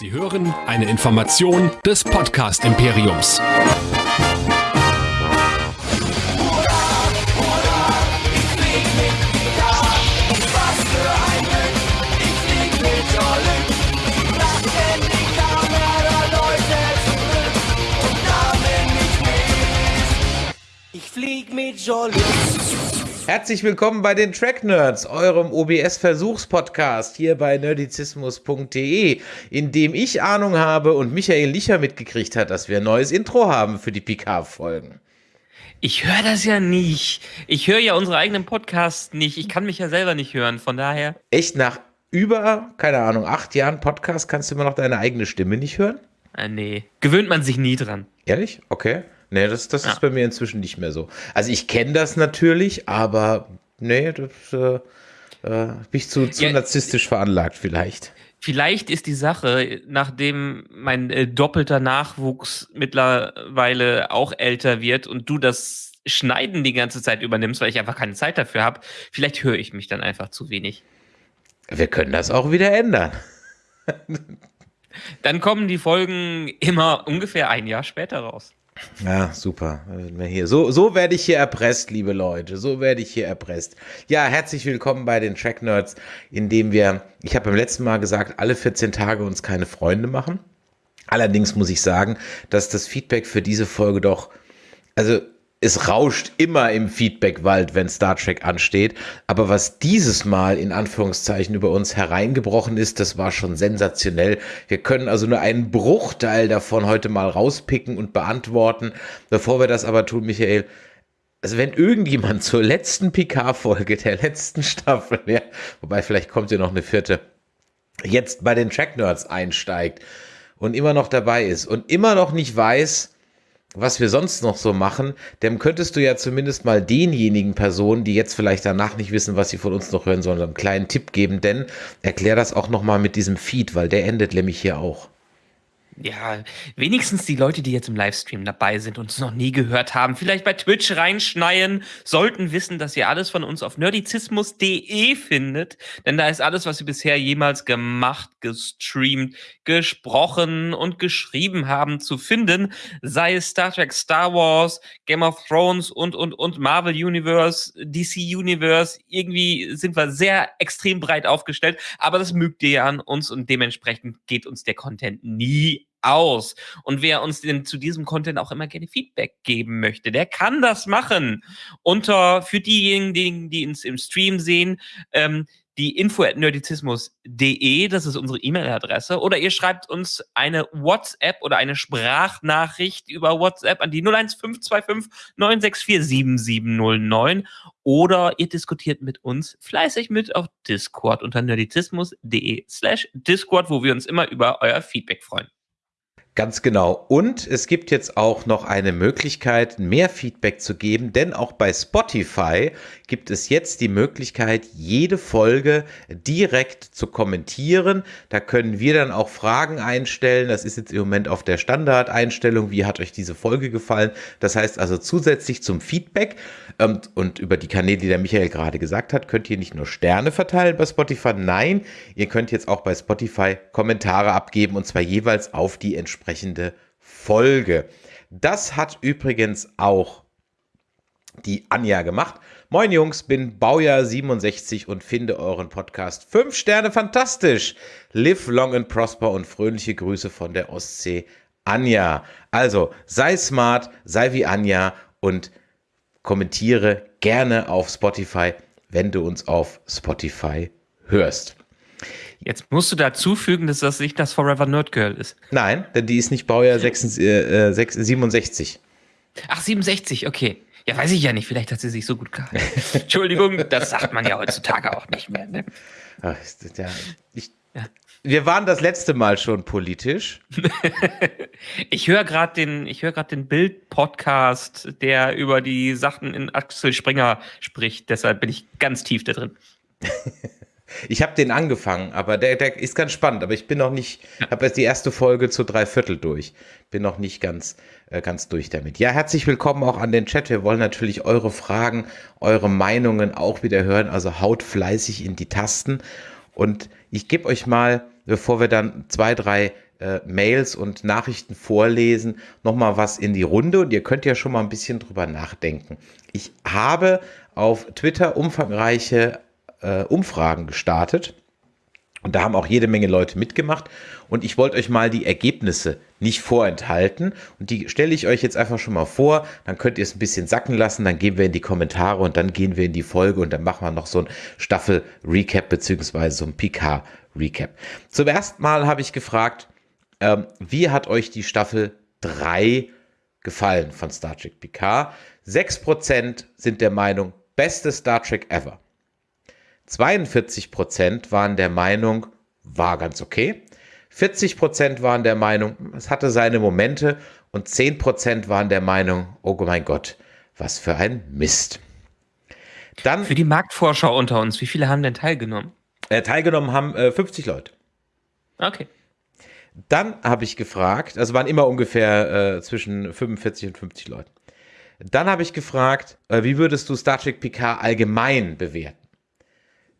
Sie hören eine Information des Podcast Imperiums. Ich flieg mit Jolly. Herzlich willkommen bei den Track Nerds, eurem OBS-Versuchspodcast hier bei nerdizismus.de, in dem ich Ahnung habe und Michael Licher mitgekriegt hat, dass wir ein neues Intro haben für die PK-Folgen. Ich höre das ja nicht. Ich höre ja unsere eigenen Podcasts nicht. Ich kann mich ja selber nicht hören. Von daher. Echt nach über, keine Ahnung, acht Jahren Podcast kannst du immer noch deine eigene Stimme nicht hören? Äh, nee. Gewöhnt man sich nie dran. Ehrlich? Okay. Nee, das, das Ja. ist bei mir inzwischen nicht mehr so. Also ich kenne das natürlich, aber nee, das äh, äh, bin ich zu, zu Ja. narzisstisch veranlagt vielleicht. Vielleicht ist die Sache, nachdem mein äh, doppelter Nachwuchs mittlerweile auch älter wird und du das Schneiden die ganze Zeit übernimmst, weil ich einfach keine Zeit dafür habe, vielleicht höre ich mich dann einfach zu wenig. Wir können das auch wieder ändern. Dann kommen die Folgen immer ungefähr ein Jahr später raus. Ja, super. Hier. So, so werde ich hier erpresst, liebe Leute. So werde ich hier erpresst. Ja, herzlich willkommen bei den Track Nerds, in dem wir, ich habe beim letzten Mal gesagt, alle 14 Tage uns keine Freunde machen. Allerdings muss ich sagen, dass das Feedback für diese Folge doch, also es rauscht immer im Feedbackwald, wenn Star Trek ansteht. Aber was dieses Mal in Anführungszeichen über uns hereingebrochen ist, das war schon sensationell. Wir können also nur einen Bruchteil davon heute mal rauspicken und beantworten. Bevor wir das aber tun, Michael, also wenn irgendjemand zur letzten PK-Folge der letzten Staffel, ja, wobei vielleicht kommt ja noch eine vierte, jetzt bei den Track Nerds einsteigt und immer noch dabei ist und immer noch nicht weiß, was wir sonst noch so machen, dem könntest du ja zumindest mal denjenigen Personen, die jetzt vielleicht danach nicht wissen, was sie von uns noch hören sollen, einen kleinen Tipp geben, denn erklär das auch noch mal mit diesem Feed, weil der endet nämlich hier auch. Ja, wenigstens die Leute, die jetzt im Livestream dabei sind und es noch nie gehört haben, vielleicht bei Twitch reinschneien, sollten wissen, dass ihr alles von uns auf nerdizismus.de findet. Denn da ist alles, was wir bisher jemals gemacht, gestreamt, gesprochen und geschrieben haben, zu finden. Sei es Star Trek, Star Wars, Game of Thrones und, und, und Marvel Universe, DC Universe. Irgendwie sind wir sehr extrem breit aufgestellt. Aber das mögt ihr ja an uns und dementsprechend geht uns der Content nie aus. Und wer uns denn zu diesem Content auch immer gerne Feedback geben möchte, der kann das machen. Unter, für diejenigen, die, uns im Stream sehen, ähm, die info at nerdizismus.de, das ist unsere E-Mail-Adresse, oder ihr schreibt uns eine WhatsApp oder eine Sprachnachricht über WhatsApp an die 01525 964 7709 oder ihr diskutiert mit uns fleißig mit auf Discord unter nerdizismus.de slash Discord, wo wir uns immer über euer Feedback freuen. Ganz genau. Und es gibt jetzt auch noch eine Möglichkeit, mehr Feedback zu geben, denn auch bei Spotify gibt es jetzt die Möglichkeit, jede Folge direkt zu kommentieren. Da können wir dann auch Fragen einstellen. Das ist jetzt im Moment auf der Standardeinstellung. Wie hat euch diese Folge gefallen? Das heißt also zusätzlich zum Feedback ähm, und über die Kanäle, die der Michael gerade gesagt hat, könnt ihr nicht nur Sterne verteilen bei Spotify. Nein, ihr könnt jetzt auch bei Spotify Kommentare abgeben und zwar jeweils auf die entsprechende Folge. Das hat übrigens auch die Anja gemacht. Moin Jungs, bin Baujahr 67 und finde euren Podcast 5 Sterne fantastisch. Live long and prosper und fröhliche Grüße von der Ostsee Anja. Also sei smart, sei wie Anja und kommentiere gerne auf Spotify, wenn du uns auf Spotify hörst. Jetzt musst du dazu fügen, dass das nicht das Forever Nerd Girl ist. Nein, denn die ist nicht Baujahr 66, äh, 6 67. Ach, 67, okay. Ja, weiß ich ja nicht. Vielleicht hat sie sich so gut gehalten. Entschuldigung, das sagt man ja heutzutage auch nicht mehr. Ne? Ach, ja, ich, Ja. Wir waren das letzte Mal schon politisch. Ich höre gerade den, ich höre gerade den Bild-Podcast, der über die Sachen in Axel Springer spricht. Deshalb bin ich ganz tief da drin. Ich habe den angefangen, aber der, der ist ganz spannend. Aber ich bin noch nicht, habe jetzt die erste Folge zu drei Viertel durch. Bin noch nicht ganz, äh, ganz durch damit. Ja, herzlich willkommen auch an den Chat. Wir wollen natürlich eure Fragen, eure Meinungen auch wieder hören. Also haut fleißig in die Tasten. Und ich gebe euch mal, bevor wir dann zwei, drei äh, Mails und Nachrichten vorlesen, nochmal was in die Runde und ihr könnt ja schon mal ein bisschen drüber nachdenken. Ich habe auf Twitter umfangreiche äh, Umfragen gestartet und da haben auch jede Menge Leute mitgemacht. Und ich wollte euch mal die Ergebnisse nicht vorenthalten. Und die stelle ich euch jetzt einfach schon mal vor. Dann könnt ihr es ein bisschen sacken lassen. Dann gehen wir in die Kommentare und dann gehen wir in die Folge und dann machen wir noch so ein Staffel-Recap beziehungsweise so ein PK-Recap. Zum ersten Mal habe ich gefragt, ähm, wie hat euch die Staffel 3 gefallen von Star Trek PK? 6% sind der Meinung, beste Star Trek ever. 42 Prozent waren der Meinung, war ganz okay. 40 Prozent waren der Meinung, es hatte seine Momente. Und 10 Prozent waren der Meinung, oh mein Gott, was für ein Mist. Dann, für die Marktforscher unter uns, wie viele haben denn teilgenommen? Äh, teilgenommen haben äh, 50 Leute. Okay. Dann habe ich gefragt, also waren immer ungefähr äh, zwischen 45 und 50 Leute. Dann habe ich gefragt, äh, wie würdest du Star Trek PK allgemein bewerten?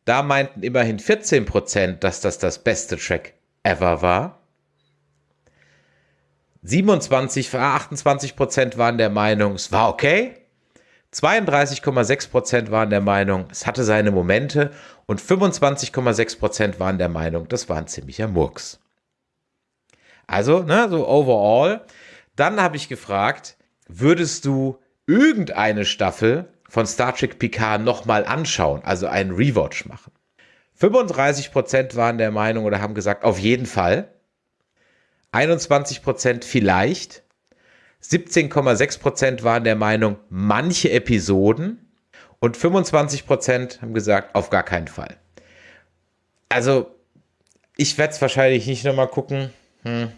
Da meinten immerhin 14%, dass das das beste Track ever war. 27, 28% waren der Meinung, es war okay. 32,6% waren der Meinung, es hatte seine Momente. Und 25,6% waren der Meinung, das war ein ziemlicher Murks. Also, ne, so overall. Dann habe ich gefragt, würdest du irgendeine Staffel von Star Trek Picard nochmal anschauen, also einen Rewatch machen. 35% waren der Meinung oder haben gesagt, auf jeden Fall. 21% vielleicht. 17,6% waren der Meinung, manche Episoden. Und 25% haben gesagt, auf gar keinen Fall. Also, ich werde es wahrscheinlich nicht nochmal gucken. Hm.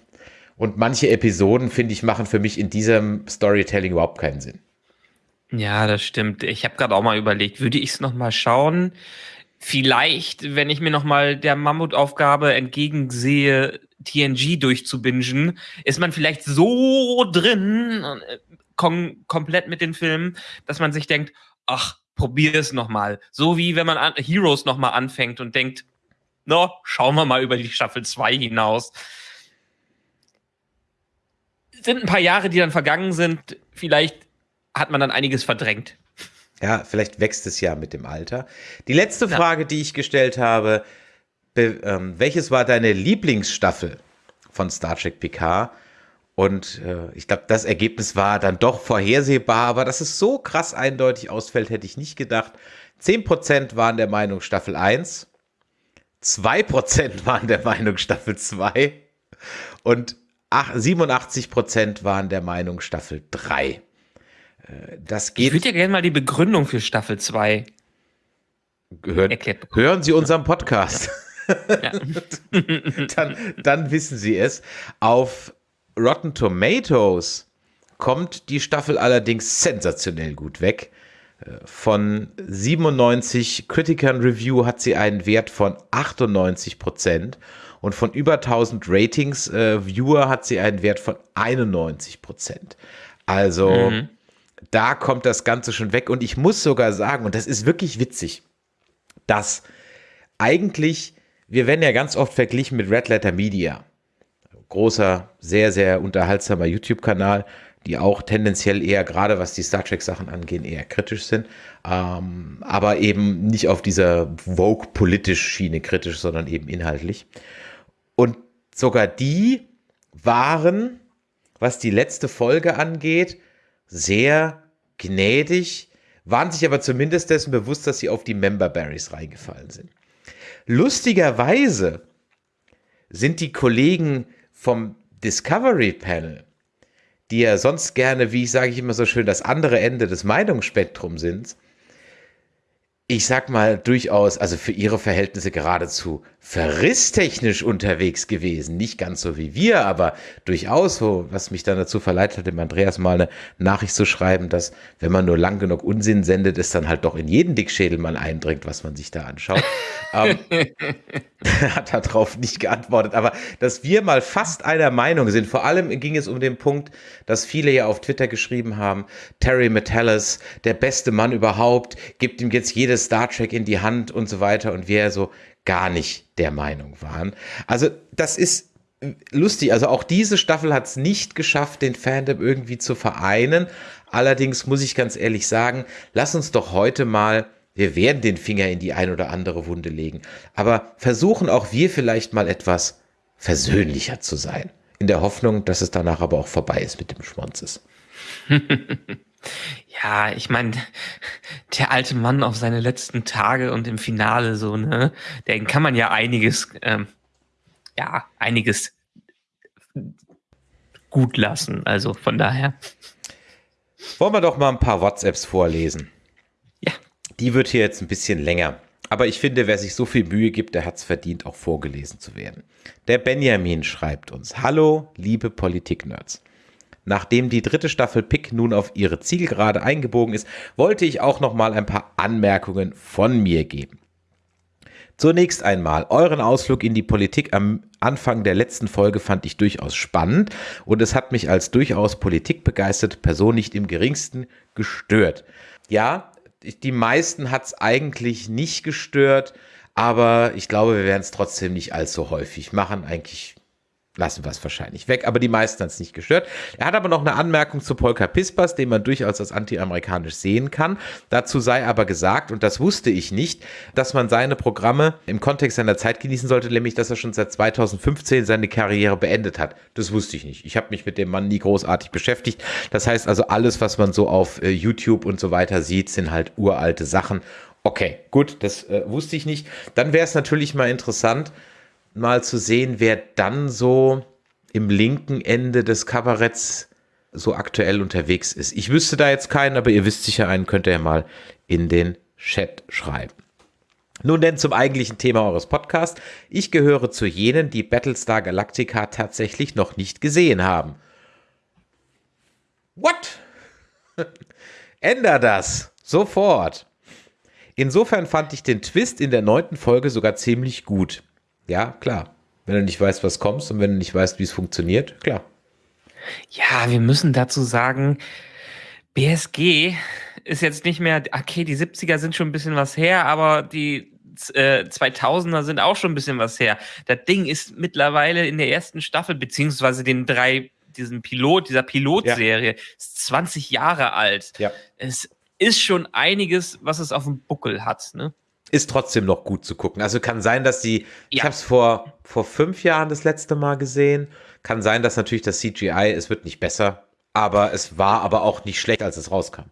Und manche Episoden, finde ich, machen für mich in diesem Storytelling überhaupt keinen Sinn. Ja, das stimmt. Ich habe gerade auch mal überlegt, würde ich es noch mal schauen? Vielleicht, wenn ich mir noch mal der Mammutaufgabe entgegensehe, TNG durchzubingen, ist man vielleicht so drin, äh, kom komplett mit den Filmen, dass man sich denkt, ach, probier es noch mal. So wie wenn man an Heroes noch mal anfängt und denkt, no, schauen wir mal über die Staffel 2 hinaus. Sind ein paar Jahre, die dann vergangen sind. Vielleicht hat man dann einiges verdrängt. Ja, vielleicht wächst es ja mit dem Alter. Die letzte ja. Frage, die ich gestellt habe, be, ähm, welches war deine Lieblingsstaffel von Star Trek Picard? Und äh, ich glaube, das Ergebnis war dann doch vorhersehbar, aber dass es so krass eindeutig ausfällt, hätte ich nicht gedacht. 10% waren der Meinung Staffel 1, 2% waren der Meinung Staffel 2 und 87% waren der Meinung Staffel 3. Äh, das geht. Ich würde ja gerne mal die Begründung für Staffel 2 hören. Hören Sie unseren Podcast. dann, dann wissen Sie es. Auf Rotten Tomatoes kommt die Staffel allerdings sensationell gut weg. Äh, von 97 Criticern Review hat sie einen Wert von 98 Prozent und von über 1000 Ratings äh, Viewer hat sie einen Wert von 91 Prozent. Also mhm da kommt das Ganze schon weg. Und ich muss sogar sagen, und das ist wirklich witzig, dass eigentlich, wir werden ja ganz oft verglichen mit Red Letter Media. Großer, sehr, sehr unterhaltsamer YouTube-Kanal, die auch tendenziell eher, gerade was die Star Trek-Sachen angehen, eher kritisch sind. Ähm, aber eben nicht auf dieser Vogue-politisch Schiene kritisch, sondern eben inhaltlich. Und sogar die waren, was die letzte Folge angeht, sehr gnädig, waren sich aber zumindest dessen bewusst, dass sie auf die Member Berries reingefallen sind. Lustigerweise sind die Kollegen vom Discovery Panel, die ja sonst gerne, wie ich sage ich immer so schön, das andere Ende des Meinungsspektrums sind, ich sag mal, durchaus, also für ihre Verhältnisse geradezu verrisstechnisch unterwegs gewesen. Nicht ganz so wie wir, aber durchaus so, was mich dann dazu verleitet hat, dem Andreas mal eine Nachricht zu schreiben, dass, wenn man nur lang genug Unsinn sendet, es dann halt doch in jeden Dickschädel mal eindringt, was man sich da anschaut. ähm, hat darauf nicht geantwortet, aber dass wir mal fast einer Meinung sind, vor allem ging es um den Punkt, dass viele ja auf Twitter geschrieben haben, Terry Metellus, der beste Mann überhaupt, gibt ihm jetzt jedes Star Trek in die Hand und so weiter und wir so gar nicht der Meinung waren. Also das ist lustig, also auch diese Staffel hat es nicht geschafft, den Fandom irgendwie zu vereinen. Allerdings muss ich ganz ehrlich sagen, lass uns doch heute mal, wir werden den Finger in die ein oder andere Wunde legen, aber versuchen auch wir vielleicht mal etwas versöhnlicher zu sein. In der Hoffnung, dass es danach aber auch vorbei ist mit dem Schmonzes. ja, ich meine, der alte Mann auf seine letzten Tage und im Finale so, ne, den kann man ja einiges, ähm, ja, einiges gut lassen. Also von daher. Wollen wir doch mal ein paar WhatsApps vorlesen. Ja. Die wird hier jetzt ein bisschen länger. Aber ich finde, wer sich so viel Mühe gibt, der hat es verdient, auch vorgelesen zu werden. Der Benjamin schreibt uns: Hallo, liebe Politik-Nerds. Nachdem die dritte Staffel Pick nun auf ihre Zielgerade eingebogen ist, wollte ich auch noch mal ein paar Anmerkungen von mir geben. Zunächst einmal, euren Ausflug in die Politik am Anfang der letzten Folge fand ich durchaus spannend und es hat mich als durchaus politikbegeisterte Person nicht im geringsten gestört. Ja, die meisten hat es eigentlich nicht gestört, aber ich glaube, wir werden es trotzdem nicht allzu häufig machen. Eigentlich lassen wir es wahrscheinlich weg, aber die meisten hat es nicht gestört. Er hat aber noch eine Anmerkung zu Polka Pispas, den man durchaus als anti-amerikanisch sehen kann. Dazu sei aber gesagt, und das wusste ich nicht, dass man seine Programme im Kontext seiner Zeit genießen sollte, nämlich dass er schon seit 2015 seine Karriere beendet hat. Das wusste ich nicht. Ich habe mich mit dem Mann nie großartig beschäftigt. Das heißt also, alles, was man so auf äh, YouTube und so weiter sieht, sind halt uralte Sachen. Okay, gut, das äh, wusste ich nicht. Dann wäre es natürlich mal interessant, mal zu sehen, wer dann so im linken Ende des Kabaretts so aktuell unterwegs ist. Ich wüsste da jetzt keinen, aber ihr wisst sicher einen, könnt ihr ja mal in den Chat schreiben. Nun denn zum eigentlichen Thema eures Podcasts. Ich gehöre zu jenen, die Battlestar Galactica tatsächlich noch nicht gesehen haben. What? Änder das. Sofort. Insofern fand ich den Twist in der neunten Folge sogar ziemlich gut. Ja, klar. Wenn du nicht weißt, was kommst und wenn du nicht weißt, wie es funktioniert, klar. Ja, wir müssen dazu sagen, BSG ist jetzt nicht mehr, okay, die 70er sind schon ein bisschen was her, aber die äh, 2000er sind auch schon ein bisschen was her. Das Ding ist mittlerweile in der ersten Staffel, beziehungsweise den drei, diesen Pilot, dieser Pilotserie, ja. ist 20 Jahre alt. Ja. Es ist schon einiges, was es auf dem Buckel hat, ne? Ist trotzdem noch gut zu gucken. Also kann sein, dass die, ja. ich habe es vor, vor fünf Jahren das letzte Mal gesehen. Kann sein, dass natürlich das CGI, es wird nicht besser, aber es war aber auch nicht schlecht, als es rauskam.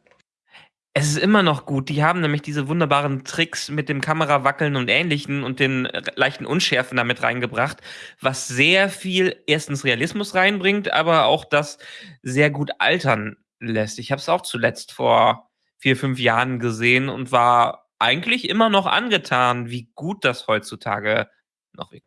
Es ist immer noch gut. Die haben nämlich diese wunderbaren Tricks mit dem Kamerawackeln und ähnlichen und den leichten Unschärfen damit reingebracht, was sehr viel erstens Realismus reinbringt, aber auch das sehr gut altern lässt. Ich habe es auch zuletzt vor vier, fünf Jahren gesehen und war eigentlich immer noch angetan, wie gut das heutzutage noch ist.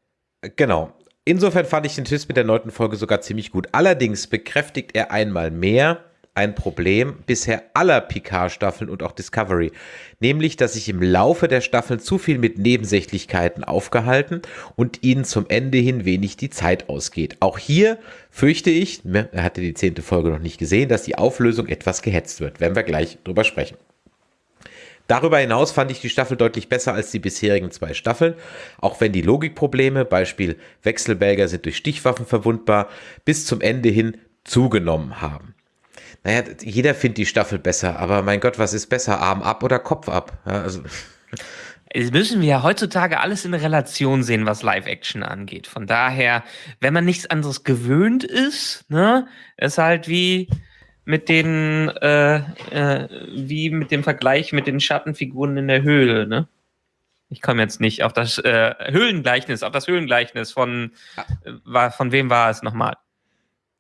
Genau. Insofern fand ich den Twist mit der neunten Folge sogar ziemlich gut. Allerdings bekräftigt er einmal mehr ein Problem bisher aller Picard-Staffeln und auch Discovery, nämlich, dass sich im Laufe der Staffeln zu viel mit Nebensächlichkeiten aufgehalten und ihnen zum Ende hin wenig die Zeit ausgeht. Auch hier fürchte ich, ne, er hatte die zehnte Folge noch nicht gesehen, dass die Auflösung etwas gehetzt wird, wenn wir gleich drüber sprechen. Darüber hinaus fand ich die Staffel deutlich besser als die bisherigen zwei Staffeln, auch wenn die Logikprobleme, Beispiel Wechselbälger sind durch Stichwaffen verwundbar, bis zum Ende hin zugenommen haben. Naja, jeder findet die Staffel besser, aber mein Gott, was ist besser, Arm ab oder Kopf ab? Ja, also. Das müssen wir ja heutzutage alles in Relation sehen, was Live-Action angeht. Von daher, wenn man nichts anderes gewöhnt ist, ne, ist halt wie, mit den, äh, äh, wie mit dem Vergleich mit den Schattenfiguren in der Höhle, ne? Ich komme jetzt nicht auf das äh, Höhlengleichnis, auf das Höhlengleichnis von, war, von wem war es nochmal?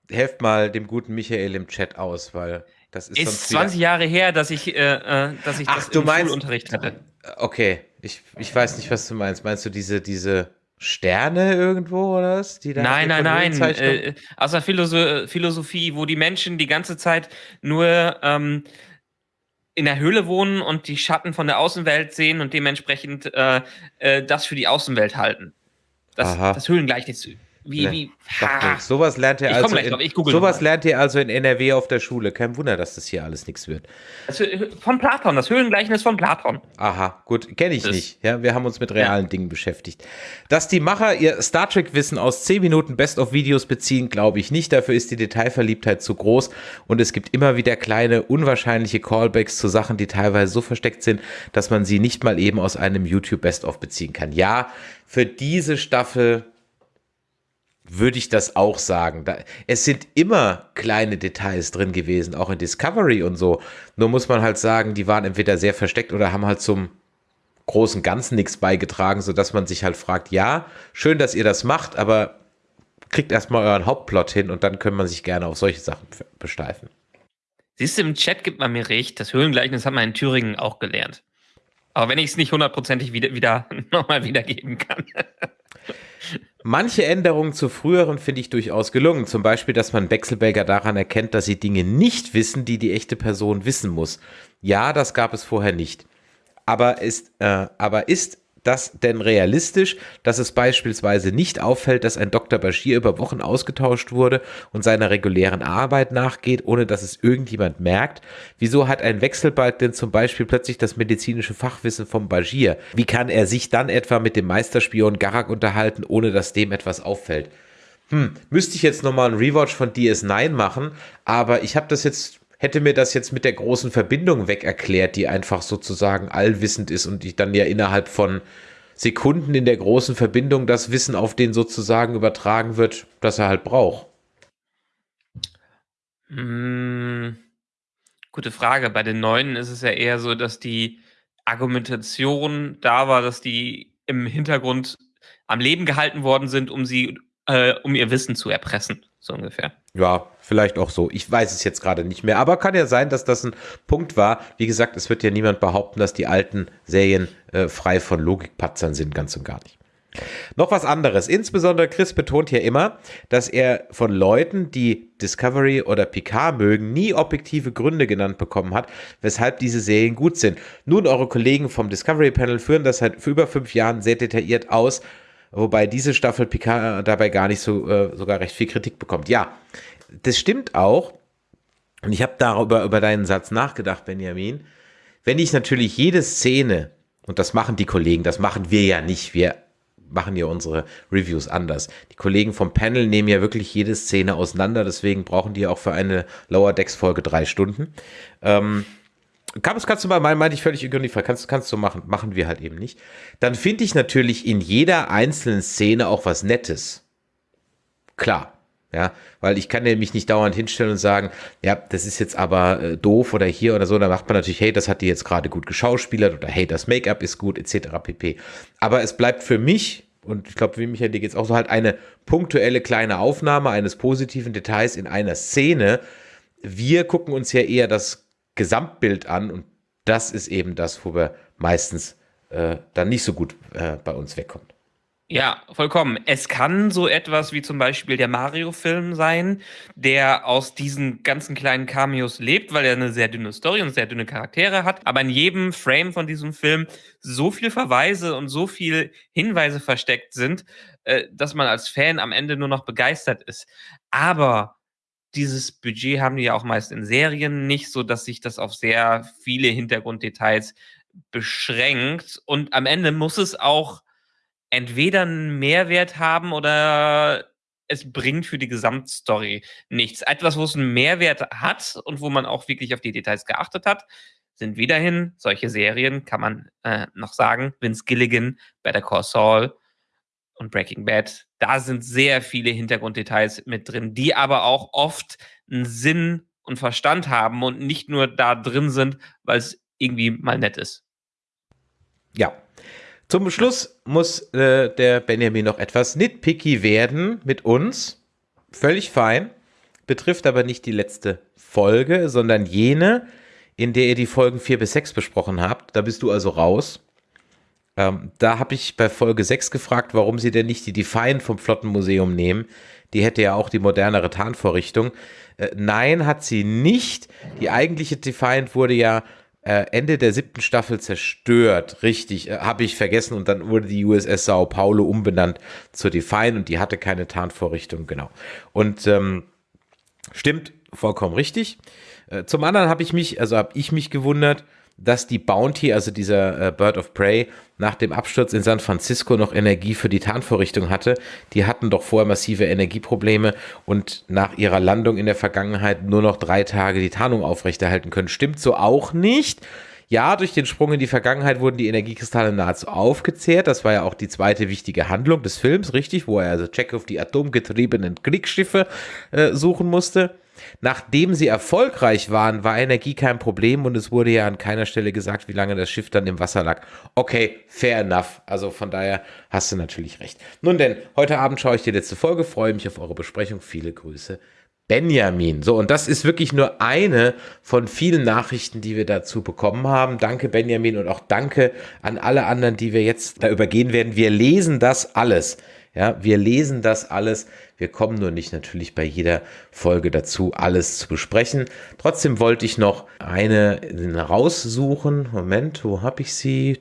Helft mal dem guten Michael im Chat aus, weil das ist, ist 20 Jahre her, dass ich, äh, äh, dass ich Ach, das du im meinst, Schulunterricht hatte. Okay, ich, ich weiß nicht, was du meinst. Meinst du diese, diese Sterne irgendwo oder was? Die da nein, nein, nein. Äh, aus der Philosoph Philosophie, wo die Menschen die ganze Zeit nur ähm, in der Höhle wohnen und die Schatten von der Außenwelt sehen und dementsprechend äh, äh, das für die Außenwelt halten. Das, das Höhlengleichnis. Wie, Ne, wie, ha. nichts. Sowas lernt ihr also in, sowas lernt ihr also in NRW auf der Schule. Kein Wunder, dass das hier alles nichts wird. Das, von Platon, das Höhlengleichnis von Platon. Aha, gut, kenne ich Das- nicht. Ja, wir haben uns mit realen Dingen beschäftigt. Dass die Macher ihr Star Trek-Wissen aus 10 Minuten Best-of-Videos beziehen, glaube ich nicht. Dafür ist die Detailverliebtheit zu groß und es gibt immer wieder kleine, unwahrscheinliche Callbacks zu Sachen, die teilweise so versteckt sind, dass man sie nicht mal eben aus einem YouTube Best-of beziehen kann. Ja, für diese Staffel würde ich das auch sagen. Da, es sind immer kleine Details drin gewesen, auch in Discovery und so. Nur muss man halt sagen, die waren entweder sehr versteckt oder haben halt zum großen Ganzen nichts beigetragen, sodass man sich halt fragt, ja, schön, dass ihr das macht, aber kriegt erstmal euren Hauptplot hin und dann kann man sich gerne auf solche Sachen besteifen. Siehst du, im Chat gibt man mir recht. Das Höhlengleichnis hat man in Thüringen auch gelernt. Aber wenn ich es nicht hundertprozentig wieder, wieder nochmal wiedergeben kann. Manche Änderungen zu früheren finde ich durchaus gelungen. Zum Beispiel, dass man Wechselbelger daran erkennt, dass sie Dinge nicht wissen, die die echte Person wissen muss. Ja, das gab es vorher nicht. Aber ist, äh, aber ist das denn realistisch, dass es beispielsweise nicht auffällt, dass ein Dr. Bashir über Wochen ausgetauscht wurde und seiner regulären Arbeit nachgeht, ohne dass es irgendjemand merkt? Wieso hat ein Wechselbalg denn zum Beispiel plötzlich das medizinische Fachwissen vom Bashir? Wie kann er sich dann etwa mit dem Meisterspion Garak unterhalten, ohne dass dem etwas auffällt? Hm, müsste ich jetzt nochmal einen Rewatch von DS9 machen, aber ich habe das jetzt, hätte mir das jetzt mit der großen Verbindung weg erklärt, die einfach sozusagen allwissend ist und ich dann ja innerhalb von Sekunden in der großen Verbindung das Wissen auf den sozusagen übertragen wird, das er halt braucht. Hm, gute Frage. Bei den Neuen ist es ja eher so, dass die Argumentation da war, dass die im Hintergrund am Leben gehalten worden sind, um sie, äh, um ihr Wissen zu erpressen. So ungefähr. Ja, vielleicht auch so. Ich weiß es jetzt gerade nicht mehr. Aber kann ja sein, dass das ein Punkt war. Wie gesagt, es wird ja niemand behaupten, dass die alten Serien äh, frei von Logikpatzern sind, ganz und gar nicht. Noch was anderes. Insbesondere Chris betont hier immer, dass er von Leuten, die Discovery oder Picard mögen, nie objektive Gründe genannt bekommen hat, weshalb diese Serien gut sind. Nun, eure Kollegen vom Discovery Panel führen das seit über fünf Jahren sehr detailliert aus, wobei diese Staffel Picard dabei gar nicht so äh, sogar recht viel Kritik bekommt. Ja, das stimmt auch. Und ich habe darüber über deinen Satz nachgedacht, Benjamin. Wenn ich natürlich jede Szene, und das machen die Kollegen, das machen wir ja nicht, wir machen ja unsere Reviews anders. Die Kollegen vom Panel nehmen ja wirklich jede Szene auseinander, deswegen brauchen die auch für eine Lower Decks Folge drei Stunden. Ähm, kannst, kannst du mal, mein, meinte ich völlig ironiefrei, kannst, kannst du machen, machen wir halt eben nicht. Dann finde ich natürlich in jeder einzelnen Szene auch was Nettes. Klar. Ja, weil ich kann mich nicht dauernd hinstellen und sagen, ja, das ist jetzt aber äh, doof oder hier oder so. Da macht man natürlich, hey, das hat die jetzt gerade gut geschauspielert oder hey, das Make-up ist gut, etc. pp. Aber es bleibt für mich, und ich glaube, wie Michael, dir geht's auch so halt eine punktuelle kleine Aufnahme eines positiven Details in einer Szene. Wir gucken uns ja eher das Gesamtbild an und das ist eben das, wo wir meistens äh, dann nicht so gut äh, bei uns wegkommt. Ja, vollkommen. Es kann so etwas wie zum Beispiel der Mario-Film sein, der aus diesen ganzen kleinen Cameos lebt, weil er eine sehr dünne Story und sehr dünne Charaktere hat, aber in jedem Frame von diesem Film so viel Verweise und so viel Hinweise versteckt sind, äh, dass man als Fan am Ende nur noch begeistert ist. Aber dieses Budget haben die ja auch meist in Serien nicht, so dass sich das auf sehr viele Hintergrunddetails beschränkt und am Ende muss es auch entweder einen Mehrwert haben oder es bringt für die Gesamtstory nichts. Etwas, wo es einen Mehrwert hat und wo man auch wirklich auf die Details geachtet hat, sind wiederhin solche Serien, kann man äh, noch sagen, Vince Gilligan, Better Call Saul und Breaking Bad. Da sind sehr viele Hintergrunddetails mit drin, die aber auch oft einen Sinn und Verstand haben und nicht nur da drin sind, weil es irgendwie mal nett ist. Ja. Zum Schluss muss äh, der Benjamin noch etwas nitpicky werden mit uns. Völlig fein. Betrifft aber nicht die letzte Folge, sondern jene, in der ihr die Folgen 4 bis 6 besprochen habt. Da bist du also raus. Ähm, da habe ich bei Folge 6 gefragt, warum sie denn nicht die Define vom Flottenmuseum nehmen. Die hätte ja auch die modernere Tarnvorrichtung. Äh, nein, hat sie nicht. Die eigentliche Defiant wurde ja äh, Ende der siebten Staffel zerstört. Richtig, äh, habe ich vergessen. Und dann wurde die USS Sao Paulo umbenannt zur Define und die hatte keine Tarnvorrichtung, genau. Und ähm, stimmt, vollkommen richtig. Äh, zum anderen habe ich mich, also habe ich mich gewundert, dass die Bounty, also dieser äh, Bird of Prey, nach dem Absturz in San Francisco noch Energie für die Tarnvorrichtung hatte. Die hatten doch vorher massive Energieprobleme und nach ihrer Landung in der Vergangenheit nur noch drei Tage die Tarnung aufrechterhalten können. Stimmt so auch nicht. Ja, durch den Sprung in die Vergangenheit wurden die Energiekristalle nahezu aufgezehrt. Das war ja auch die zweite wichtige Handlung des Films, richtig, wo er also Check auf die atomgetriebenen Kriegsschiffe äh, suchen musste. Nachdem sie erfolgreich waren, war Energie kein Problem und es wurde ja an keiner Stelle gesagt, wie lange das Schiff dann im Wasser lag. Okay, fair enough. Also von daher hast du natürlich recht. Nun denn, heute Abend schaue ich die letzte Folge, freue mich auf eure Besprechung. Viele Grüße. Benjamin. So, und das ist wirklich nur eine von vielen Nachrichten, die wir dazu bekommen haben. Danke, Benjamin, und auch danke an alle anderen, die wir jetzt da übergehen werden. Wir lesen das alles. Ja, wir lesen das alles. Wir kommen nur nicht natürlich bei jeder Folge dazu, alles zu besprechen. Trotzdem wollte ich noch eine raussuchen. Moment, wo habe ich sie?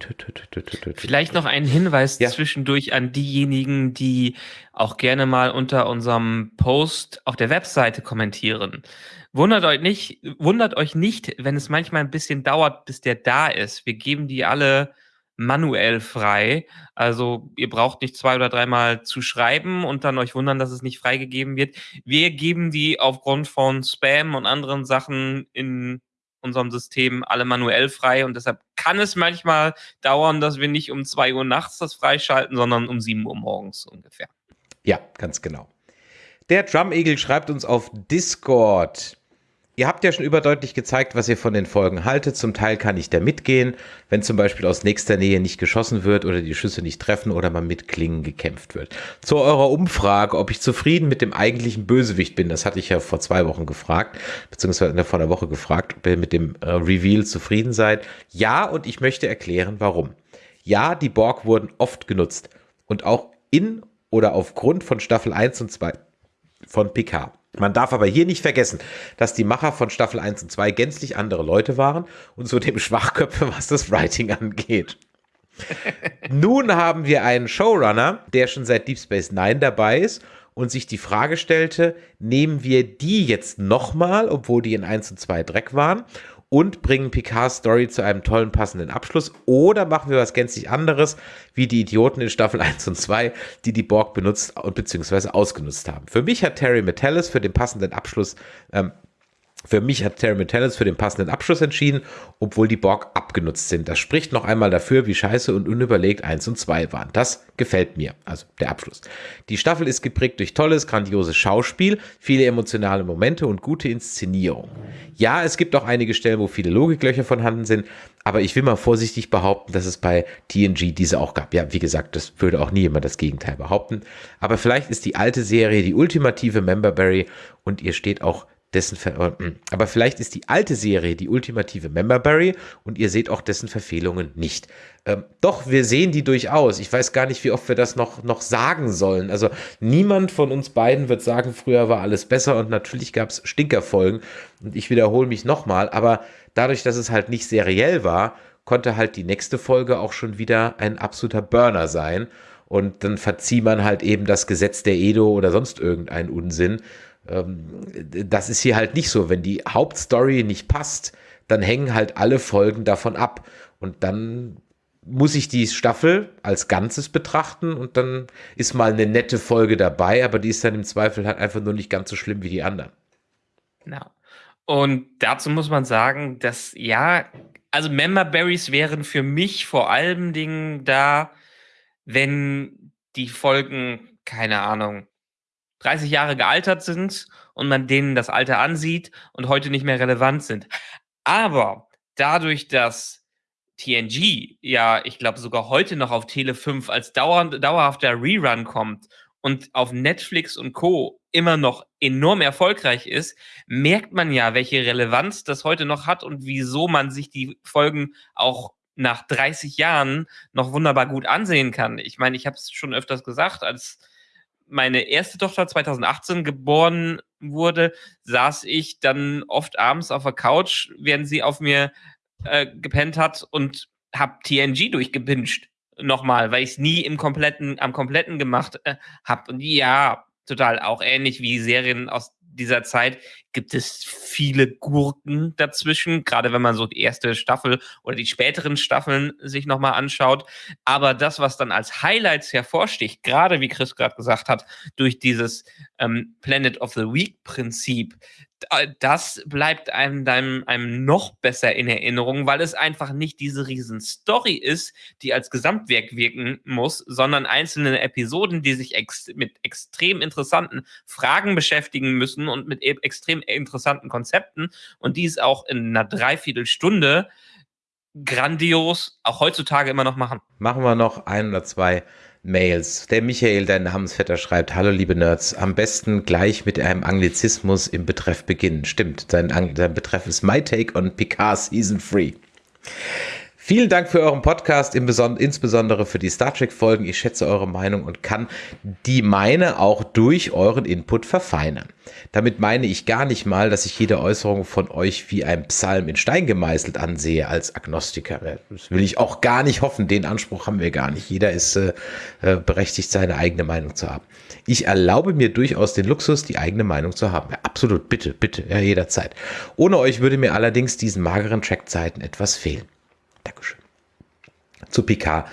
Vielleicht noch einen Hinweis ja. zwischendurch an diejenigen, die auch gerne mal unter unserem Post auf der Webseite kommentieren. Wundert euch nicht, wundert euch nicht, wenn es manchmal ein bisschen dauert, bis der da ist. Wir geben die alle manuell frei. Also ihr braucht nicht zwei oder dreimal zu schreiben und dann euch wundern, dass es nicht freigegeben wird. Wir geben die aufgrund von Spam und anderen Sachen in unserem System alle manuell frei und deshalb kann es manchmal dauern, dass wir nicht um zwei Uhr nachts das freischalten, sondern um sieben Uhr morgens ungefähr. Ja, ganz genau. Der Drum Eagle schreibt uns auf Discord. Ihr habt ja schon überdeutlich gezeigt, was ihr von den Folgen haltet. Zum Teil kann ich da mitgehen, wenn zum Beispiel aus nächster Nähe nicht geschossen wird oder die Schüsse nicht treffen oder man mit Klingen gekämpft wird. Zu eurer Umfrage, ob ich zufrieden mit dem eigentlichen Bösewicht bin, das hatte ich ja vor zwei Wochen gefragt, beziehungsweise vor einer Woche gefragt, ob ihr mit dem äh, Reveal zufrieden seid. Ja, und ich möchte erklären, warum. Ja, die Borg wurden oft genutzt und auch in oder aufgrund von Staffel 1 und 2 von Picard. Man darf aber hier nicht vergessen, dass die Macher von Staffel 1 und 2 gänzlich andere Leute waren und zudem Schwachköpfe, was das Writing angeht. Nun haben wir einen Showrunner, der schon seit Deep Space Nine dabei ist und sich die Frage stellte, nehmen wir die jetzt nochmal, obwohl die in 1 und 2 Dreck waren, und bringen Picards Story zu einem tollen passenden Abschluss oder machen wir was gänzlich anderes, wie die Idioten in Staffel 1 und 2, die die Borg benutzt und beziehungsweise ausgenutzt haben. Für mich hat Terry Metallis für den passenden Abschluss ähm, für mich hat Terry Metallis für den passenden Abschluss entschieden, obwohl die Borg abgenutzt sind. Das spricht noch einmal dafür, wie scheiße und unüberlegt 1 und 2 waren. Das gefällt mir, also der Abschluss. Die Staffel ist geprägt durch tolles, grandioses Schauspiel, viele emotionale Momente und gute Inszenierung. Ja, es gibt auch einige Stellen, wo viele Logiklöcher vorhanden sind, aber ich will mal vorsichtig behaupten, dass es bei TNG diese auch gab. Ja, wie gesagt, das würde auch nie jemand das Gegenteil behaupten. Aber vielleicht ist die alte Serie die ultimative Memberberry und ihr steht auch dessen Ver äh, hm. aber vielleicht ist die alte Serie die ultimative Memberberry und ihr seht auch dessen Verfehlungen nicht. Ähm, doch, wir sehen die durchaus. Ich weiß gar nicht, wie oft wir das noch, noch sagen sollen. Also niemand von uns beiden wird sagen, früher war alles besser und natürlich gab es Stinkerfolgen und ich wiederhole mich nochmal, aber dadurch, dass es halt nicht seriell war, konnte halt die nächste Folge auch schon wieder ein absoluter Burner sein und dann verzieht man halt eben das Gesetz der Edo oder sonst irgendeinen Unsinn das ist hier halt nicht so. Wenn die Hauptstory nicht passt, dann hängen halt alle Folgen davon ab. Und dann muss ich die Staffel als Ganzes betrachten und dann ist mal eine nette Folge dabei, aber die ist dann im Zweifel halt einfach nur nicht ganz so schlimm wie die anderen. Ja. Und dazu muss man sagen, dass ja, also Member Berries wären für mich vor allem Dingen da, wenn die Folgen, keine Ahnung, 30 Jahre gealtert sind und man denen das Alter ansieht und heute nicht mehr relevant sind. Aber dadurch, dass TNG ja, ich glaube, sogar heute noch auf Tele 5 als dauernd, dauerhafter Rerun kommt und auf Netflix und Co. immer noch enorm erfolgreich ist, merkt man ja, welche Relevanz das heute noch hat und wieso man sich die Folgen auch nach 30 Jahren noch wunderbar gut ansehen kann. Ich meine, ich habe es schon öfters gesagt, als meine erste Tochter 2018 geboren wurde, saß ich dann oft abends auf der Couch, während sie auf mir äh, gepennt hat und hab TNG durchgebinged nochmal, weil ich es nie im kompletten, am kompletten gemacht äh, habe. Und ja, total auch ähnlich wie Serien aus dieser Zeit gibt es viele Gurken dazwischen, gerade wenn man so die erste Staffel oder die späteren Staffeln sich nochmal anschaut. Aber das, was dann als Highlights hervorsticht, gerade wie Chris gerade gesagt hat, durch dieses ähm, Planet of the Week Prinzip, das bleibt einem, einem, einem noch besser in Erinnerung, weil es einfach nicht diese riesen Story ist, die als Gesamtwerk wirken muss, sondern einzelne Episoden, die sich ex mit extrem interessanten Fragen beschäftigen müssen und mit e extrem interessanten Konzepten und dies auch in einer Dreiviertelstunde grandios auch heutzutage immer noch machen. Machen wir noch ein oder zwei Mails. Der Michael, dein Namensvetter, schreibt, hallo liebe Nerds, am besten gleich mit einem Anglizismus im Betreff beginnen. Stimmt, sein, sein Betreff ist My Take on Picard Season 3. Vielen Dank für euren Podcast, insbesondere für die Star Trek-Folgen. Ich schätze eure Meinung und kann die meine auch durch euren Input verfeinern. Damit meine ich gar nicht mal, dass ich jede Äußerung von euch wie ein Psalm in Stein gemeißelt ansehe als Agnostiker. Das will ich auch gar nicht hoffen. Den Anspruch haben wir gar nicht. Jeder ist äh, äh berechtigt, seine eigene Meinung zu haben. Ich erlaube mir durchaus den Luxus, die eigene Meinung zu haben. Ja, absolut, bitte, bitte, ja, jederzeit. Ohne euch würde mir allerdings diesen mageren Trackzeiten etwas fehlen. Dankeschön. Zu Picard.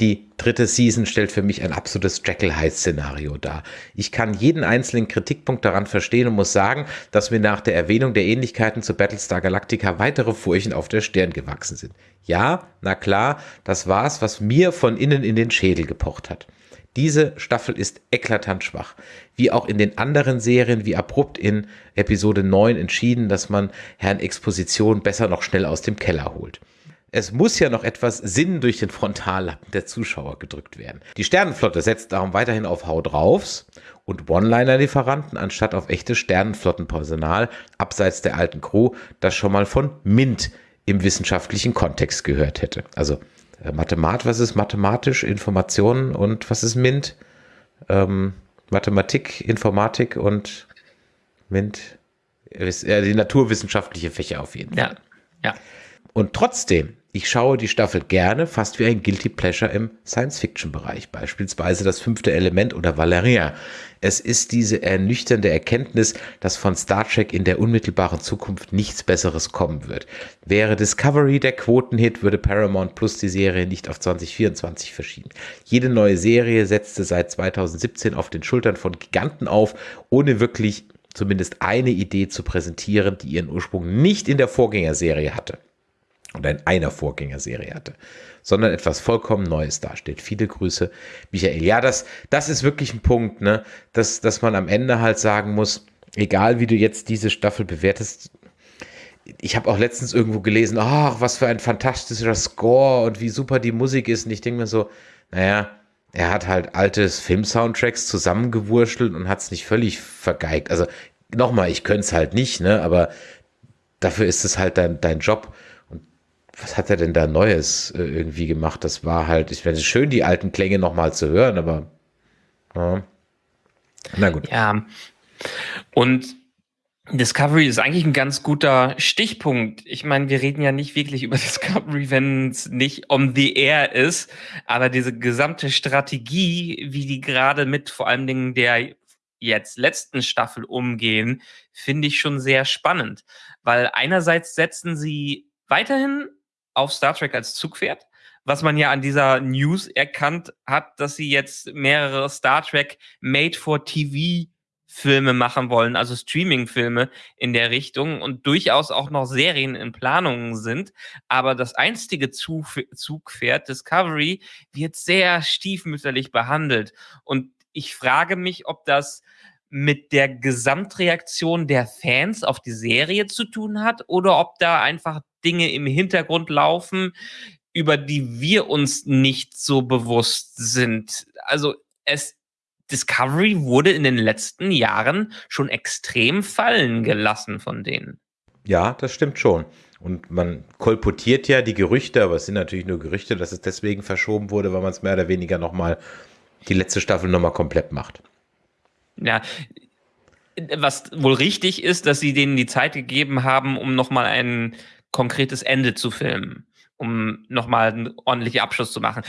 Die dritte Season stellt für mich ein absolutes Jekyll-Hyde-Szenario dar. Ich kann jeden einzelnen Kritikpunkt daran verstehen und muss sagen, dass mir nach der Erwähnung der Ähnlichkeiten zu Battlestar Galactica weitere Furchen auf der Stirn gewachsen sind. Ja, na klar, das war's, was mir von innen in den Schädel gepocht hat. Diese Staffel ist eklatant schwach. Wie auch in den anderen Serien, wie abrupt in Episode 9 entschieden, dass man Herrn Exposition besser noch schnell aus dem Keller holt es muss ja noch etwas Sinn durch den Frontallappen der Zuschauer gedrückt werden. Die Sternenflotte setzt darum weiterhin auf Hau draufs und One-Liner-Lieferanten anstatt auf echtes Sternenflottenpersonal abseits der alten Crew, das schon mal von MINT im wissenschaftlichen Kontext gehört hätte. Also äh, Mathemat, was ist mathematisch, Informationen und was ist MINT? Ähm, Mathematik, Informatik und MINT, äh, die naturwissenschaftliche Fächer auf jeden Fall. Ja, ja. Und trotzdem ich schaue die Staffel gerne, fast wie ein Guilty Pleasure im Science-Fiction-Bereich, beispielsweise das fünfte Element oder Valerian. Es ist diese ernüchternde Erkenntnis, dass von Star Trek in der unmittelbaren Zukunft nichts Besseres kommen wird. Wäre Discovery der Quotenhit, würde Paramount Plus die Serie nicht auf 2024 verschieben. Jede neue Serie setzte seit 2017 auf den Schultern von Giganten auf, ohne wirklich zumindest eine Idee zu präsentieren, die ihren Ursprung nicht in der Vorgängerserie hatte oder in einer Vorgängerserie hatte, sondern etwas vollkommen Neues dasteht. Viele Grüße, Michael. Ja, das, das ist wirklich ein Punkt, ne? dass, dass man am Ende halt sagen muss, egal wie du jetzt diese Staffel bewertest, ich habe auch letztens irgendwo gelesen, ach, was für ein fantastischer Score und wie super die Musik ist. Und ich denke mir so, naja, er hat halt altes Film-Soundtracks zusammengewurschtelt und hat es nicht völlig vergeigt. Also nochmal, ich könnte es halt nicht, ne? Aber dafür ist es halt dein, dein Job was hat er denn da Neues äh, irgendwie gemacht? Das war halt, ich finde es schön, die alten Klänge nochmal zu hören, aber ja. na gut. Ja, und Discovery ist eigentlich ein ganz guter Stichpunkt. Ich meine, wir reden ja nicht wirklich über Discovery, wenn es nicht on the air ist, aber diese gesamte Strategie, wie die gerade mit vor allen Dingen der jetzt letzten Staffel umgehen, finde ich schon sehr spannend, weil einerseits setzen sie weiterhin auf Star Trek als Zugpferd, was man ja an dieser News erkannt hat, dass sie jetzt mehrere Star Trek Made for TV Filme machen wollen, also Streaming-Filme in der Richtung und durchaus auch noch Serien in Planungen sind. Aber das einstige Zugpferd Discovery wird sehr stiefmütterlich behandelt. Und ich frage mich, ob das mit der Gesamtreaktion der Fans auf die Serie zu tun hat oder ob da einfach Dinge im Hintergrund laufen, über die wir uns nicht so bewusst sind. Also es Discovery wurde in den letzten Jahren schon extrem fallen gelassen von denen. Ja, das stimmt schon. Und man kolportiert ja die Gerüchte, aber es sind natürlich nur Gerüchte, dass es deswegen verschoben wurde, weil man es mehr oder weniger nochmal die letzte Staffel nochmal komplett macht. Ja, was wohl richtig ist, dass sie denen die Zeit gegeben haben, um nochmal einen konkretes Ende zu filmen, um nochmal einen ordentlichen Abschluss zu machen.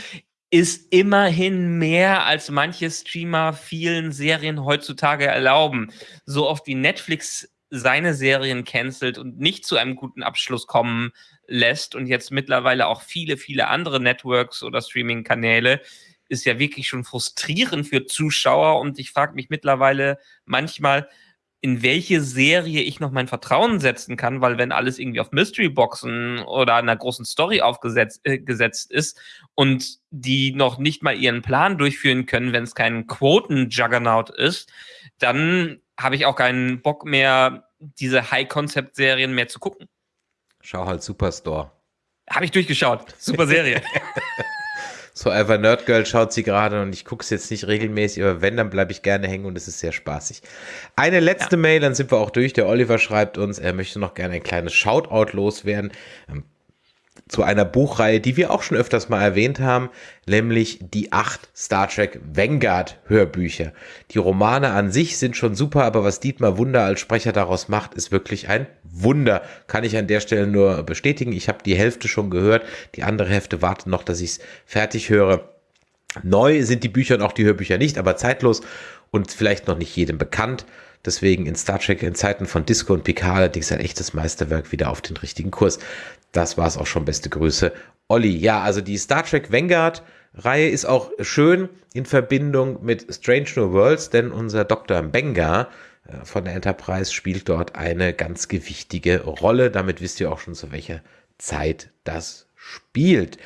Ist immerhin mehr, als manche Streamer vielen Serien heutzutage erlauben. So oft wie Netflix seine Serien cancelt und nicht zu einem guten Abschluss kommen lässt und jetzt mittlerweile auch viele, viele andere Networks oder Streaming-Kanäle, ist ja wirklich schon frustrierend für Zuschauer und ich frage mich mittlerweile manchmal, in welche Serie ich noch mein Vertrauen setzen kann, weil wenn alles irgendwie auf Mystery-Boxen oder einer großen Story aufgesetzt äh, gesetzt ist und die noch nicht mal ihren Plan durchführen können, wenn es kein Quoten-Juggernaut ist, dann habe ich auch keinen Bock mehr, diese High-Concept-Serien mehr zu gucken. Schau halt Superstore. Habe ich durchgeschaut. Super Serie. so Ever Nerd Girl schaut sie gerade und ich gucke es jetzt nicht regelmäßig, aber wenn, dann bleibe ich gerne hängen und es ist sehr spaßig. Eine letzte ja. Mail, dann sind wir auch durch. Der Oliver schreibt uns, er möchte noch gerne ein kleines Shoutout loswerden. Zu einer Buchreihe, die wir auch schon öfters mal erwähnt haben, nämlich die acht Star Trek Vanguard Hörbücher. Die Romane an sich sind schon super, aber was Dietmar Wunder als Sprecher daraus macht, ist wirklich ein Wunder. Kann ich an der Stelle nur bestätigen. Ich habe die Hälfte schon gehört, die andere Hälfte wartet noch, dass ich es fertig höre. Neu sind die Bücher und auch die Hörbücher nicht, aber zeitlos und vielleicht noch nicht jedem bekannt. Deswegen in Star Trek in Zeiten von Disco und Picard allerdings ein echtes Meisterwerk wieder auf den richtigen Kurs. Das war es auch schon. Beste Grüße, Olli. Ja, also die Star Trek Vanguard Reihe ist auch schön in Verbindung mit Strange New Worlds, denn unser Dr. Benga äh, von der Enterprise spielt dort eine ganz gewichtige Rolle. Damit wisst ihr auch schon, zu welcher Zeit das spielt.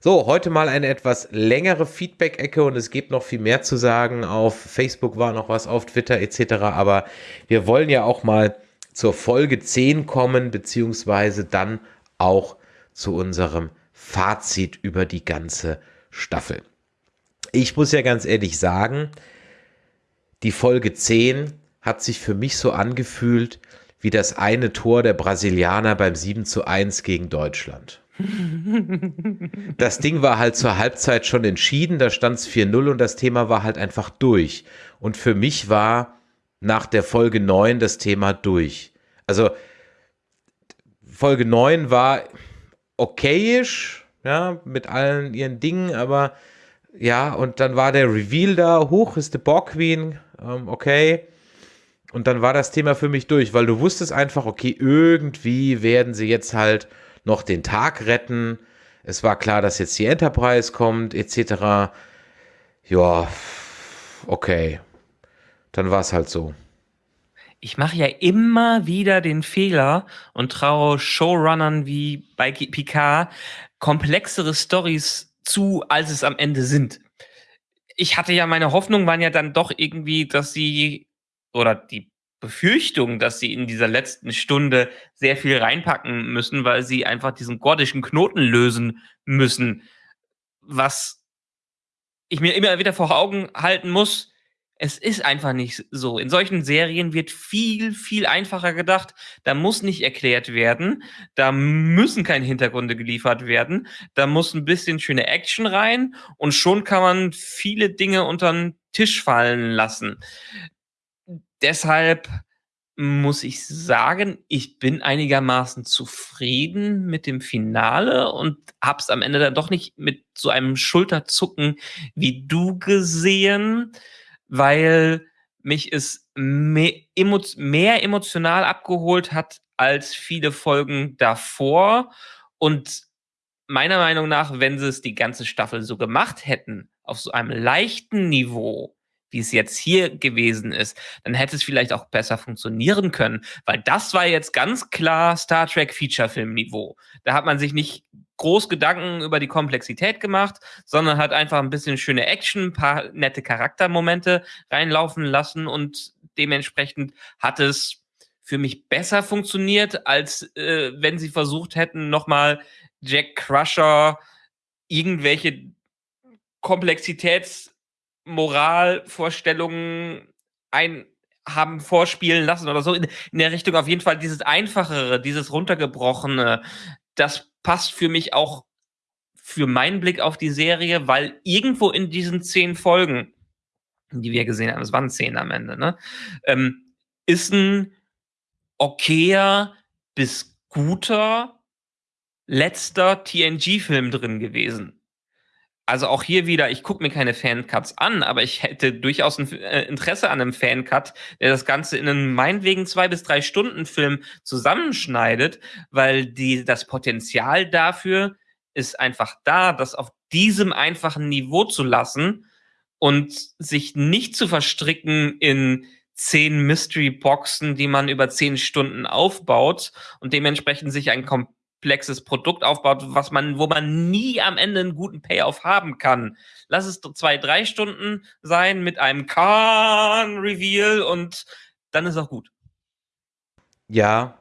So, heute mal eine etwas längere Feedback-Ecke und es gibt noch viel mehr zu sagen. Auf Facebook war noch was, auf Twitter etc. Aber wir wollen ja auch mal zur Folge 10 kommen, beziehungsweise dann auch zu unserem Fazit über die ganze Staffel. Ich muss ja ganz ehrlich sagen, die Folge 10 hat sich für mich so angefühlt wie das eine Tor der Brasilianer beim 7 zu 1 gegen Deutschland. Das Ding war halt zur Halbzeit schon entschieden, da stand es 4-0 und das Thema war halt einfach durch. Und für mich war nach der Folge 9 das Thema durch. Also Folge 9 war okayisch, ja, mit allen ihren Dingen, aber ja, und dann war der Reveal da, hoch ist der Borg Queen, ähm, okay. Und dann war das Thema für mich durch, weil du wusstest einfach, okay, irgendwie werden sie jetzt halt noch den Tag retten. Es war klar, dass jetzt die Enterprise kommt, etc. Ja, okay. Dann war es halt so. Ich mache ja immer wieder den Fehler und traue Showrunnern wie bei Picard komplexere Stories zu, als es am Ende sind. Ich hatte ja meine Hoffnung, waren ja dann doch irgendwie, dass sie oder die Befürchtung, dass sie in dieser letzten Stunde sehr viel reinpacken müssen, weil sie einfach diesen gordischen Knoten lösen müssen. Was ich mir immer wieder vor Augen halten muss, es ist einfach nicht so. In solchen Serien wird viel, viel einfacher gedacht. Da muss nicht erklärt werden. Da müssen keine Hintergründe geliefert werden. Da muss ein bisschen schöne Action rein und schon kann man viele Dinge unter den Tisch fallen lassen deshalb muss ich sagen, ich bin einigermaßen zufrieden mit dem Finale und hab's am Ende dann doch nicht mit so einem Schulterzucken wie du gesehen, weil mich es mehr, mehr emotional abgeholt hat als viele Folgen davor und meiner Meinung nach, wenn sie es die ganze Staffel so gemacht hätten, auf so einem leichten Niveau, wie es jetzt hier gewesen ist, dann hätte es vielleicht auch besser funktionieren können, weil das war jetzt ganz klar Star Trek Feature-Film-Niveau. Da hat man sich nicht groß Gedanken über die Komplexität gemacht, sondern hat einfach ein bisschen schöne Action, ein paar nette Charaktermomente reinlaufen lassen und dementsprechend hat es für mich besser funktioniert, als äh, wenn sie versucht hätten, nochmal Jack Crusher irgendwelche Komplexitäts Moralvorstellungen ein haben vorspielen lassen oder so. In, in der Richtung auf jeden Fall dieses einfachere, dieses runtergebrochene, das passt für mich auch für meinen Blick auf die Serie, weil irgendwo in diesen zehn Folgen, die wir gesehen haben, es waren zehn am Ende, ne, ähm, ist ein okayer bis guter letzter TNG-Film drin gewesen. Also auch hier wieder, ich gucke mir keine Fancuts an, aber ich hätte durchaus ein äh, Interesse an einem Fancut, der das Ganze in einen meinetwegen zwei bis drei Stunden Film zusammenschneidet, weil die, das Potenzial dafür ist einfach da, das auf diesem einfachen Niveau zu lassen und sich nicht zu verstricken in zehn Mystery-Boxen, die man über zehn Stunden aufbaut und dementsprechend sich ein komplexes Produkt aufbaut, was man, wo man nie am Ende einen guten Payoff haben kann. Lass es zwei, drei Stunden sein mit einem Khan-Reveal und dann ist auch gut. Ja,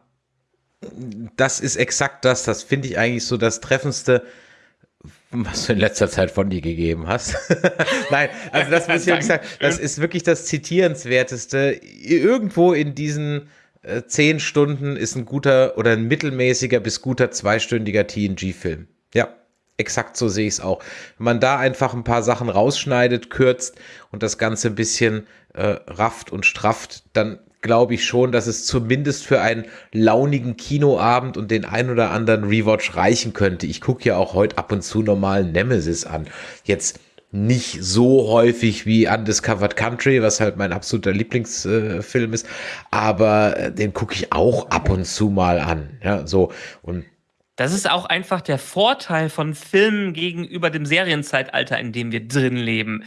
das ist exakt das. Das finde ich eigentlich so das Treffendste was du in letzter Zeit von dir gegeben hast. Nein, also das muss ich wirklich sagen, das ist wirklich das Zitierenswerteste. Irgendwo in diesen zehn Stunden ist ein guter oder ein mittelmäßiger bis guter zweistündiger TNG-Film. Ja, exakt so sehe ich es auch. Wenn man da einfach ein paar Sachen rausschneidet, kürzt und das Ganze ein bisschen äh, rafft und strafft, dann glaube ich schon, dass es zumindest für einen launigen Kinoabend und den ein oder anderen Rewatch reichen könnte. Ich gucke ja auch heute ab und zu normalen Nemesis an. Jetzt nicht so häufig wie Undiscovered Country, was halt mein absoluter Lieblingsfilm äh, ist, aber äh, den gucke ich auch ab und zu mal an. Ja, so und das ist auch einfach der Vorteil von Filmen gegenüber dem Serienzeitalter, in dem wir drin leben.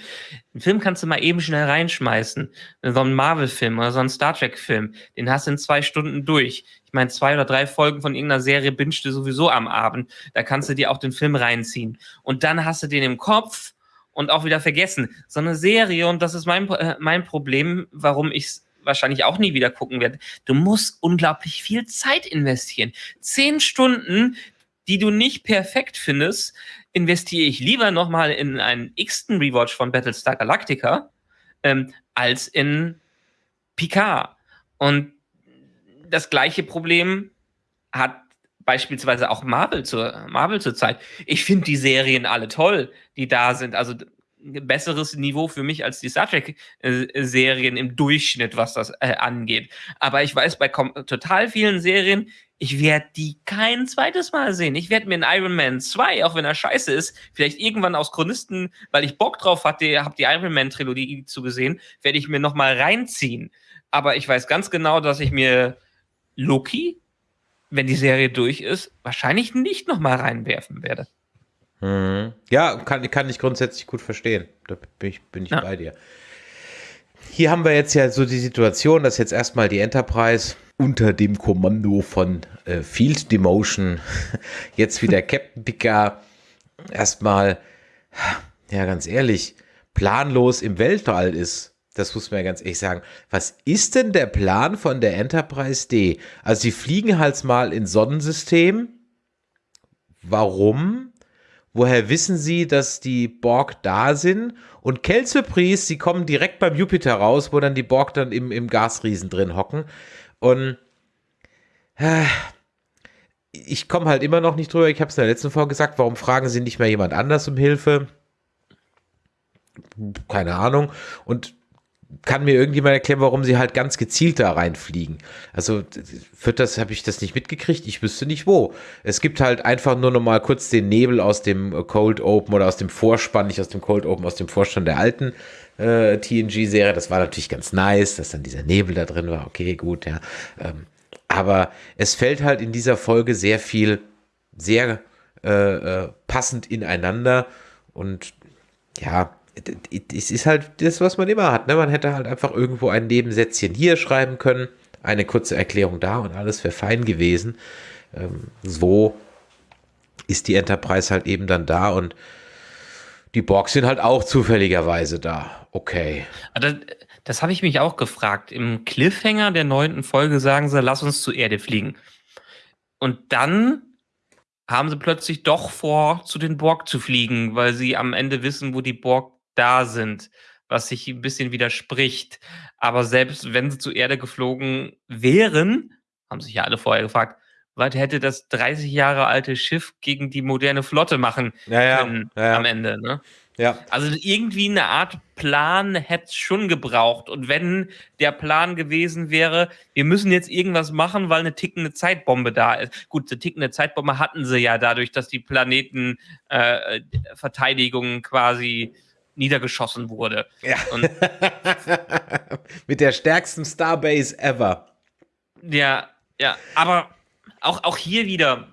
Einen Film kannst du mal eben schnell reinschmeißen. So einen Marvel-Film oder so einen Star Trek-Film, den hast du in zwei Stunden durch. Ich meine, zwei oder drei Folgen von irgendeiner Serie bingst du sowieso am Abend. Da kannst du dir auch den Film reinziehen. Und dann hast du den im Kopf und auch wieder vergessen. So eine Serie, und das ist mein, äh, mein Problem, warum ich es wahrscheinlich auch nie wieder gucken werde. Du musst unglaublich viel Zeit investieren. Zehn Stunden, die du nicht perfekt findest, investiere ich lieber nochmal in einen x-ten Rewatch von Battlestar Galactica ähm, als in Picard. Und das gleiche Problem hat beispielsweise auch Marvel zur Marvel zurzeit. Ich finde die Serien alle toll, die da sind. Also besseres Niveau für mich als die Star Trek-Serien im Durchschnitt, was das äh, angeht. Aber ich weiß bei total vielen Serien, ich werde die kein zweites Mal sehen. Ich werde mir in Iron Man 2, auch wenn er scheiße ist, vielleicht irgendwann aus Chronisten, weil ich Bock drauf hatte, habe die Iron Man Trilogie zugesehen, werde ich mir nochmal reinziehen. Aber ich weiß ganz genau, dass ich mir Loki, wenn die Serie durch ist, wahrscheinlich nicht nochmal reinwerfen werde. Mhm. Ja, kann, kann ich grundsätzlich gut verstehen. Da bin ich, bin ich ja. bei dir. Hier haben wir jetzt ja so die Situation, dass jetzt erstmal die Enterprise unter dem Kommando von äh, Field Demotion jetzt wieder Captain Picard erstmal, ja, ganz ehrlich, planlos im Weltall ist. Das muss man ja ganz ehrlich sagen. Was ist denn der Plan von der Enterprise D? Also, sie fliegen halt mal ins Sonnensystem. Warum? Woher wissen sie, dass die Borg da sind? Und Surprise, sie kommen direkt beim Jupiter raus, wo dann die Borg dann im, im Gasriesen drin hocken. Und äh, ich komme halt immer noch nicht drüber. Ich habe es in der letzten Folge gesagt. Warum fragen sie nicht mehr jemand anders um Hilfe? Keine Ahnung. Und kann mir irgendjemand erklären, warum sie halt ganz gezielt da reinfliegen? Also wird das, habe ich das nicht mitgekriegt? Ich wüsste nicht wo. Es gibt halt einfach nur noch mal kurz den Nebel aus dem Cold Open oder aus dem Vorspann, nicht aus dem Cold Open, aus dem Vorstand der alten äh, TNG-Serie. Das war natürlich ganz nice, dass dann dieser Nebel da drin war. Okay, gut, ja. Ähm, aber es fällt halt in dieser Folge sehr viel, sehr äh, äh, passend ineinander und ja, es ist halt das, was man immer hat. Ne? Man hätte halt einfach irgendwo ein Nebensätzchen hier schreiben können, eine kurze Erklärung da und alles wäre fein gewesen. Ähm, so ist die Enterprise halt eben dann da und die Borgs sind halt auch zufälligerweise da. Okay. Das, das habe ich mich auch gefragt. Im Cliffhanger der neunten Folge sagen sie, lass uns zur Erde fliegen. Und dann haben sie plötzlich doch vor, zu den Borg zu fliegen, weil sie am Ende wissen, wo die Borg da sind, was sich ein bisschen widerspricht. Aber selbst wenn sie zur Erde geflogen wären, haben sich ja alle vorher gefragt, was hätte das 30 Jahre alte Schiff gegen die moderne Flotte machen ja, ja, können ja, am Ende, ne? Ja. Also irgendwie eine Art Plan hätte es schon gebraucht. Und wenn der Plan gewesen wäre, wir müssen jetzt irgendwas machen, weil eine tickende Zeitbombe da ist. Gut, eine tickende Zeitbombe hatten sie ja dadurch, dass die Planetenverteidigung äh, quasi niedergeschossen wurde. Ja. Mit der stärksten Starbase ever. Ja, ja, aber auch, auch hier wieder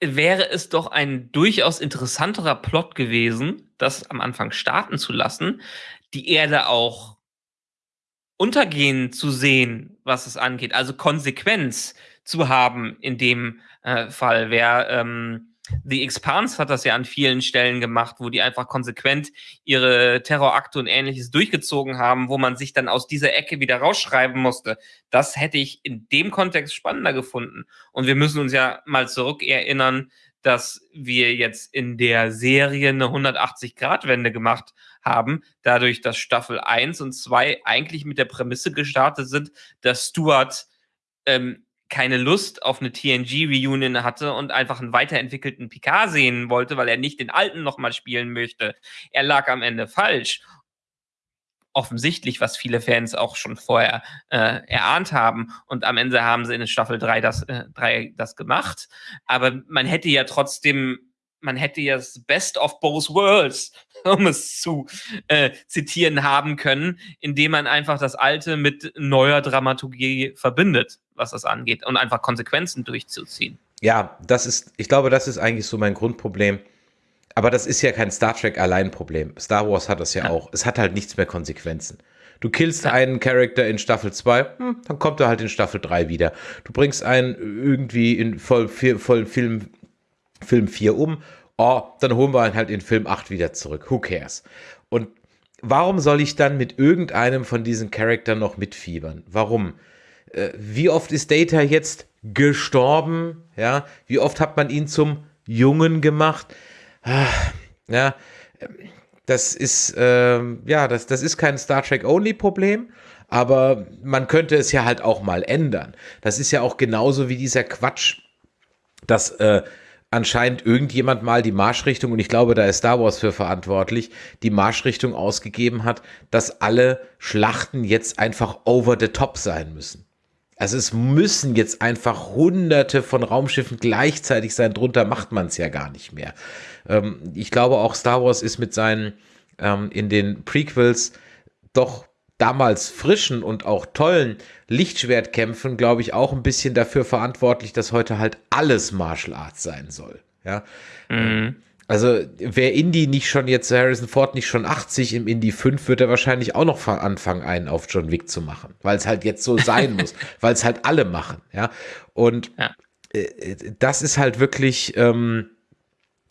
wäre es doch ein durchaus interessanterer Plot gewesen, das am Anfang starten zu lassen, die Erde auch untergehen zu sehen, was es angeht, also Konsequenz zu haben in dem äh, Fall. Wer ähm, The Expanse hat das ja an vielen Stellen gemacht, wo die einfach konsequent ihre Terrorakte und ähnliches durchgezogen haben, wo man sich dann aus dieser Ecke wieder rausschreiben musste. Das hätte ich in dem Kontext spannender gefunden. Und wir müssen uns ja mal zurückerinnern, dass wir jetzt in der Serie eine 180-Grad-Wende gemacht haben, dadurch, dass Staffel 1 und 2 eigentlich mit der Prämisse gestartet sind, dass Stuart ähm, keine Lust auf eine TNG-Reunion hatte und einfach einen weiterentwickelten Picard sehen wollte, weil er nicht den alten nochmal spielen möchte. Er lag am Ende falsch. Offensichtlich, was viele Fans auch schon vorher äh, erahnt haben. Und am Ende haben sie in Staffel 3 das, äh, 3 das gemacht. Aber man hätte ja trotzdem man hätte ja das Best of both worlds, um es zu äh, zitieren haben können, indem man einfach das Alte mit neuer Dramaturgie verbindet, was das angeht, und einfach Konsequenzen durchzuziehen. Ja, das ist, ich glaube, das ist eigentlich so mein Grundproblem. Aber das ist ja kein Star Trek allein Problem. Star Wars hat das ja, ja. auch. Es hat halt nichts mehr Konsequenzen. Du killst ja. einen Charakter in Staffel 2, hm, dann kommt er halt in Staffel 3 wieder. Du bringst einen irgendwie in voll, voll Film Film 4 um, oh, dann holen wir ihn halt in Film 8 wieder zurück. Who cares? Und warum soll ich dann mit irgendeinem von diesen Charakteren noch mitfiebern? Warum? Äh, wie oft ist Data jetzt gestorben? Ja, wie oft hat man ihn zum Jungen gemacht? Ah, ja, das ist, äh, ja, das, das ist kein Star Trek-Only-Problem aber man könnte es ja halt auch mal ändern. Das ist ja auch genauso wie dieser Quatsch, dass äh, anscheinend irgendjemand mal die Marschrichtung, und ich glaube, da ist Star Wars für verantwortlich, die Marschrichtung ausgegeben hat, dass alle Schlachten jetzt einfach over the top sein müssen. Also es müssen jetzt einfach hunderte von Raumschiffen gleichzeitig sein, drunter macht man es ja gar nicht mehr. Ähm, ich glaube auch Star Wars ist mit seinen ähm, in den Prequels doch damals frischen und auch tollen Lichtschwertkämpfen, glaube ich, auch ein bisschen dafür verantwortlich, dass heute halt alles Martial Arts sein soll. Ja. Mhm. Also, wer Indie nicht schon jetzt, Harrison Ford nicht schon 80 im Indie 5, wird er wahrscheinlich auch noch anfangen, einen auf John Wick zu machen, weil es halt jetzt so sein muss, weil es halt alle machen, ja. Und ja. Äh, das ist halt wirklich, ähm,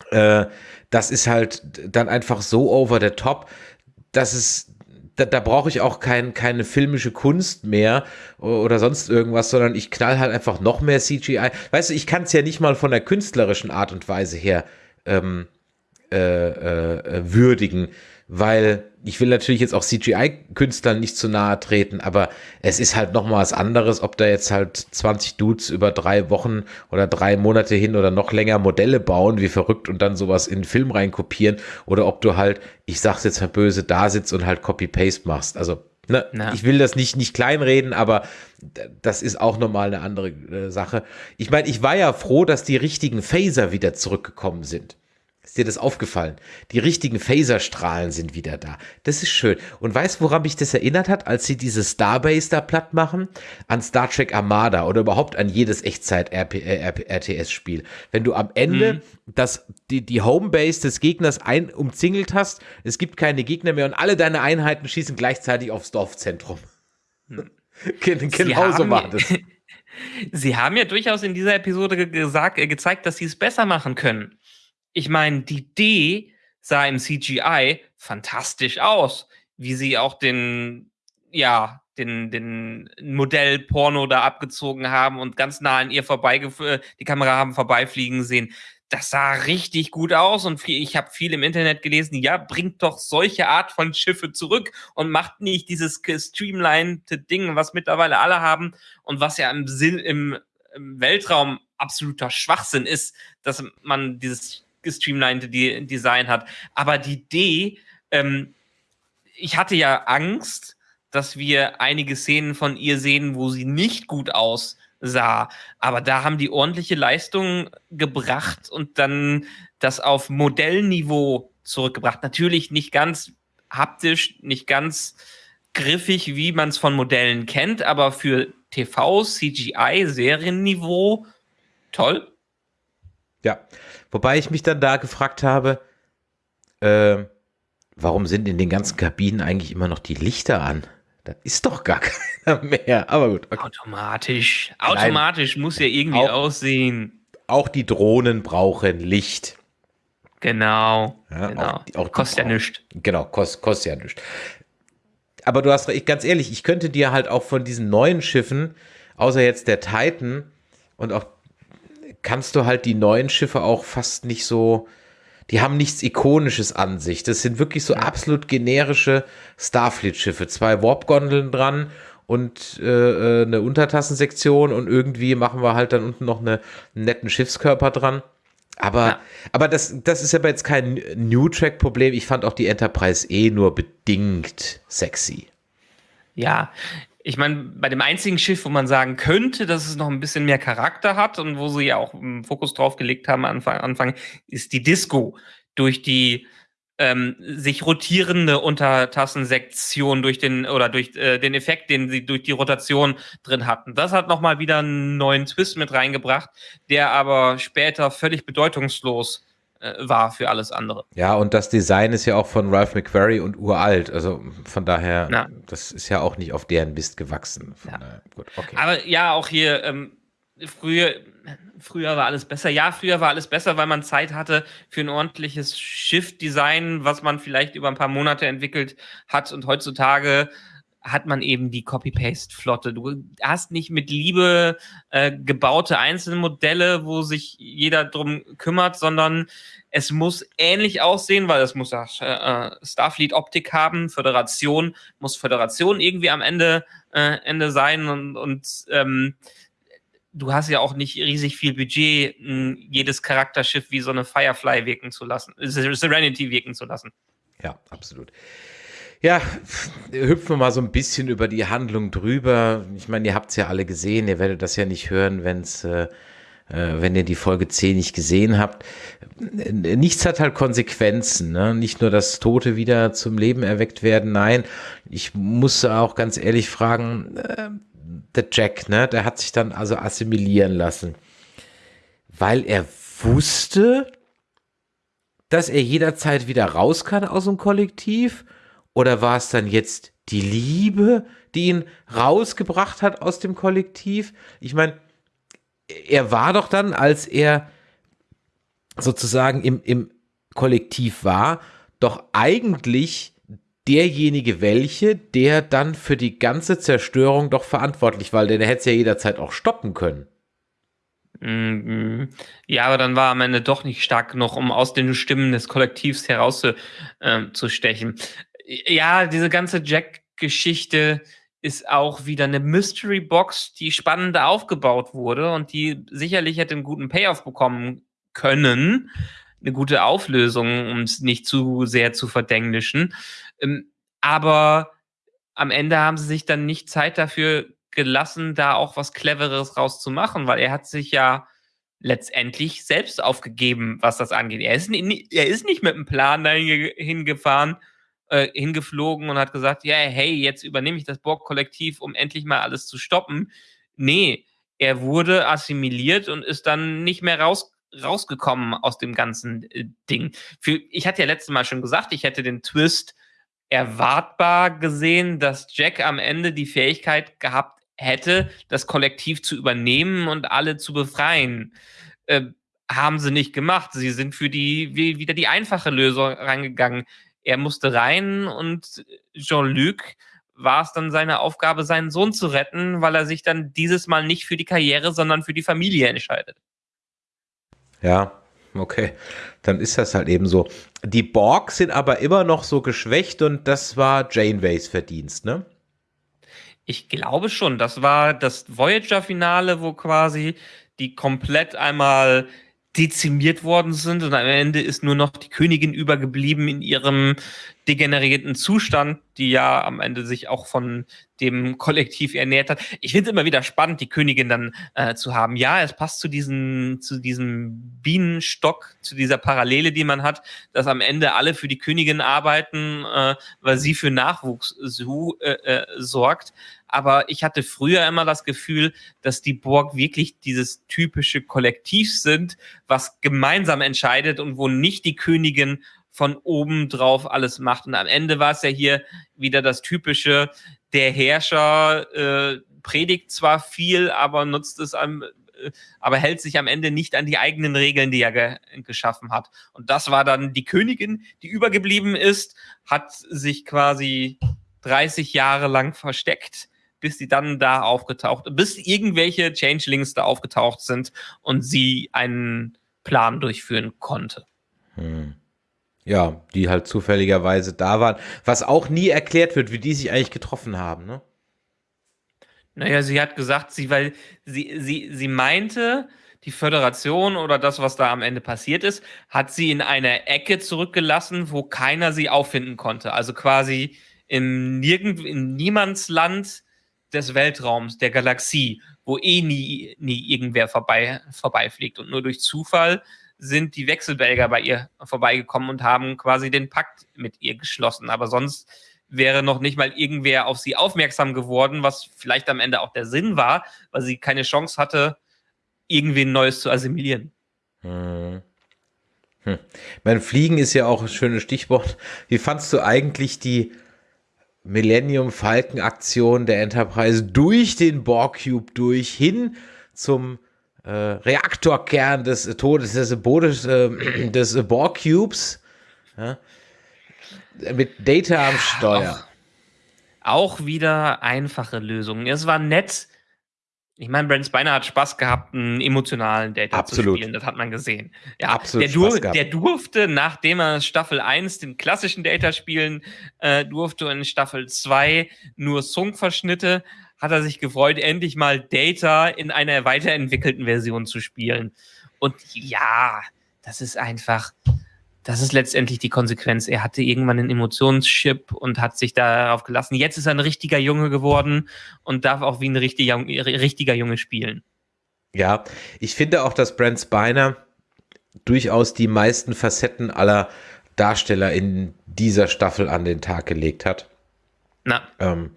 äh, das ist halt dann einfach so over the top, dass es da, da brauche ich auch kein, keine filmische Kunst mehr oder sonst irgendwas, sondern ich knall halt einfach noch mehr CGI. Weißt du, ich kann es ja nicht mal von der künstlerischen Art und Weise her ähm, äh, äh, würdigen weil ich will natürlich jetzt auch CGI-Künstlern nicht zu nahe treten, aber es ist halt noch mal was anderes, ob da jetzt halt 20 Dudes über drei Wochen oder drei Monate hin oder noch länger Modelle bauen, wie verrückt und dann sowas in den Film reinkopieren oder ob du halt, ich sag's jetzt mal böse, da sitzt und halt Copy-Paste machst. Also Ne, ich will das nicht, nicht kleinreden, aber das ist auch nochmal eine andere äh, Sache. Ich meine, ich war ja froh, dass die richtigen Phaser wieder zurückgekommen sind. Ist dir das aufgefallen? Die richtigen Phaserstrahlen sind wieder da. Das ist schön. Und weißt, woran mich das erinnert hat, als sie diese Starbase da platt machen? An Star Trek Armada oder überhaupt an jedes Echtzeit-RTS-Spiel. Äh, Wenn du am Ende mhm. das, die, die Homebase des Gegners ein, umzingelt hast, es gibt keine Gegner mehr und alle deine Einheiten schießen gleichzeitig aufs Dorfzentrum. Mhm. genau so war das. Sie haben ja durchaus in dieser Episode gesagt, äh, gezeigt, dass sie es besser machen können ich meine, die Idee sah im CGI fantastisch aus, wie sie auch den, ja, den, den Modell-Porno da abgezogen haben und ganz nah an ihr vorbei, die Kamera haben vorbeifliegen sehen. Das sah richtig gut aus und ich habe viel im Internet gelesen, ja, bringt doch solche Art von Schiffe zurück und macht nicht dieses streamlined Ding, was mittlerweile alle haben und was ja im, Sinn, im, im Weltraum absoluter Schwachsinn ist, dass man dieses gestreamlinete Design hat. Aber die D, ähm, ich hatte ja Angst, dass wir einige Szenen von ihr sehen, wo sie nicht gut aussah. Aber da haben die ordentliche Leistung gebracht und dann das auf Modellniveau zurückgebracht. Natürlich nicht ganz haptisch, nicht ganz griffig, wie man es von Modellen kennt, aber für TV, CGI, Serienniveau toll. Ja, wobei ich mich dann da gefragt habe, äh, warum sind in den ganzen Kabinen eigentlich immer noch die Lichter an? Da ist doch gar keiner mehr. Aber gut. Okay. Automatisch. Automatisch Nein. muss ja irgendwie auch, aussehen. Auch die Drohnen brauchen Licht. Genau. Ja, genau. Auch, auch kostet ja nichts. Genau, kost, kostet ja nichts. Aber du hast recht, ganz ehrlich, ich könnte dir halt auch von diesen neuen Schiffen, außer jetzt der Titan und auch kannst du halt die neuen Schiffe auch fast nicht so, die haben nichts Ikonisches an sich. Das sind wirklich so absolut generische Starfleet-Schiffe. Zwei Warp-Gondeln dran und äh, äh, eine Untertassensektion und irgendwie machen wir halt dann unten noch eine, einen netten Schiffskörper dran. Aber, ja. aber das, das ist aber jetzt kein New Track-Problem. Ich fand auch die Enterprise eh nur bedingt sexy. Ja, ich meine, bei dem einzigen Schiff, wo man sagen könnte, dass es noch ein bisschen mehr Charakter hat und wo sie ja auch einen Fokus drauf gelegt haben Anfang, Anfang ist die Disco. Durch die ähm, sich rotierende Untertassensektion durch den oder durch äh, den Effekt, den sie durch die Rotation drin hatten. Das hat nochmal wieder einen neuen Twist mit reingebracht, der aber später völlig bedeutungslos war für alles andere. Ja, und das Design ist ja auch von Ralph McQuarrie und uralt. Also von daher, ja. das ist ja auch nicht auf deren Mist gewachsen. Ja. Gut, okay. Aber ja, auch hier ähm, früher, früher war alles besser. Ja, früher war alles besser, weil man Zeit hatte für ein ordentliches Shift-Design, was man vielleicht über ein paar Monate entwickelt hat. Und heutzutage hat man eben die Copy-Paste-Flotte. Du hast nicht mit Liebe äh, gebaute Einzelmodelle, wo sich jeder drum kümmert, sondern es muss ähnlich aussehen, weil es muss äh, Starfleet-Optik haben. Föderation muss Föderation irgendwie am Ende, äh, Ende sein und, und ähm, du hast ja auch nicht riesig viel Budget, jedes Charakterschiff wie so eine Firefly wirken zu lassen, Serenity wirken zu lassen. Ja, absolut. Ja, hüpfen wir mal so ein bisschen über die Handlung drüber. Ich meine, ihr habt es ja alle gesehen, ihr werdet das ja nicht hören, wenn es äh, äh, wenn ihr die Folge 10 nicht gesehen habt. Nichts hat halt Konsequenzen. Ne? Nicht nur, dass Tote wieder zum Leben erweckt werden. Nein, ich muss auch ganz ehrlich fragen, äh, der Jack, ne, der hat sich dann also assimilieren lassen, weil er wusste, dass er jederzeit wieder raus kann aus dem Kollektiv oder war es dann jetzt die Liebe, die ihn rausgebracht hat aus dem Kollektiv? Ich meine, er war doch dann, als er sozusagen im, im Kollektiv war, doch eigentlich derjenige welche, der dann für die ganze Zerstörung doch verantwortlich war, denn er hätte es ja jederzeit auch stoppen können. Mhm. Ja, aber dann war am Ende doch nicht stark genug, um aus den Stimmen des Kollektivs herauszustechen. Ja, diese ganze Jack-Geschichte ist auch wieder eine Mystery Box, die spannend aufgebaut wurde und die sicherlich hätte einen guten Payoff bekommen können. Eine gute Auflösung, um es nicht zu sehr zu verdenglischen. Ähm, aber am Ende haben sie sich dann nicht Zeit dafür gelassen, da auch was Cleveres rauszumachen, weil er hat sich ja letztendlich selbst aufgegeben, was das angeht. Er ist, er ist nicht mit einem Plan dahin hingefahren, äh, hingeflogen und hat gesagt, ja, hey, jetzt übernehme ich das Borg-Kollektiv, um endlich mal alles zu stoppen. Nee, er wurde assimiliert und ist dann nicht mehr raus, rausgekommen aus dem ganzen äh, Ding. Für, ich hatte ja letztes Mal schon gesagt, ich hätte den Twist erwartbar gesehen, dass Jack am Ende die Fähigkeit gehabt hätte, das Kollektiv zu übernehmen und alle zu befreien. Äh, haben sie nicht gemacht. Sie sind für die wie, wieder die einfache Lösung reingegangen er musste rein und Jean-Luc war es dann seine Aufgabe, seinen Sohn zu retten, weil er sich dann dieses Mal nicht für die Karriere, sondern für die Familie entscheidet. Ja, okay. Dann ist das halt eben so. Die Borg sind aber immer noch so geschwächt und das war Janeways Verdienst, ne? Ich glaube schon. Das war das Voyager-Finale, wo quasi die komplett einmal dezimiert worden sind und am Ende ist nur noch die Königin übergeblieben in ihrem degenerierten Zustand, die ja am Ende sich auch von dem Kollektiv ernährt hat. Ich finde es immer wieder spannend, die Königin dann äh, zu haben. Ja, es passt zu diesem, zu diesem Bienenstock, zu dieser Parallele, die man hat, dass am Ende alle für die Königin arbeiten, äh, weil sie für Nachwuchs so, äh, äh, sorgt. Aber ich hatte früher immer das Gefühl, dass die Borg wirklich dieses typische Kollektiv sind, was gemeinsam entscheidet und wo nicht die Königin von oben drauf alles macht. Und am Ende war es ja hier wieder das typische, der Herrscher äh, predigt zwar viel, aber nutzt es am, äh, aber hält sich am Ende nicht an die eigenen Regeln, die er ge geschaffen hat. Und das war dann die Königin, die übergeblieben ist, hat sich quasi 30 Jahre lang versteckt bis sie dann da aufgetaucht, bis irgendwelche Changelings da aufgetaucht sind und sie einen Plan durchführen konnte. Hm. Ja, die halt zufälligerweise da waren. Was auch nie erklärt wird, wie die sich eigentlich getroffen haben, ne? Naja, sie hat gesagt, sie, weil sie, sie, sie meinte, die Föderation oder das, was da am Ende passiert ist, hat sie in eine Ecke zurückgelassen, wo keiner sie auffinden konnte. Also quasi im nirgend, in Niemandsland des Weltraums, der Galaxie, wo eh nie, nie irgendwer vorbei, vorbeifliegt. Und nur durch Zufall sind die Wechselbelger bei ihr vorbeigekommen und haben quasi den Pakt mit ihr geschlossen. Aber sonst wäre noch nicht mal irgendwer auf sie aufmerksam geworden, was vielleicht am Ende auch der Sinn war, weil sie keine Chance hatte, irgendwen Neues zu assimilieren. Hm. Hm. Mein Fliegen ist ja auch ein schönes Stichwort. Wie fandst du eigentlich die Millennium Falcon Aktion der Enterprise durch den Borg Cube durch hin zum äh, Reaktorkern des Todes des, Bodes, äh, des Borg Cubes ja, mit Data am Steuer. Auch, auch wieder einfache Lösungen. Es war nett, ich meine, Brent Spiner hat Spaß gehabt, einen emotionalen Data Absolut. zu spielen. Das hat man gesehen. Ja, Absolut der, dur der durfte, nachdem er Staffel 1 den klassischen Data spielen äh, durfte, in Staffel 2 nur Song-Verschnitte, hat er sich gefreut, endlich mal Data in einer weiterentwickelten Version zu spielen. Und ja, das ist einfach, das ist letztendlich die Konsequenz. Er hatte irgendwann einen Emotionschip und hat sich darauf gelassen. Jetzt ist er ein richtiger Junge geworden und darf auch wie ein richtiger, richtiger Junge spielen. Ja, ich finde auch, dass Brent Spiner durchaus die meisten Facetten aller Darsteller in dieser Staffel an den Tag gelegt hat. Na. Ähm,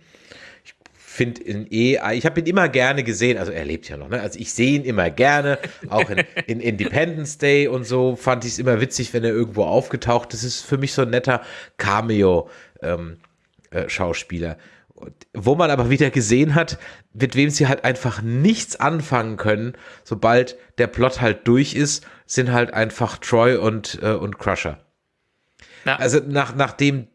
finde ihn eh, ich habe ihn immer gerne gesehen, also er lebt ja noch, ne? Also ich sehe ihn immer gerne, auch in, in Independence Day und so fand ich es immer witzig, wenn er irgendwo aufgetaucht ist. Das ist für mich so ein netter Cameo-Schauspieler. Ähm, äh, wo man aber wieder gesehen hat, mit wem sie halt einfach nichts anfangen können, sobald der Plot halt durch ist, sind halt einfach Troy und, äh, und Crusher. Ja. Also nach, nachdem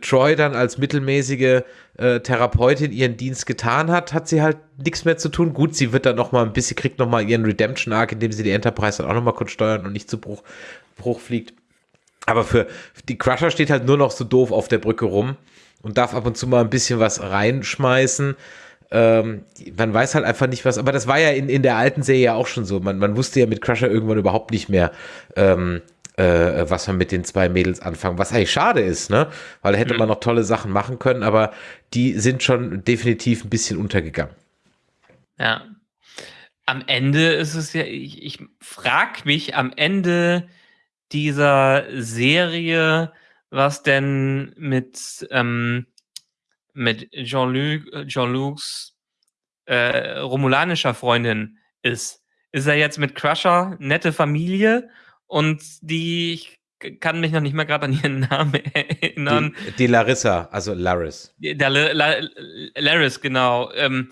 Troy dann als mittelmäßige äh, Therapeutin ihren Dienst getan hat, hat sie halt nichts mehr zu tun. Gut, sie wird dann noch mal ein bisschen, kriegt noch mal ihren Redemption-Arc, indem sie die Enterprise dann auch noch mal kurz steuern und nicht zu Bruch, Bruch fliegt. Aber für, für die Crusher steht halt nur noch so doof auf der Brücke rum und darf ab und zu mal ein bisschen was reinschmeißen. Ähm, man weiß halt einfach nicht was, aber das war ja in, in der alten Serie ja auch schon so. Man, man wusste ja mit Crusher irgendwann überhaupt nicht mehr, ähm, äh, was man mit den zwei Mädels anfangen, was eigentlich schade ist, ne? Weil da hätte mhm. man noch tolle Sachen machen können, aber die sind schon definitiv ein bisschen untergegangen. Ja. Am Ende ist es ja, ich, ich frage mich am Ende dieser Serie, was denn mit, ähm, mit Jean-Luc, Jean-Lucs äh, romulanischer Freundin ist. Ist er jetzt mit Crusher nette Familie und die, ich kann mich noch nicht mal gerade an ihren Namen erinnern. Die, die Larissa, also Laris. Der La, La, Laris, genau. Ähm,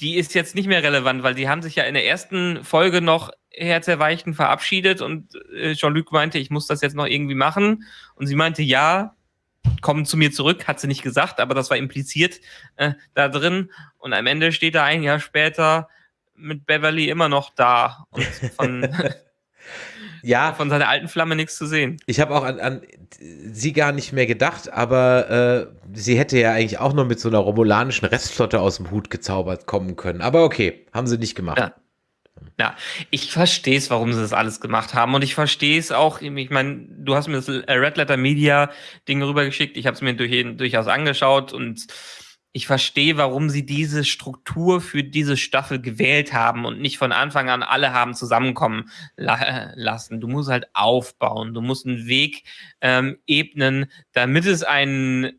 die ist jetzt nicht mehr relevant, weil die haben sich ja in der ersten Folge noch herzerweichten verabschiedet und äh, Jean-Luc meinte, ich muss das jetzt noch irgendwie machen. Und sie meinte, ja, kommen zu mir zurück, hat sie nicht gesagt, aber das war impliziert äh, da drin. Und am Ende steht er ein Jahr später mit Beverly immer noch da und von ja. Von seiner alten Flamme nichts zu sehen. Ich habe auch an, an, sie gar nicht mehr gedacht, aber äh, sie hätte ja eigentlich auch noch mit so einer romulanischen Restflotte aus dem Hut gezaubert kommen können. Aber okay, haben sie nicht gemacht. Ja. Ja, ich verstehe es, warum sie das alles gemacht haben. Und ich verstehe es auch, ich meine, du hast mir das Red Letter Media Ding rübergeschickt, ich habe es mir durch, durchaus angeschaut und ich verstehe, warum sie diese Struktur für diese Staffel gewählt haben und nicht von Anfang an alle haben zusammenkommen la lassen. Du musst halt aufbauen, du musst einen Weg ähm, ebnen, damit es ein,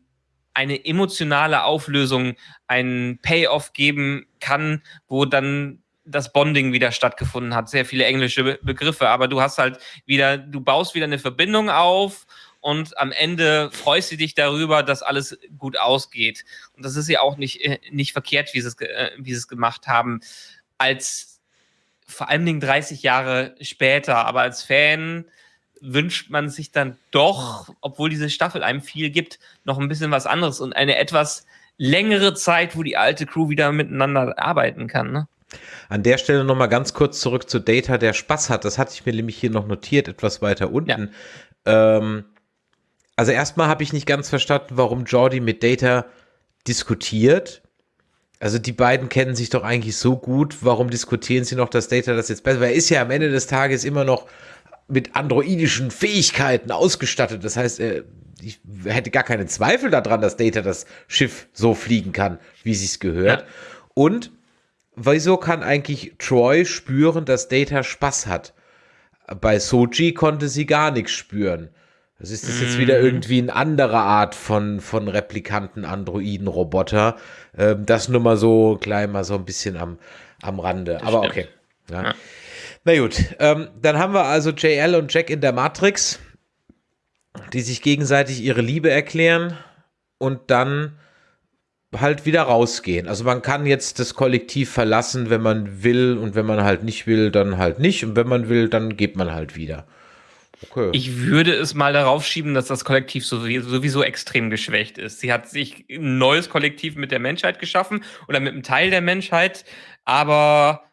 eine emotionale Auflösung, einen Payoff geben kann, wo dann das Bonding wieder stattgefunden hat. Sehr viele englische Be Begriffe, aber du hast halt wieder, du baust wieder eine Verbindung auf und am Ende freust du dich darüber, dass alles gut ausgeht. Und das ist ja auch nicht, äh, nicht verkehrt, wie sie, es, äh, wie sie es gemacht haben. Als vor allen Dingen 30 Jahre später, aber als Fan wünscht man sich dann doch, obwohl diese Staffel einem viel gibt, noch ein bisschen was anderes und eine etwas längere Zeit, wo die alte Crew wieder miteinander arbeiten kann. Ne? An der Stelle nochmal ganz kurz zurück zu Data, der Spaß hat. Das hatte ich mir nämlich hier noch notiert, etwas weiter unten. Ja. Ähm, also erstmal habe ich nicht ganz verstanden, warum Jordi mit Data diskutiert. Also die beiden kennen sich doch eigentlich so gut. Warum diskutieren sie noch, dass Data das jetzt besser? Weil er ist ja am Ende des Tages immer noch mit androidischen Fähigkeiten ausgestattet. Das heißt, ich hätte gar keinen Zweifel daran, dass Data das Schiff so fliegen kann, wie sie es gehört. Ja. Und wieso kann eigentlich Troy spüren, dass Data Spaß hat? Bei Soji konnte sie gar nichts spüren. Das ist das jetzt wieder mhm. irgendwie eine andere Art von, von Replikanten, Androiden, Roboter. Ähm, das nur mal so klein, mal so ein bisschen am, am Rande. Das Aber stimmt. okay. Ja. ja. Na gut, ähm, dann haben wir also JL und Jack in der Matrix, die sich gegenseitig ihre Liebe erklären und dann halt wieder rausgehen. Also man kann jetzt das Kollektiv verlassen, wenn man will und wenn man halt nicht will, dann halt nicht und wenn man will, dann geht man halt wieder. Okay. Ich würde es mal darauf schieben, dass das Kollektiv sowieso extrem geschwächt ist. Sie hat sich ein neues Kollektiv mit der Menschheit geschaffen oder mit einem Teil der Menschheit, aber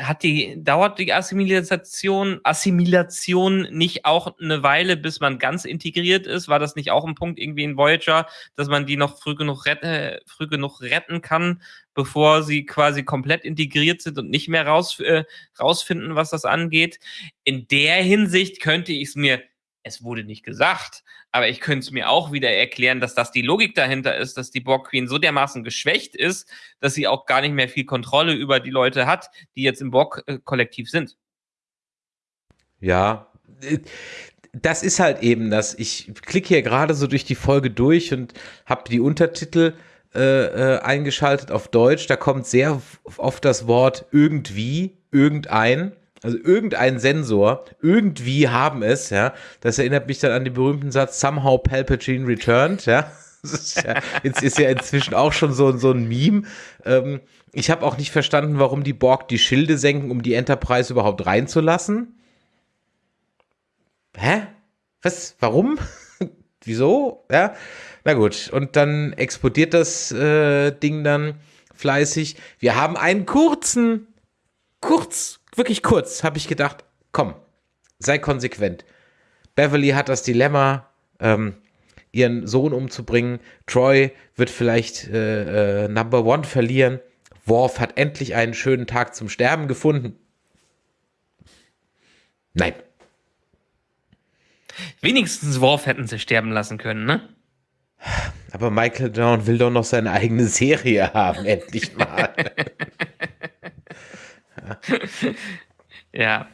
hat die, dauert die Assimilation, Assimilation nicht auch eine Weile, bis man ganz integriert ist? War das nicht auch ein Punkt irgendwie in Voyager, dass man die noch früh genug, retten, äh, früh genug retten kann, bevor sie quasi komplett integriert sind und nicht mehr raus, äh, rausfinden, was das angeht? In der Hinsicht könnte ich es mir es wurde nicht gesagt, aber ich könnte es mir auch wieder erklären, dass das die Logik dahinter ist, dass die Borg Queen so dermaßen geschwächt ist, dass sie auch gar nicht mehr viel Kontrolle über die Leute hat, die jetzt im Borg-Kollektiv sind. Ja, das ist halt eben das. Ich klicke hier gerade so durch die Folge durch und habe die Untertitel äh, äh, eingeschaltet auf Deutsch. Da kommt sehr oft das Wort irgendwie, irgendein also irgendein Sensor, irgendwie haben es, ja. Das erinnert mich dann an den berühmten Satz, somehow Palpatine returned, ja. Ist ja, ist ja inzwischen auch schon so, so ein Meme. Ähm, ich habe auch nicht verstanden, warum die Borg die Schilde senken, um die Enterprise überhaupt reinzulassen. Hä? Was? Warum? Wieso? Ja. Na gut. Und dann explodiert das äh, Ding dann fleißig. Wir haben einen kurzen, kurz, wirklich kurz habe ich gedacht, komm, sei konsequent. Beverly hat das Dilemma, ähm, ihren Sohn umzubringen. Troy wird vielleicht äh, äh, Number One verlieren. Worf hat endlich einen schönen Tag zum Sterben gefunden. Nein. Wenigstens Worf hätten sie sterben lassen können, ne? Aber Michael Down will doch noch seine eigene Serie haben, endlich mal. ja.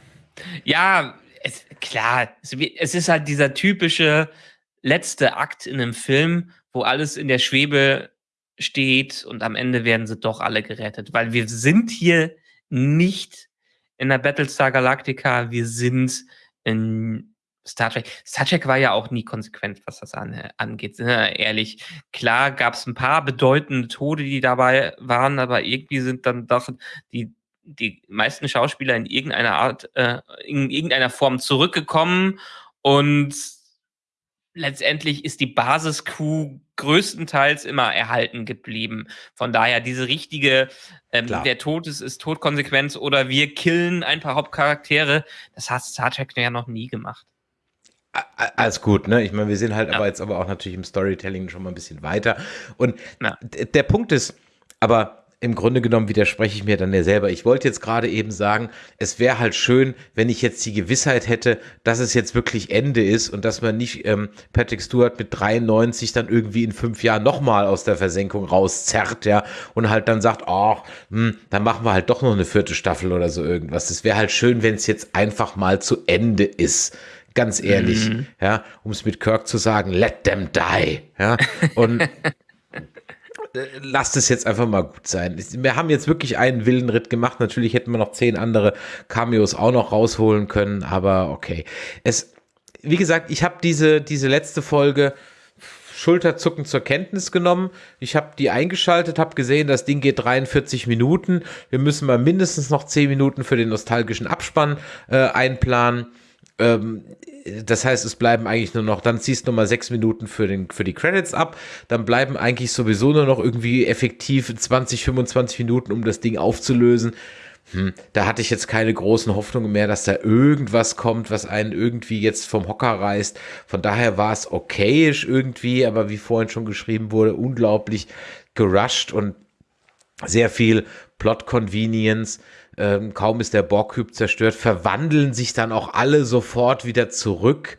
Ja, es, klar, es, ist halt dieser typische letzte Akt in einem Film, wo alles in der Schwebe steht und am Ende werden sie doch alle gerettet, weil wir sind hier nicht in der Battlestar Galactica, wir sind in Star Trek. Star Trek war ja auch nie konsequent, was das an, angeht. Ne? Ehrlich, klar gab es ein paar bedeutende Tode, die dabei waren, aber irgendwie sind dann doch die die meisten Schauspieler in irgendeiner Art, äh, in irgendeiner Form zurückgekommen und letztendlich ist die Basiscrew größtenteils immer erhalten geblieben. Von daher diese richtige, ähm, der Tod ist, ist Todkonsequenz oder wir killen ein paar Hauptcharaktere, das hat Star Trek ja noch nie gemacht. Alles gut, ne? Ich meine, wir sind halt ja. aber jetzt aber auch natürlich im Storytelling schon mal ein bisschen weiter. Und ja. der Punkt ist, aber im Grunde genommen widerspreche ich mir dann ja selber. Ich wollte jetzt gerade eben sagen, es wäre halt schön, wenn ich jetzt die Gewissheit hätte, dass es jetzt wirklich Ende ist und dass man nicht ähm, Patrick Stewart mit 93 dann irgendwie in fünf Jahren nochmal aus der Versenkung rauszerrt, ja, und halt dann sagt, ach, hm, dann machen wir halt doch noch eine vierte Staffel oder so irgendwas. Es wäre halt schön, wenn es jetzt einfach mal zu Ende ist ganz ehrlich, mhm. ja, um es mit Kirk zu sagen, let them die, ja, und lasst es jetzt einfach mal gut sein. Wir haben jetzt wirklich einen Willenritt gemacht. Natürlich hätten wir noch zehn andere Cameos auch noch rausholen können, aber okay. Es, wie gesagt, ich habe diese, diese letzte Folge Schulterzucken zur Kenntnis genommen. Ich habe die eingeschaltet, habe gesehen, das Ding geht 43 Minuten. Wir müssen mal mindestens noch 10 Minuten für den nostalgischen Abspann äh, einplanen. Ähm, das heißt, es bleiben eigentlich nur noch, dann ziehst du nochmal sechs Minuten für, den, für die Credits ab, dann bleiben eigentlich sowieso nur noch irgendwie effektiv 20, 25 Minuten, um das Ding aufzulösen. Hm, da hatte ich jetzt keine großen Hoffnungen mehr, dass da irgendwas kommt, was einen irgendwie jetzt vom Hocker reißt. Von daher war es okayisch irgendwie, aber wie vorhin schon geschrieben wurde, unglaublich gerusht und sehr viel Plot Convenience ähm, kaum ist der Borg-Cube zerstört, verwandeln sich dann auch alle sofort wieder zurück.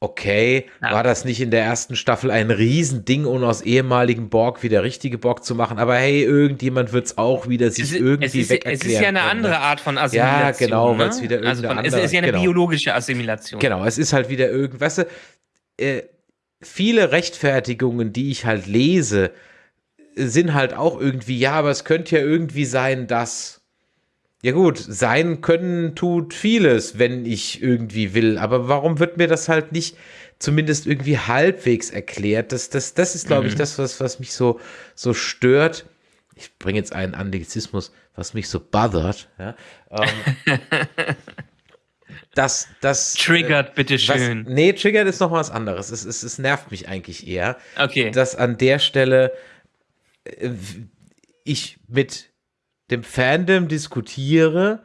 Okay, ja. war das nicht in der ersten Staffel ein Riesending, um aus ehemaligen Borg wieder richtige Borg zu machen? Aber hey, irgendjemand wird es auch wieder sich ist, irgendwie es ist, Es ist ja eine können, andere ne? Art von Assimilation. Ja, genau, weil es ne? wieder also von, andere, Es ist ja eine genau. biologische Assimilation. Genau, es ist halt wieder irgendwas. Weißt du, äh, viele Rechtfertigungen, die ich halt lese, sind halt auch irgendwie, ja, aber es könnte ja irgendwie sein, dass ja gut, sein können tut vieles, wenn ich irgendwie will. Aber warum wird mir das halt nicht zumindest irgendwie halbwegs erklärt? Das, das, das ist, glaube mhm. ich, das, was, was mich so, so stört. Ich bringe jetzt einen Anglizismus, was mich so bothert. Ja? Ähm, das, das. Triggert, äh, bitteschön. Nee, triggert ist noch was anderes. Es, es, es nervt mich eigentlich eher. Okay. Dass an der Stelle äh, ich mit dem Fandom diskutiere,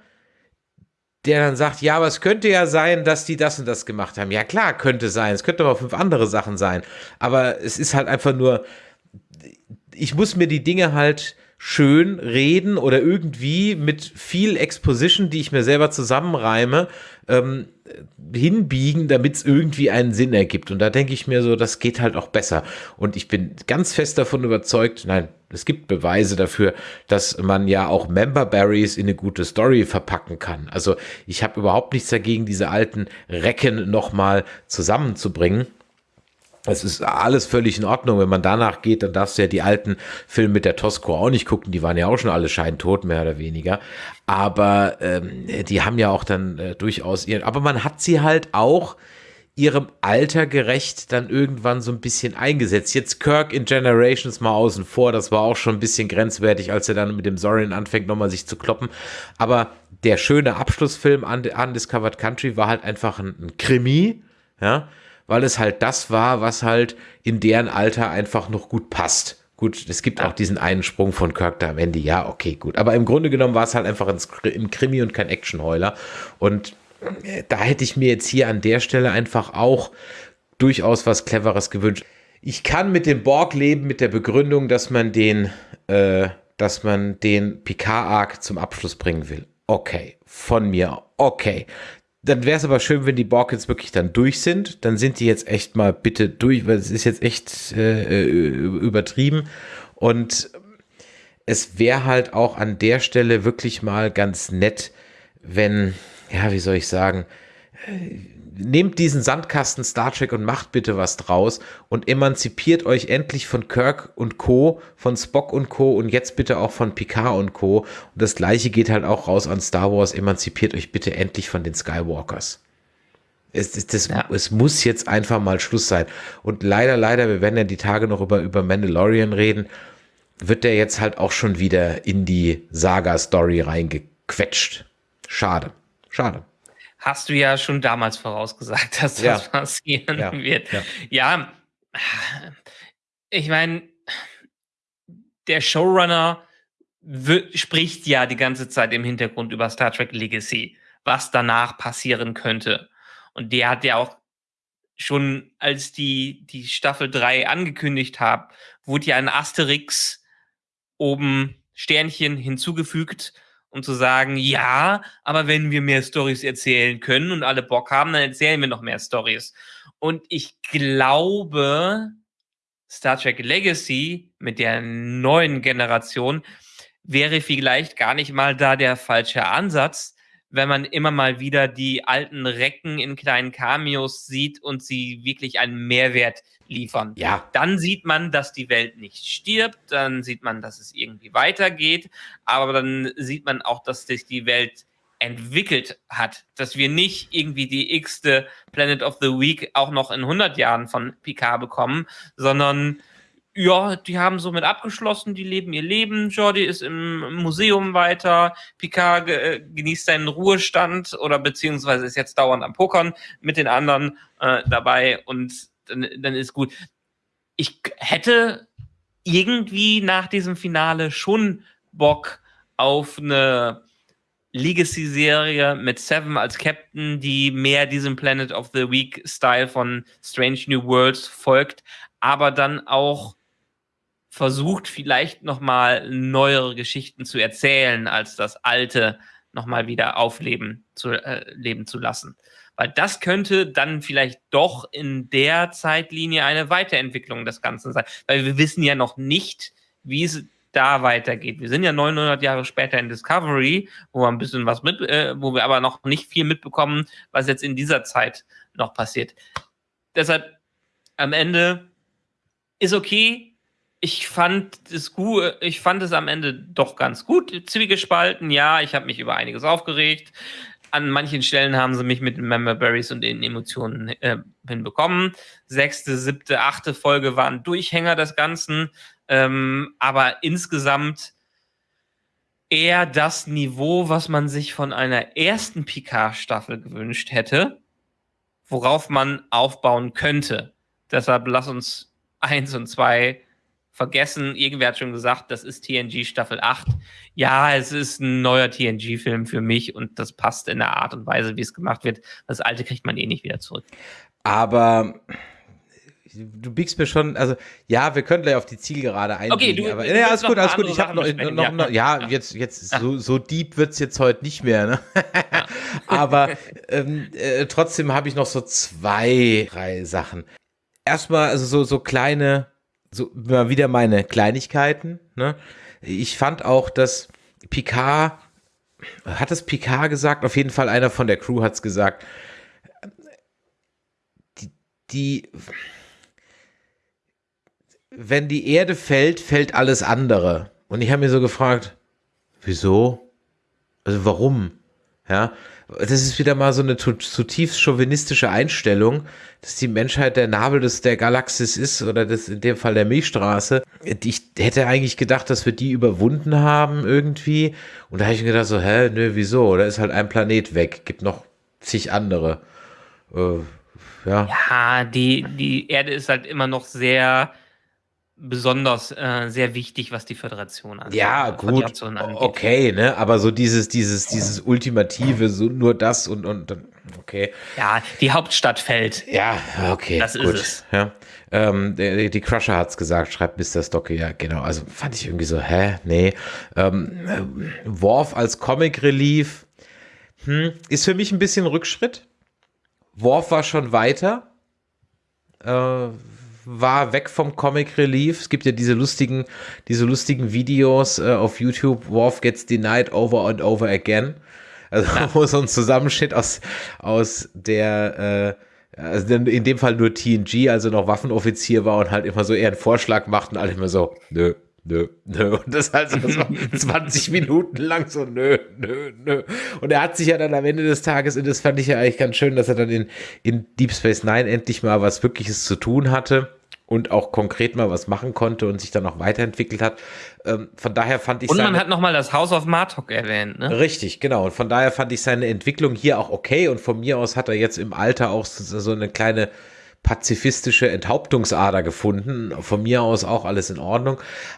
der dann sagt, ja, aber es könnte ja sein, dass die das und das gemacht haben. Ja, klar, könnte sein. Es könnte aber fünf andere Sachen sein. Aber es ist halt einfach nur, ich muss mir die Dinge halt schön reden oder irgendwie mit viel Exposition, die ich mir selber zusammenreime, ähm, hinbiegen, damit es irgendwie einen Sinn ergibt. Und da denke ich mir so, das geht halt auch besser. Und ich bin ganz fest davon überzeugt, nein, es gibt Beweise dafür, dass man ja auch Member Berries in eine gute Story verpacken kann. Also ich habe überhaupt nichts dagegen, diese alten Recken nochmal zusammenzubringen. Es ist alles völlig in Ordnung. Wenn man danach geht, dann darfst du ja die alten Filme mit der Tosco auch nicht gucken. Die waren ja auch schon alle scheintot, mehr oder weniger. Aber ähm, die haben ja auch dann äh, durchaus ihren. Aber man hat sie halt auch ihrem Alter gerecht dann irgendwann so ein bisschen eingesetzt. Jetzt Kirk in Generations mal außen vor, das war auch schon ein bisschen grenzwertig, als er dann mit dem Sorin anfängt, nochmal sich zu kloppen. Aber der schöne Abschlussfilm an Undiscovered Country war halt einfach ein, ein Krimi, ja, weil es halt das war, was halt in deren Alter einfach noch gut passt. Gut, es gibt auch diesen einen Sprung von Kirk da am Ende, ja, okay, gut. Aber im Grunde genommen war es halt einfach ein, Krimi und kein Actionheuler. Und äh, da hätte ich mir jetzt hier an der Stelle einfach auch durchaus was Cleveres gewünscht. Ich kann mit dem Borg leben, mit der Begründung, dass man den, äh, dass man den Picard-Arc zum Abschluss bringen will. Okay, von mir, okay. Dann wäre es aber schön, wenn die Borg jetzt wirklich dann durch sind. Dann sind die jetzt echt mal bitte durch, weil es ist jetzt echt äh, übertrieben. Und es wäre halt auch an der Stelle wirklich mal ganz nett, wenn, ja, wie soll ich sagen, nehmt diesen Sandkasten Star Trek und macht bitte was draus und emanzipiert euch endlich von Kirk und Co., von Spock und Co. und jetzt bitte auch von Picard und Co. Und das gleiche geht halt auch raus an Star Wars, emanzipiert euch bitte endlich von den Skywalkers. Es, es, das, ja. es muss jetzt einfach mal Schluss sein. Und leider, leider, wir werden ja die Tage noch über, über Mandalorian reden, wird der jetzt halt auch schon wieder in die Saga-Story reingequetscht. Schade. Schade hast du ja schon damals vorausgesagt, dass das ja. passieren ja. wird. Ja, ja ich meine, der Showrunner spricht ja die ganze Zeit im Hintergrund über Star Trek Legacy, was danach passieren könnte. Und der hat ja auch schon, als die, die Staffel 3 angekündigt hat, wurde ja ein Asterix oben Sternchen hinzugefügt, um zu sagen, ja, aber wenn wir mehr Stories erzählen können und alle Bock haben, dann erzählen wir noch mehr Stories. Und ich glaube, Star Trek Legacy mit der neuen Generation wäre vielleicht gar nicht mal da der falsche Ansatz, wenn man immer mal wieder die alten Recken in kleinen Cameos sieht und sie wirklich einen Mehrwert liefern. Ja. Dann sieht man, dass die Welt nicht stirbt, dann sieht man, dass es irgendwie weitergeht, aber dann sieht man auch, dass sich die Welt entwickelt hat, dass wir nicht irgendwie die x-te Planet of the Week auch noch in 100 Jahren von Picard bekommen, sondern ja, die haben somit abgeschlossen, die leben ihr Leben. Jordi ist im Museum weiter, Picard äh, genießt seinen Ruhestand oder beziehungsweise ist jetzt dauernd am Pokern mit den anderen äh, dabei und dann, dann ist gut. Ich hätte irgendwie nach diesem Finale schon Bock auf eine Legacy-Serie mit Seven als Captain, die mehr diesem Planet of the Week-Style von Strange New Worlds folgt, aber dann auch versucht, vielleicht nochmal neuere Geschichten zu erzählen, als das alte nochmal wieder aufleben zu, äh, leben zu lassen. Weil das könnte dann vielleicht doch in der Zeitlinie eine Weiterentwicklung des Ganzen sein. Weil wir wissen ja noch nicht, wie es da weitergeht. Wir sind ja 900 Jahre später in Discovery, wo wir ein bisschen was mit, äh, wo wir aber noch nicht viel mitbekommen, was jetzt in dieser Zeit noch passiert. Deshalb am Ende ist okay, ich fand es gut, ich fand es am Ende doch ganz gut. Zwiegespalten, ja, ich habe mich über einiges aufgeregt. An manchen Stellen haben sie mich mit den Member Berries und den Emotionen äh, hinbekommen. Sechste, siebte, achte Folge waren Durchhänger des Ganzen. Ähm, aber insgesamt eher das Niveau, was man sich von einer ersten Picard-Staffel gewünscht hätte, worauf man aufbauen könnte. Deshalb lass uns eins und zwei vergessen. Irgendwer hat schon gesagt, das ist TNG Staffel 8. Ja, es ist ein neuer TNG-Film für mich und das passt in der Art und Weise, wie es gemacht wird. Das alte kriegt man eh nicht wieder zurück. Aber du biegst mir schon, also ja, wir können gleich auf die Zielgerade eingehen. Okay, du, aber, du ja, alles gut, alles gut. Ich habe noch, noch, ja. noch, ja, jetzt, jetzt so, so deep wird's jetzt heute nicht mehr. Ne? aber ähm, äh, trotzdem habe ich noch so zwei, drei Sachen. Erstmal, also so, so kleine, so mal wieder meine Kleinigkeiten. Ne? Ich fand auch, dass Picard, hat es Picard gesagt? Auf jeden Fall einer von der Crew hat's gesagt. Die, die wenn die Erde fällt, fällt alles andere. Und ich habe mir so gefragt, wieso? Also warum? Ja, das ist wieder mal so eine zu- zutiefst chauvinistische Einstellung, dass die Menschheit der Nabel des, der Galaxis ist oder das in dem Fall der Milchstraße. Ich hätte eigentlich gedacht, dass wir die überwunden haben irgendwie. Und da habe ich mir gedacht so, hä, nö, wieso? Da ist halt ein Planet weg, gibt noch zig andere. Äh, ja. Ja, die, die Erde ist halt immer noch sehr besonders, äh, sehr wichtig, was die Föderation angeht. Ja, äh, gut, angeht. okay, ne, aber so dieses, dieses, dieses Ultimative, so nur das und, und dann, okay. Ja, die Hauptstadt fällt. Ja, okay, Das ist gut. es. Ja. Ähm, die, die Crusher hat's gesagt, schreibt Mr. Stocke, ja, genau. Also fand ich irgendwie so, hä, nee. Ähm, äh, Worf als Comic Relief hm, ist für mich ein bisschen Rückschritt. Worf war schon weiter. Äh, war weg vom Comic Relief. Es gibt ja diese lustigen, diese lustigen Videos äh, auf YouTube. Worf gets denied over and over again. Also wo so ein Zusammenschnitt aus, aus der, äh, also in dem Fall nur TNG, also noch Waffenoffizier war und halt immer so eher einen Vorschlag macht und alle immer so, nö, nö, nö. Und das halt so, so 20 Minuten lang so, nö, nö, nö. Und er hat sich ja dann am Ende des Tages, und das fand ich ja eigentlich ganz schön, dass er dann in, in Deep Space Nine endlich mal was Wirkliches zu tun hatte und auch konkret mal was machen konnte und sich dann auch weiterentwickelt hat. Ähm, von daher fand ich Und man hat nochmal das House of Martok erwähnt, ne? Richtig, genau. Und von daher fand ich seine Entwicklung hier auch okay. Und von mir aus hat er jetzt im Alter auch so so eine kleine pazifistische Enthauptungsader gefunden. Von mir aus auch alles in Ordnung.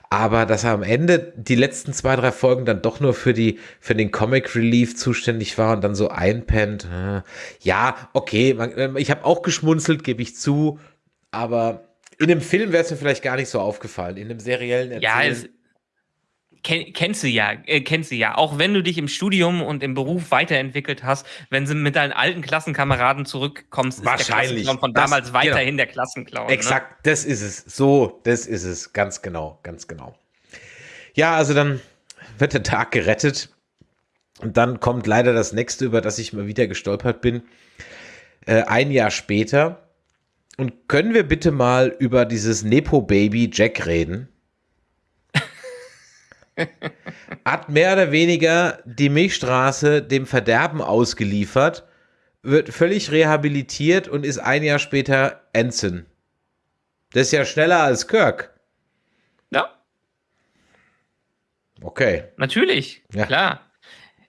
Aber dass er am Ende die letzten zwei, drei Folgen dann doch nur für die, für den Comic Relief zuständig war und dann so einpennt. äh, Ja, okay. Man, ich habe auch geschmunzelt, gebe ich zu. Aber in einem Film wäre es mir vielleicht gar nicht so aufgefallen. In einem seriellen Ja, Erzählen- es, kenn, kennst du ja, äh, kennst du ja. Auch wenn du dich im Studium und im Beruf weiterentwickelt hast, wenn du mit deinen alten Klassenkameraden zurückkommst, Wahrscheinlich. ist der von Das- damals weiterhin genau. der Klassenclown. Exakt, das ist es. So, das ist es. Ganz genau, ganz genau. Ja, also dann wird der Tag gerettet. Und dann kommt leider das nächste, über das ich mal wieder gestolpert bin. Äh, ein Jahr später. Und können wir bitte mal über dieses Nepo-Baby Jack reden? Hat mehr oder weniger die Milchstraße dem Verderben ausgeliefert, wird völlig rehabilitiert und ist ein Jahr später Ensign. Das ist ja schneller als Kirk. Ja, Okay. natürlich, Ja. klar.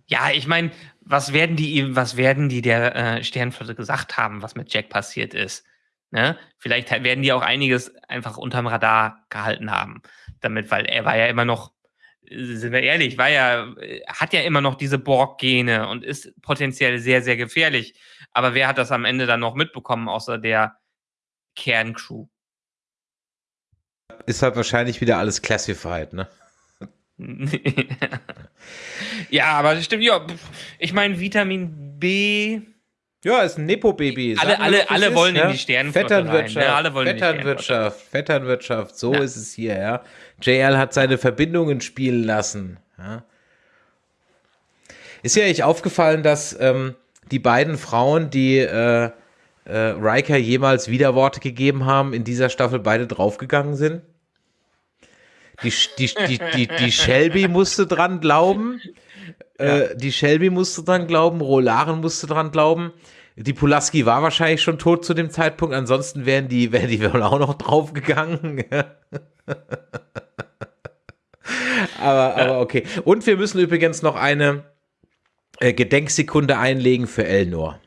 Ja, ich meine, was werden die ihm, was werden die der äh, Sternflotte gesagt haben, was mit Jack passiert ist? Ne? Vielleicht werden die auch einiges einfach unterm Radar gehalten haben, damit, weil er war ja immer noch, äh, sind wir ehrlich, war ja, äh, hat ja immer noch diese Borg-Gene und ist potenziell sehr, sehr gefährlich. Aber wer hat das am Ende dann noch mitbekommen, außer der Kerncrew? Ist halt wahrscheinlich wieder alles classified, ne? ja, aber das stimmt, ja. Ich meine, Vitamin B. Ja, ist ein Nepo-Baby. Alle- alle- es alle ist, wollen in ja? die Sternenflotte Vetternwirtschaft, rein, ne? Alle wollen in die Vetternwirtschaft, Vetternwirtschaft, so Ja. ist es hier, ja. JL hat seine Verbindungen spielen lassen. Ja. Ist ja echt aufgefallen, dass ähm, die beiden Frauen, die äh, äh, Riker jemals Widerworte gegeben haben, in dieser Staffel beide draufgegangen sind? Die, die, die, die, die Shelby musste dran glauben. Äh, die Shelby musste dran glauben, Rolaren musste dran glauben. Die Pulaski war wahrscheinlich schon tot zu dem Zeitpunkt, ansonsten wären die, wären die wohl auch noch draufgegangen. aber, aber okay. Und wir müssen übrigens noch eine äh, Gedenksekunde einlegen für Elnor.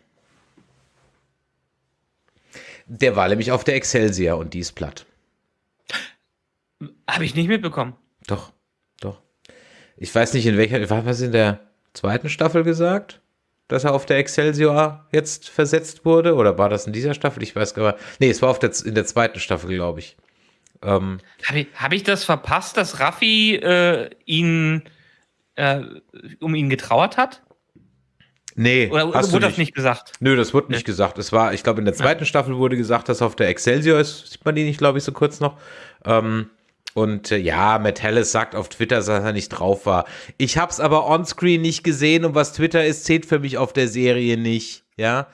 Der war nämlich auf der Excelsior und die ist platt. Habe ich nicht mitbekommen. Doch, doch. Ich weiß nicht, in welcher, war was in der zweiten Staffel gesagt? Dass er auf der Excelsior jetzt versetzt wurde? Oder war das in dieser Staffel? Ich weiß gar nicht. Nee, es war auf der, in der zweiten Staffel, glaube ich. Ähm, Habe ich, hab ich das verpasst, dass Raffi äh, ihn äh, um ihn getrauert hat? nee, Oder hast wurde das nicht gesagt? Nö, das wurde nicht gesagt. Es war, ich glaube, in der zweiten Staffel wurde gesagt, dass er auf der Excelsior ist. Sieht man die nicht, glaube ich, so kurz noch. Ähm, und äh, ja, Matt Hallis sagt auf Twitter, dass er nicht drauf war. Ich hab's aber onscreen nicht gesehen und was Twitter ist, zählt für mich auf der Serie nicht. Ja.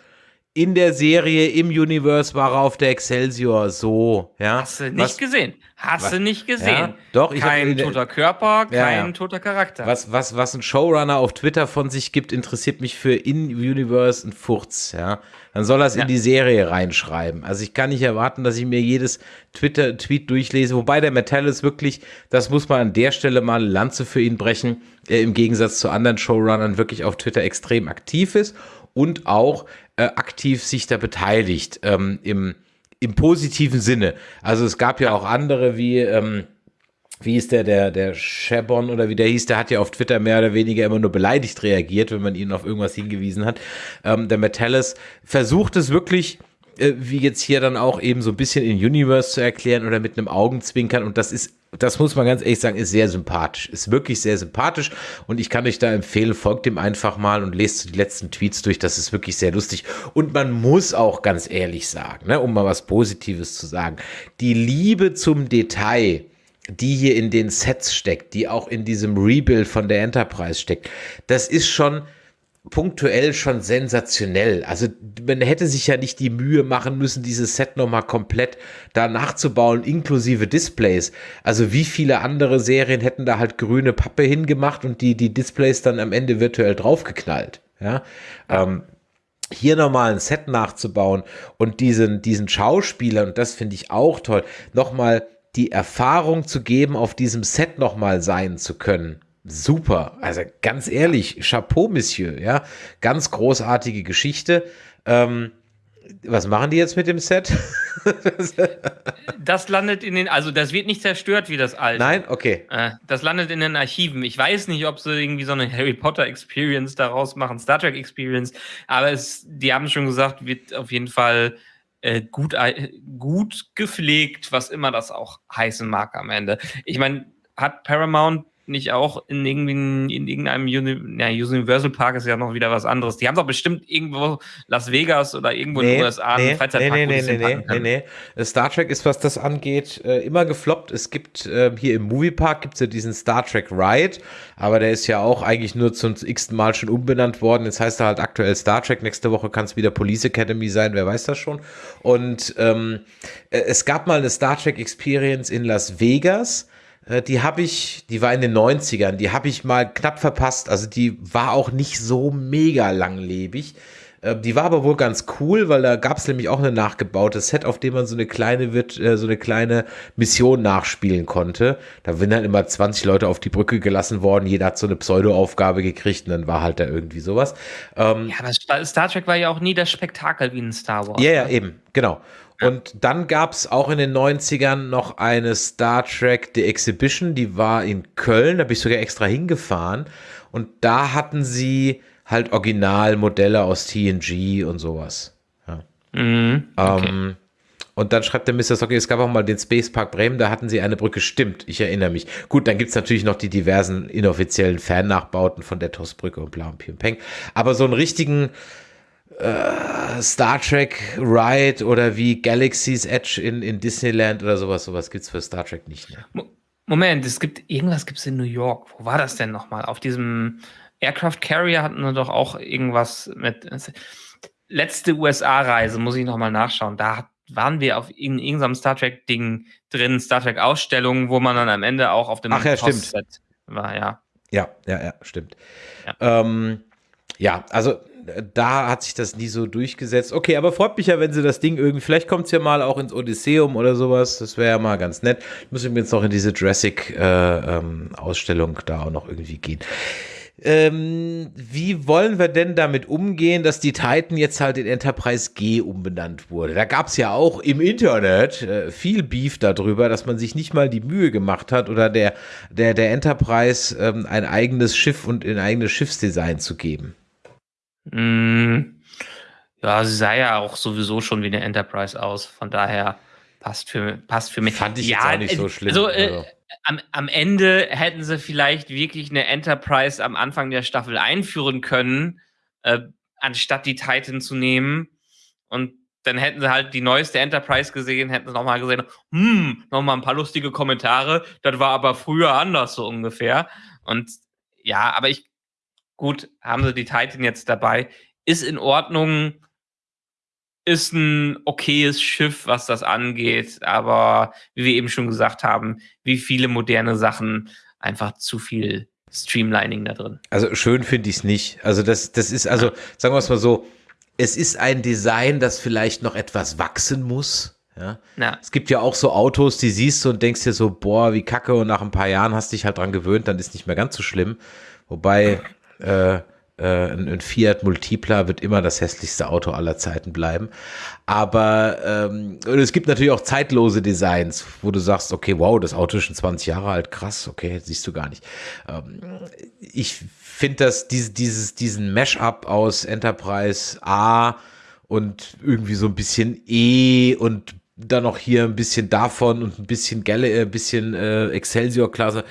In der Serie, im Universe war er auf der Excelsior so, ja. Hast du nicht was, gesehen. Hast was- du nicht gesehen. Ja, doch, ich hab kein in der- toter Körper, kein Ja, ja. toter Charakter. was, was, was ein Showrunner auf Twitter von sich gibt, interessiert mich für In-Universe ein Furz, ja. Dann soll er es Ja. in die Serie reinschreiben. Also ich kann nicht erwarten, dass ich mir jedes Twitter-Tweet durchlese, wobei der Metallis wirklich, das muss man an der Stelle mal eine Lanze für ihn brechen, äh, im Gegensatz zu anderen Showrunnern wirklich auf Twitter extrem aktiv ist und auch äh, aktiv sich da beteiligt, ähm, im, im positiven Sinne. Also es gab ja auch andere wie, ähm, wie ist der, der, der Shabon oder wie der hieß, der hat ja auf Twitter mehr oder weniger immer nur beleidigt reagiert, wenn man ihn auf irgendwas hingewiesen hat. Ähm, der Metallis versucht es wirklich, äh, wie jetzt hier dann auch eben so ein bisschen in Universe zu erklären oder mit einem Augenzwinkern und das ist, das muss man ganz ehrlich sagen, ist sehr sympathisch, ist wirklich sehr sympathisch. Und ich kann euch da empfehlen, folgt ihm einfach mal und lest die letzten Tweets durch, das ist wirklich sehr lustig. Und man muss auch ganz ehrlich sagen, ne, um mal was Positives zu sagen, die Liebe zum Detail, die hier in den Sets steckt, die auch in diesem Rebuild von der Enterprise steckt, das ist schon punktuell schon sensationell. Also man hätte sich ja nicht die Mühe machen müssen, dieses Set nochmal komplett da nachzubauen, inklusive Displays. Also wie viele andere Serien hätten da halt grüne Pappe hingemacht und die, die Displays dann am Ende virtuell draufgeknallt. Ja. Ähm, hier nochmal ein Set nachzubauen und diesen, diesen Schauspielern, und das finde ich auch toll, nochmal die Erfahrung zu geben, auf diesem Set nochmal sein zu können. Super. Also ganz ehrlich, Chapeau, Monsieur, ja. Ganz großartige Geschichte. Ähm, was machen die jetzt mit dem Set? das landet in den, also das wird nicht zerstört wie das alte. Nein? Okay. Äh, das landet in den Archiven. Ich weiß nicht, ob sie irgendwie so eine Harry Potter Experience daraus machen, Star Trek Experience, aber es, die haben schon gesagt, wird auf jeden Fall äh, gut, ei- gut gepflegt, was immer das auch heißen mag am Ende. Ich meine, hat Paramount nicht auch in, irgendwie in irgendeinem Uni ja, Universal Park ist ja noch wieder was anderes. Die haben doch bestimmt irgendwo Las Vegas oder irgendwo Nee, in den USA einen nee, Freizeitpark, nee, nee, nee, nee, nee, nee. Star Trek ist, was das angeht, äh, immer gefloppt. Es gibt äh, hier im Moviepark gibt es ja diesen Star Trek Ride, aber der ist ja auch eigentlich nur zum x-ten Mal schon umbenannt worden. Jetzt heißt er halt aktuell Star Trek. Nächste Woche kann es wieder Police Academy sein, wer weiß das schon. Und ähm, äh, es gab mal eine Star Trek Experience in Las Vegas. Äh, Die habe ich, die war in den 90ern, die habe ich mal knapp verpasst. Also die war auch nicht so mega langlebig. Äh, Die war aber wohl ganz cool, weil da gab es nämlich auch ein nachgebautes Set, auf dem man so eine kleine wird, äh, so eine kleine Mission nachspielen konnte. Da sind halt immer 20 Leute auf die Brücke gelassen worden, jeder hat so eine Pseudo-Aufgabe gekriegt und dann war halt da irgendwie sowas. Ähm, Ja, aber Star- Trek war ja auch nie das Spektakel wie in Star Wars. ja, ja, eben, genau. Und dann gab es auch in den 90ern noch eine Star Trek The Exhibition, die war in Köln, da bin ich sogar extra hingefahren. Und da hatten sie halt Originalmodelle aus TNG und sowas. Ja. Mhm, okay. Ähm, und dann schreibt der Mr. Socky, es gab auch mal den Space Park Bremen, da hatten sie eine Brücke, stimmt, ich erinnere mich. Gut, dann gibt es natürlich noch die diversen inoffiziellen Fan-Nachbauten von der TOS-Brücke und bla und Pi und Peng. Aber so einen richtigen äh, Star Trek Ride oder wie Galaxy's Edge in, in Disneyland oder sowas, sowas gibt es für Star Trek nicht. Ne? Mo- Moment, es gibt irgendwas gibt es in New York. Wo war das denn nochmal? Auf diesem Aircraft Carrier hatten wir doch auch irgendwas mit. Letzte USA-Reise, muss ich nochmal nachschauen. Da waren wir auf in irgendeinem Star Trek-Ding drin, Star Trek-Ausstellung, wo man dann am Ende auch auf dem Ach ja, stimmt. War, ja. Ja, ja, ja, stimmt. Ja. Ähm, ja, also da hat sich das nie so durchgesetzt. Okay, aber freut mich ja, wenn sie das Ding irgendwie, vielleicht kommt es ja mal auch ins Odysseum oder sowas. Das wäre ja mal ganz nett. Müssen wir jetzt noch in diese Jurassic-Ausstellung da auch noch irgendwie gehen. Ähm, wie wollen wir denn damit umgehen, dass die Titan jetzt halt in Enterprise G umbenannt wurde? Da gab es ja auch im Internet äh, viel Beef darüber, dass man sich nicht mal die Mühe gemacht hat oder der, der, der Enterprise ähm, ein eigenes Schiff und ein eigenes Schiffsdesign zu geben. Mm, ja, sie sah ja auch sowieso schon wie eine Enterprise aus. Von daher passt für, passt für mich. Fand ich ja, jetzt auch nicht so äh, schlimm. Also, äh, Also. am, am Ende hätten sie vielleicht wirklich eine Enterprise am Anfang der Staffel einführen können, äh, anstatt die Titan zu nehmen. Und dann hätten sie halt die neueste Enterprise gesehen, hätten sie nochmal gesehen, hm, nochmal ein paar lustige Kommentare. Das war aber früher anders so ungefähr. Und ja, aber ich, gut, haben sie die Titan jetzt dabei. Ist in Ordnung. Ist ein okayes Schiff, was das angeht, aber wie wir eben schon gesagt haben, wie viele moderne Sachen, einfach zu viel Streamlining da drin. Also schön finde ich es nicht. Also das, das ist, also sagen wir es mal so, es ist ein Design, das vielleicht noch etwas wachsen muss. Ja. Ja. Es gibt ja auch so Autos, die siehst du und denkst dir so, boah, wie kacke, und nach ein paar Jahren hast dich halt dran gewöhnt, dann ist nicht mehr ganz so schlimm. Wobei äh, äh, ein, ein Fiat Multipla wird immer das hässlichste Auto aller Zeiten bleiben. Aber ähm, es gibt natürlich auch zeitlose Designs, wo du sagst, okay, wow, das Auto ist schon 20 Jahre alt, krass, okay, siehst du gar nicht. Ähm, ich finde das, diese, dieses, diesen Mash-up aus Enterprise A und irgendwie so ein bisschen E und dann noch hier ein bisschen davon und ein bisschen Gale, äh, ein bisschen äh, Excelsior-Klasse.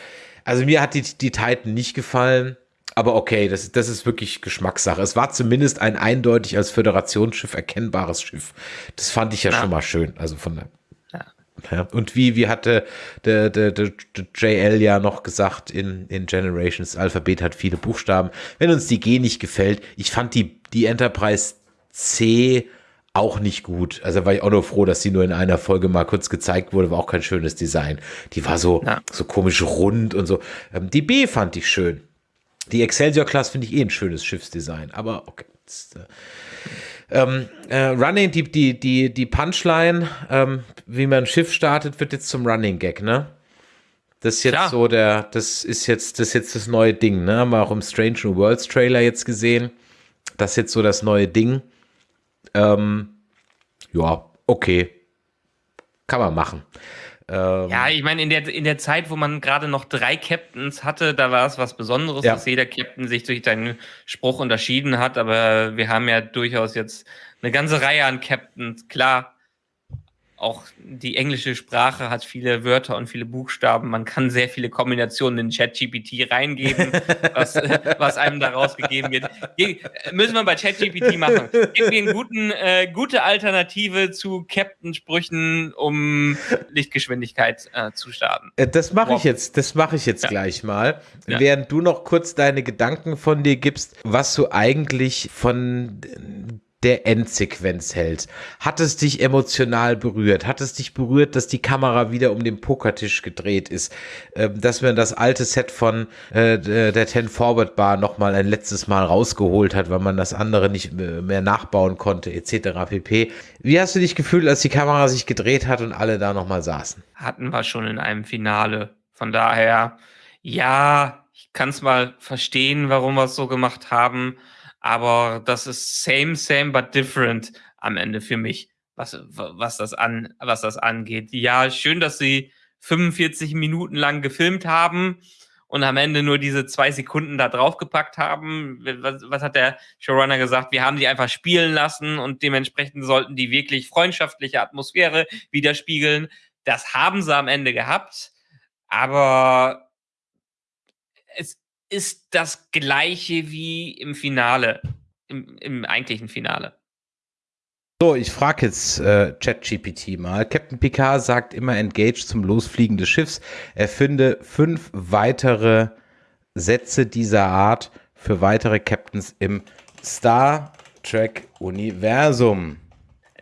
Also mir hat die, die Titan nicht gefallen. Aber okay, das, das ist wirklich Geschmackssache. Es war zumindest ein eindeutig als Föderationsschiff erkennbares Schiff. Das fand ich ja, Ja. schon mal schön. Also von der. Ja. Ja. Und wie, wie hatte der, der, der, der JL ja noch gesagt in, in Generations, Alphabet hat viele Buchstaben. Wenn uns die G nicht gefällt, ich fand die, die Enterprise C auch nicht gut. Also war ich auch nur froh, dass die nur in einer Folge mal kurz gezeigt wurde, war auch kein schönes Design. Die war so, Ja. so komisch rund und so. Ähm, die B fand ich schön. Die Excelsior-Class finde ich eh ein schönes Schiffsdesign, aber okay. Das, äh, ähm, äh, Running, die, die, die, die Punchline, ähm, wie man ein Schiff startet, wird jetzt zum Running Gag, ne? Das ist jetzt Klar. so der, das ist jetzt, das ist jetzt das neue Ding, ne? Haben wir auch im Strange New Worlds Trailer jetzt gesehen. Das ist jetzt so das neue Ding. Ähm, ja, okay. Kann man machen. Ähm, Ja, ich meine, in der, in der Zeit, wo man gerade noch drei Captains hatte, da war es was Besonderes, Ja. dass jeder Captain sich durch seinen Spruch unterschieden hat, aber wir haben ja durchaus jetzt eine ganze Reihe an Captains. Klar, auch die englische Sprache hat viele Wörter und viele Buchstaben. Man kann sehr viele Kombinationen in ChatGPT reingeben, was, was einem daraus gegeben wird. Ge müssen wir bei ChatGPT machen. Gib mir eine guten, äh, gute Alternative zu Captain-Sprüchen, um Lichtgeschwindigkeit äh, zu starten. Äh, das mache ich jetzt, das mache ich jetzt ja. gleich mal. Ja. Während du noch kurz deine Gedanken von dir gibst, was du eigentlich von der Endsequenz hält. Hat es dich emotional berührt? Hat es dich berührt, dass die Kamera wieder um den Pokertisch gedreht ist? Ähm, dass man das alte Set von äh, der Ten Forward Bar nochmal ein letztes Mal rausgeholt hat, weil man das andere nicht mehr nachbauen konnte, etc. pp. Wie hast du dich gefühlt, als die Kamera sich gedreht hat und alle da nochmal saßen? Hatten wir schon in einem Finale. Von daher, ja, ich kann es mal verstehen, warum wir es so gemacht haben aber das ist same, same, but different am Ende für mich, was, was, das, an, was das angeht. Ja, schön, dass sie 45 Minuten lang gefilmt haben und am Ende nur diese zwei Sekunden da draufgepackt haben. Was, was hat der Showrunner gesagt? Wir haben die einfach spielen lassen und dementsprechend sollten die wirklich freundschaftliche Atmosphäre widerspiegeln. Das haben sie am Ende gehabt, aber es ist das gleiche wie im Finale, im, im eigentlichen Finale. So, ich frage jetzt äh, ChatGPT mal. Captain Picard sagt immer Engage zum Losfliegen des Schiffs. Er finde fünf weitere Sätze dieser Art für weitere Captains im Star Trek Universum.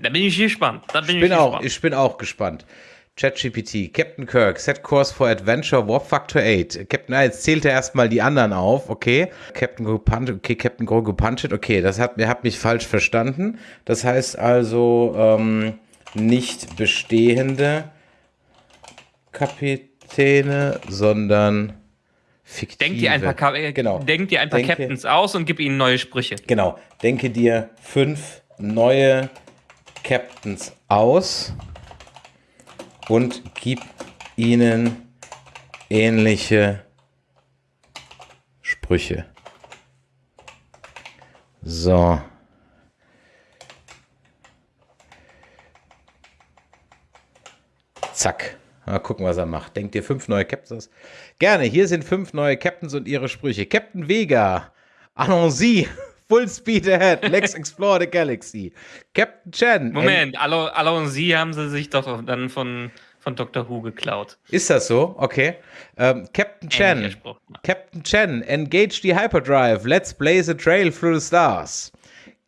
Da bin ich gespannt. Da bin ich, bin ich auch, gespannt. ich bin auch gespannt. ChatGPT, Captain Kirk, Set Course for Adventure, Warp Factor 8. Captain, na, jetzt zählt er erstmal die anderen auf, okay. Captain Grogu Punched, okay, Captain Grogu Punched, okay, das hat, habt mich falsch verstanden. Das heißt also, ähm, nicht bestehende Kapitäne, sondern fiktive. Denk dir ein paar, Ka äh, genau. denk dir ein paar Denke, Captains aus und gib ihnen neue Sprüche. Genau. Denke dir fünf neue Captains aus und gib ihnen ähnliche Sprüche. So. Zack. Mal gucken, was er macht. Denkt ihr fünf neue Captains? Gerne. Hier sind fünf neue Captains und ihre Sprüche. Captain Vega. Allons-y. Full speed ahead. Let's explore the galaxy. Captain Chen. Moment, Allons-y haben sie sich doch dann von von Dr. Who geklaut. Ist das so? Okay. Ähm, Captain Chen. Captain Chen, engage the hyperdrive. Let's blaze a trail through the stars.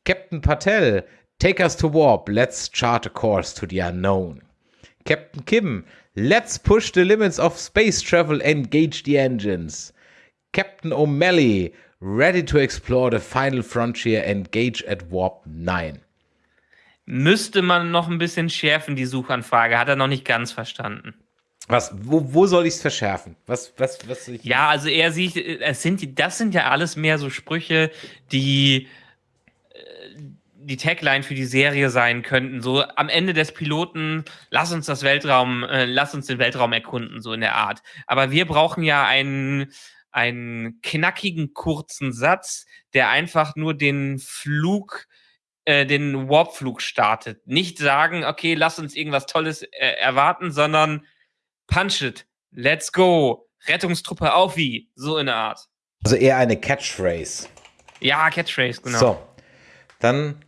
Captain Patel, take us to warp. Let's chart a course to the unknown. Captain Kim, let's push the limits of space travel. Engage the engines. Captain O'Malley, ready to explore the final frontier. Engage at warp 9 müsste man noch ein bisschen schärfen, die Suchanfrage. Hat er noch nicht ganz verstanden. Was, wo, wo soll ich es verschärfen? Was, was, was ich ja, also er sieht, es sind, das sind ja alles mehr so Sprüche, die äh, die Tagline für die Serie sein könnten. So am Ende des Piloten, lass uns das Weltraum, äh, lass uns den Weltraum erkunden, so in der Art. Aber wir brauchen ja einen, einen knackigen, kurzen Satz, der einfach nur den Flug äh, den Warpflug startet. Nicht sagen, okay, lass uns irgendwas Tolles äh, erwarten, sondern punch it, let's go, Rettungstruppe auf wie, so in der Art. Also eher eine Catchphrase. Ja, Catchphrase, genau. So, dann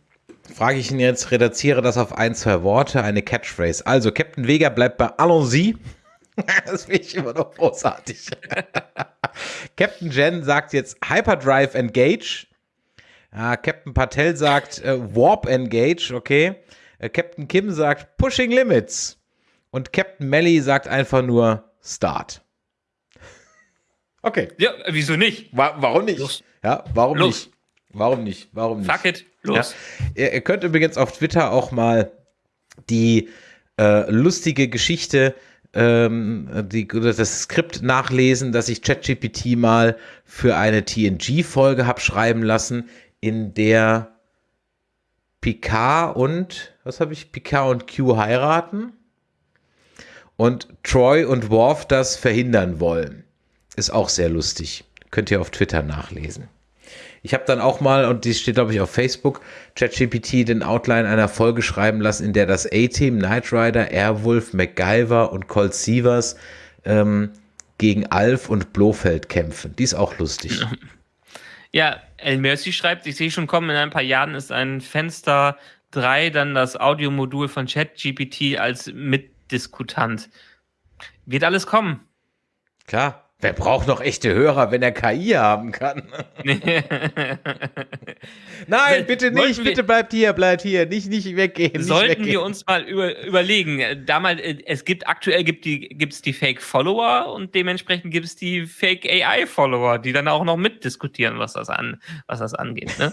frage ich ihn jetzt, reduziere das auf ein, zwei Worte, eine Catchphrase. Also, Captain Vega bleibt bei Allons-y. das finde ich immer noch großartig. Captain Jen sagt jetzt Hyperdrive Engage. Ah, Captain Patel sagt äh, Warp Engage, okay. Äh, Captain Kim sagt Pushing Limits. Und Captain Melly sagt einfach nur Start. Okay. Ja, wieso nicht? Wa warum nicht? Los. Ja, warum los. nicht? Warum nicht? Warum nicht? Fuck it, los. Ja. Ihr, ihr, könnt übrigens auf Twitter auch mal die äh, lustige Geschichte ähm, die, das Skript nachlesen, das ich ChatGPT mal für eine TNG-Folge habe schreiben lassen, in der Picard und, was habe ich, Picard und Q heiraten und Troy und Worf das verhindern wollen. Ist auch sehr lustig. Könnt ihr auf Twitter nachlesen. Ich habe dann auch mal, und die steht, glaube ich, auf Facebook, ChatGPT den Outline einer Folge schreiben lassen, in der das A-Team, Knight Rider, Airwolf, MacGyver und Colt Sievers ähm, gegen Alf und Blofeld kämpfen. Die ist auch lustig. Ja, El Mercy schreibt, ich sehe schon kommen, in ein paar Jahren ist ein Fenster 3 dann das Audiomodul von ChatGPT als Mitdiskutant. Wird alles kommen. Klar. Wer braucht noch echte Hörer, wenn er KI haben kann? Nein, bitte nicht, wir, bitte bleibt hier, bleibt hier, nicht, nicht weggehen. Nicht sollten weggehen. wir uns mal über, überlegen. Damals, äh, es gibt aktuell gibt die, gibt's die Fake-Follower und dementsprechend gibt es die Fake-AI-Follower, die dann auch noch mitdiskutieren, was das, an, was das angeht. Ne?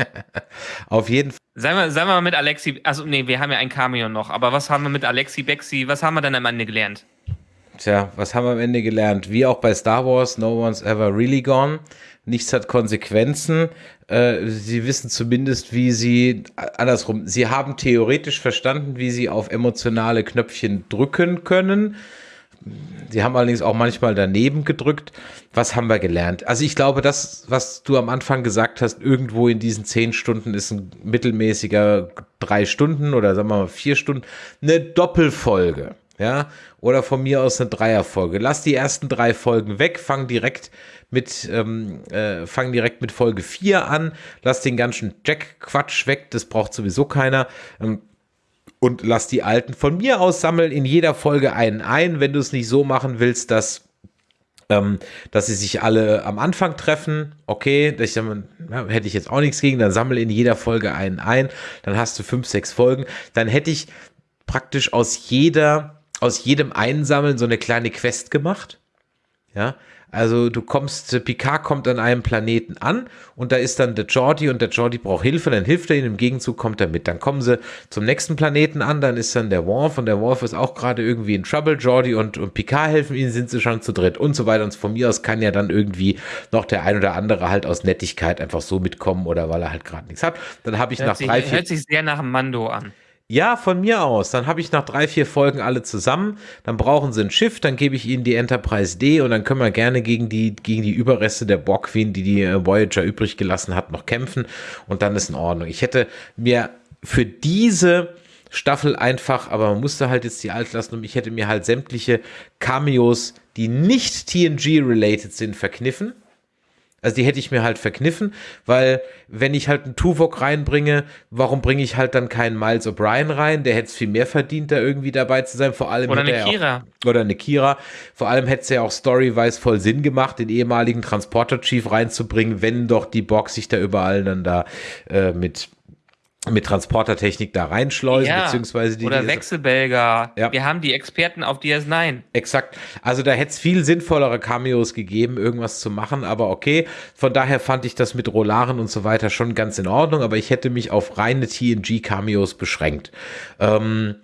Auf jeden Fall. Sagen wir, sagen wir mal mit Alexi, also nee, wir haben ja ein Cameo noch, aber was haben wir mit Alexi Bexi, was haben wir dann am Ende gelernt? Tja, was haben wir am Ende gelernt? Wie auch bei Star Wars, no one's ever really gone. Nichts hat Konsequenzen. Äh, sie wissen zumindest, wie sie, andersrum, sie haben theoretisch verstanden, wie sie auf emotionale Knöpfchen drücken können. Sie haben allerdings auch manchmal daneben gedrückt. Was haben wir gelernt? Also ich glaube, das, was du am Anfang gesagt hast, irgendwo in diesen zehn Stunden ist ein mittelmäßiger drei Stunden oder sagen wir mal vier Stunden, eine Doppelfolge ja, oder von mir aus eine Dreierfolge. Lass die ersten drei Folgen weg, fang direkt mit, ähm, äh, fang direkt mit Folge 4 an, lass den ganzen Jack-Quatsch weg, das braucht sowieso keiner. Ähm, und lass die alten von mir aus sammeln in jeder Folge einen ein, wenn du es nicht so machen willst, dass ähm, dass sie sich alle am Anfang treffen. Okay, ja, hätte ich jetzt auch nichts gegen, dann sammle in jeder Folge einen ein, dann hast du fünf, sechs Folgen. Dann hätte ich praktisch aus jeder aus jedem Einsammeln so eine kleine Quest gemacht. Ja, also du kommst, Picard kommt an einem Planeten an und da ist dann der Jordi und der Jordi braucht Hilfe, dann hilft er ihm, im Gegenzug kommt er mit. Dann kommen sie zum nächsten Planeten an, dann ist dann der Worf und der Worf ist auch gerade irgendwie in Trouble. Jordi und, und Picard helfen ihnen, sind sie schon zu dritt und so weiter. Und von mir aus kann ja dann irgendwie noch der ein oder andere halt aus Nettigkeit einfach so mitkommen oder weil er halt gerade nichts hat. Dann habe ich hört nach sich, drei, vier. Hört sich sehr nach einem Mando an. Ja, von mir aus. Dann habe ich nach drei, vier Folgen alle zusammen. Dann brauchen sie ein Schiff, dann gebe ich ihnen die Enterprise D und dann können wir gerne gegen die, gegen die Überreste der Borg Queen, die die äh, Voyager übrig gelassen hat, noch kämpfen. Und dann ist in Ordnung. Ich hätte mir für diese Staffel einfach, aber man musste halt jetzt die alt lassen und ich hätte mir halt sämtliche Cameos, die nicht TNG-related sind, verkniffen. Also die hätte ich mir halt verkniffen, weil wenn ich halt einen Tuvok reinbringe, warum bringe ich halt dann keinen Miles O'Brien rein? Der hätte es viel mehr verdient, da irgendwie dabei zu sein. Vor allem oder eine Kira. Auch, oder eine Kira. Vor allem hätte es ja auch storyweise voll Sinn gemacht, den ehemaligen Transporter-Chief reinzubringen, wenn doch die Box sich da überall dann da äh, mit mit Transportertechnik da reinschleusen, ja, beziehungsweise die. Oder Wechselbelger. Ja. Wir haben die Experten auf DS9. Exakt. Also da hätte es viel sinnvollere Cameos gegeben, irgendwas zu machen, aber okay. Von daher fand ich das mit Rolaren und so weiter schon ganz in Ordnung, aber ich hätte mich auf reine TNG-Cameos beschränkt. Ähm,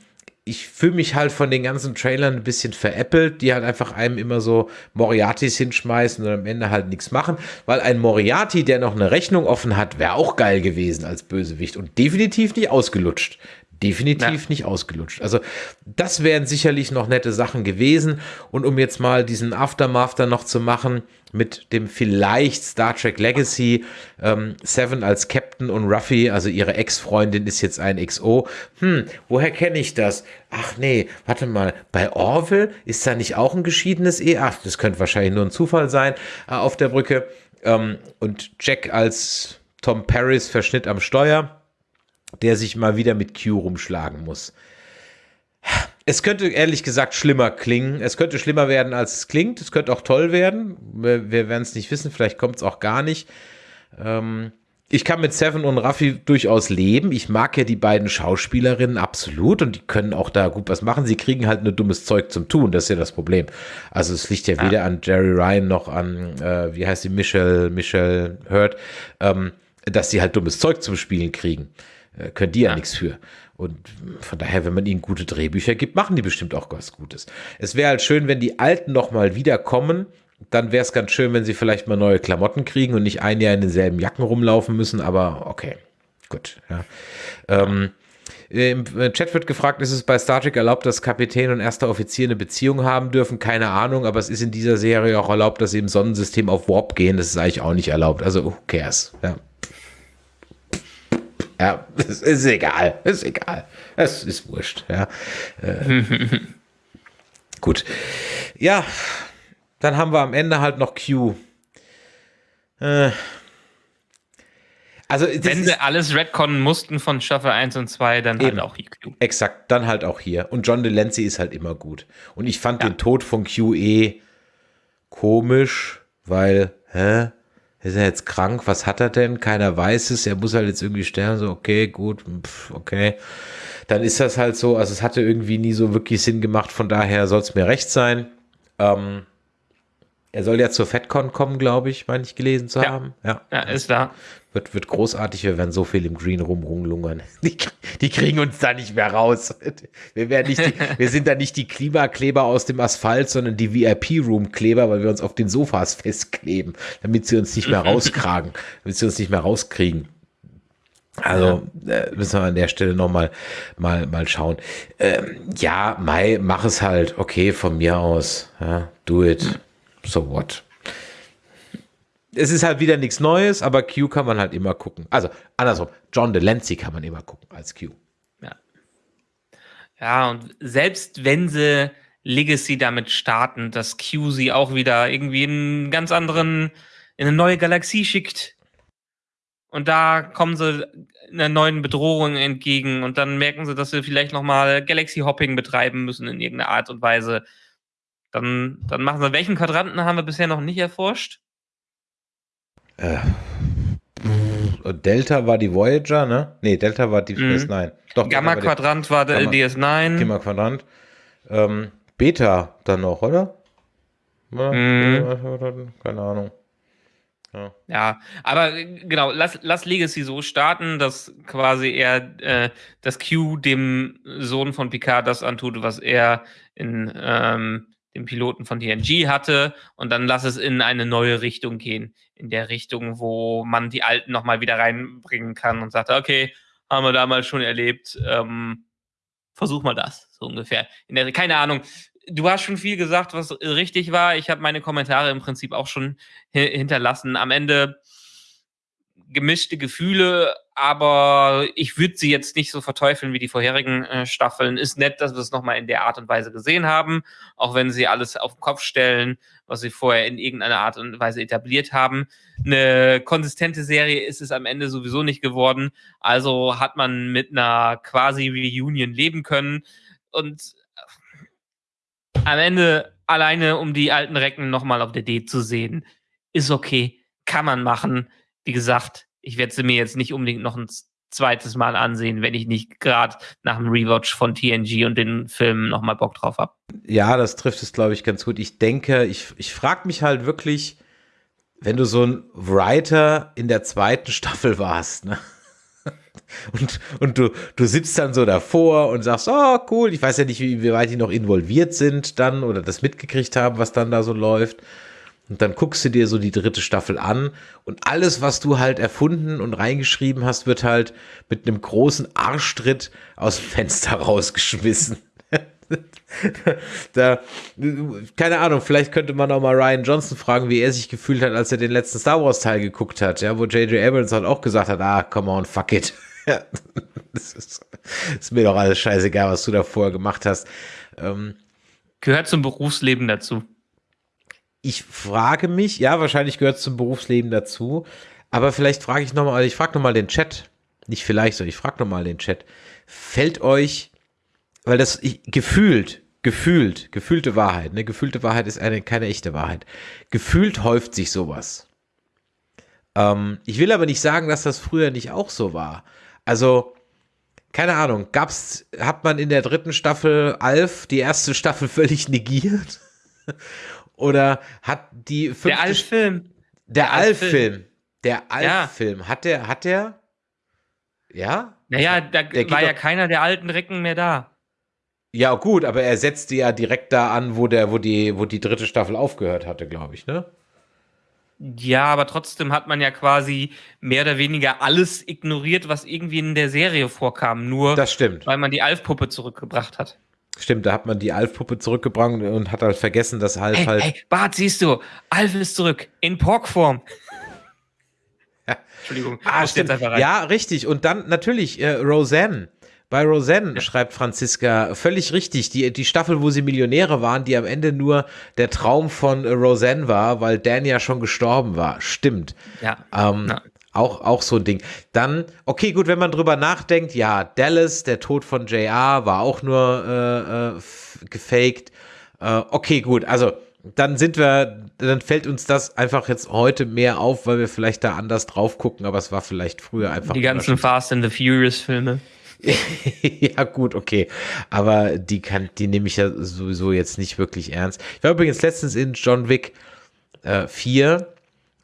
ich fühle mich halt von den ganzen Trailern ein bisschen veräppelt, die halt einfach einem immer so Moriartys hinschmeißen und am Ende halt nichts machen, weil ein Moriarty, der noch eine Rechnung offen hat, wäre auch geil gewesen als Bösewicht und definitiv nicht ausgelutscht definitiv ja. nicht ausgelutscht. Also das wären sicherlich noch nette Sachen gewesen. Und um jetzt mal diesen Aftermath dann noch zu machen, mit dem vielleicht Star Trek Legacy, ähm, Seven als Captain und Ruffy, also ihre Ex-Freundin ist jetzt ein XO. Hm, woher kenne ich das? Ach nee, warte mal, bei Orville ist da nicht auch ein geschiedenes E? Ach, das könnte wahrscheinlich nur ein Zufall sein äh, auf der Brücke. Ähm, und Jack als Tom Paris Verschnitt am Steuer der sich mal wieder mit Q rumschlagen muss. Es könnte ehrlich gesagt schlimmer klingen. Es könnte schlimmer werden, als es klingt. Es könnte auch toll werden. Wir, wir werden es nicht wissen. Vielleicht kommt es auch gar nicht. Ähm, ich kann mit Seven und Raffi durchaus leben. Ich mag ja die beiden Schauspielerinnen absolut und die können auch da gut was machen. Sie kriegen halt nur dummes Zeug zum Tun. Das ist ja das Problem. Also es liegt ja, ja. weder an Jerry Ryan noch an, äh, wie heißt die, Michelle, Michelle Hurt, ähm, dass sie halt dummes Zeug zum Spielen kriegen. Äh, können die ja, nichts für. Und von daher, wenn man ihnen gute Drehbücher gibt, machen die bestimmt auch was Gutes. Es wäre halt schön, wenn die Alten noch mal wiederkommen. Dann wäre es ganz schön, wenn sie vielleicht mal neue Klamotten kriegen und nicht ein Jahr in denselben Jacken rumlaufen müssen. Aber okay, gut. Ja. Ähm, Äh, Im Chat wird gefragt, ist es bei Star Trek erlaubt, dass Kapitän und erster Offizier eine Beziehung haben dürfen? Keine Ahnung, aber es ist in dieser Serie auch erlaubt, dass sie im Sonnensystem auf Warp gehen. Das ist eigentlich auch nicht erlaubt. Also, who cares? Ja. Ja, es ist egal. Ist egal. Es ist wurscht. Ja. Äh, gut. Ja, dann haben wir am Ende halt noch Q. Äh, also, wenn sie alles retconnen mussten von Staffel 1 und 2, dann halt auch hier Q. Exakt, dann halt auch hier. Und John Delancey ist halt immer gut. Und ich fand ja. den Tod von Q eh komisch, weil, hä? Ist er jetzt krank? Was hat er denn? Keiner weiß es. Er muss halt jetzt irgendwie sterben. So, okay, gut, pff, okay. Dann ist das halt so. Also, es hatte irgendwie nie so wirklich Sinn gemacht. Von daher soll es mir recht sein. Ähm, er soll ja zur FedCon kommen, glaube ich, meine ich gelesen zu ja. haben. Ja, ja ist da. Wird, wird großartig, wir werden so viel im Green Room rumlungern. Die, die kriegen uns da nicht mehr raus. Wir, werden nicht die, wir sind da nicht die Klimakleber aus dem Asphalt, sondern die VIP-Room-Kleber, weil wir uns auf den Sofas festkleben, damit sie uns nicht mehr rauskragen, damit sie uns nicht mehr rauskriegen. Also äh, müssen wir an der Stelle nochmal mal, mal schauen. Ähm, ja, Mai, mach es halt. Okay, von mir aus. Ja, do it. So what? es ist halt wieder nichts Neues, aber Q kann man halt immer gucken. Also andersrum, John Delancey kann man immer gucken als Q. Ja. Ja, und selbst wenn sie Legacy damit starten, dass Q sie auch wieder irgendwie in einen ganz anderen, in eine neue Galaxie schickt. Und da kommen sie einer neuen Bedrohung entgegen und dann merken sie, dass sie vielleicht nochmal Galaxy Hopping betreiben müssen in irgendeiner Art und Weise. Dann, dann machen sie, welchen Quadranten haben wir bisher noch nicht erforscht? Äh, Delta war die Voyager, ne? Ne, Delta war die mhm. DS9. Doch, Gamma-Quadrant war, der DS9. Gamma-Quadrant. Ähm, Beta dann noch, oder? Mhm. Keine Ahnung. Ja. ja. aber genau, lass, lass Legacy so starten, dass quasi er äh, das Q dem Sohn von Picard das antut, was er in ähm, dem Piloten von TNG hatte und dann lass es in eine neue Richtung gehen, in der Richtung, wo man die Alten nochmal wieder reinbringen kann und sagt, okay, haben wir damals schon erlebt, ähm, versuch mal das, so ungefähr. Der, keine Ahnung, du hast schon viel gesagt, was richtig war. Ich habe meine Kommentare im Prinzip auch schon hinterlassen. Am Ende gemischte Gefühle, aber ich würde sie jetzt nicht so verteufeln wie die vorherigen äh, Staffeln. Ist nett, dass wir es nochmal in der Art und Weise gesehen haben, auch wenn sie alles auf den Kopf stellen, was sie vorher in irgendeiner Art und Weise etabliert haben. Eine konsistente Serie ist es am Ende sowieso nicht geworden, also hat man mit einer quasi Reunion leben können und äh, am Ende alleine um die alten Recken nochmal auf der D zu sehen, ist okay, kann man machen wie gesagt, ich werde sie mir jetzt nicht unbedingt noch ein zweites Mal ansehen, wenn ich nicht gerade nach dem Rewatch von TNG und den Filmen nochmal Bock drauf habe. Ja, das trifft es, glaube ich, ganz gut. Ich denke, ich, ich frage mich halt wirklich, wenn du so ein Writer in der zweiten Staffel warst, ne? Und, und du, du sitzt dann so davor und sagst, oh cool, ich weiß ja nicht, wie, wie weit die noch involviert sind dann oder das mitgekriegt haben, was dann da so läuft. Und dann guckst du dir so die dritte Staffel an und alles, was du halt erfunden und reingeschrieben hast, wird halt mit einem großen Arschtritt aus dem Fenster rausgeschmissen. da, keine Ahnung, vielleicht könnte man auch mal Ryan Johnson fragen, wie er sich gefühlt hat, als er den letzten Star Wars Teil geguckt hat, ja, wo J.J. Abrams halt auch gesagt hat, ah, come on, fuck it. das ist, ist, mir doch alles scheißegal, was du da vorher gemacht hast. Ähm, Gehört zum Berufsleben dazu ich frage mich, ja, wahrscheinlich gehört es zum Berufsleben dazu, aber vielleicht frage ich nochmal, ich frage nochmal den Chat, nicht vielleicht so, ich frage nochmal den Chat, fällt euch, weil das ich, gefühlt, gefühlt, gefühlte Wahrheit, ne, gefühlte Wahrheit ist eine, keine echte Wahrheit, gefühlt häuft sich sowas. Ähm, ich will aber nicht sagen, dass das früher nicht auch so war. Also, keine Ahnung, gab's, hat man in der dritten Staffel Alf die erste Staffel völlig negiert? Oder hat die fünfte Der Alf-Film. Der Alf-Film. Der Alf-Film. Ja. Hat der, hat der, ja? Naja, da der war ja keiner der alten Recken mehr da. Ja, gut, aber er setzte ja direkt da an, wo der, wo die, wo die dritte Staffel aufgehört hatte, glaube ich, ne? Ja, aber trotzdem hat man ja quasi mehr oder weniger alles ignoriert, was irgendwie in der Serie vorkam. Nur Das stimmt. weil man die Alf-Puppe zurückgebracht hat. Stimmt, da hat man die Alf-Puppe zurückgebracht und hat halt vergessen, dass Alf Hey, halt. hey, Bart, siehst du, Alf ist zurück. In Porkform. Entschuldigung, Ah, stimmt. jetzt einfach rein. Ja, richtig. Und dann natürlich äh, Roseanne. Bei Roseanne schreibt Franziska völlig richtig. Die, die Staffel, wo sie Millionäre waren, die am Ende nur der Traum von äh, Roseanne war, weil Dan ja schon gestorben war. Stimmt. Ja. Ähm, Ja. Auch, auch so ein Ding. Dann, okay, gut, wenn man drüber nachdenkt, ja, Dallas, der Tod von JR war auch nur äh, äh, gefaked. Äh, okay, gut, also dann sind wir, dann fällt uns das einfach jetzt heute mehr auf, weil wir vielleicht da anders drauf gucken, aber es war vielleicht früher einfach. Die ganzen Fast and the Furious Filme. ja, gut, okay. Aber die kann, die nehme ich ja sowieso jetzt nicht wirklich ernst. Ich war übrigens letztens in John Wick äh, 4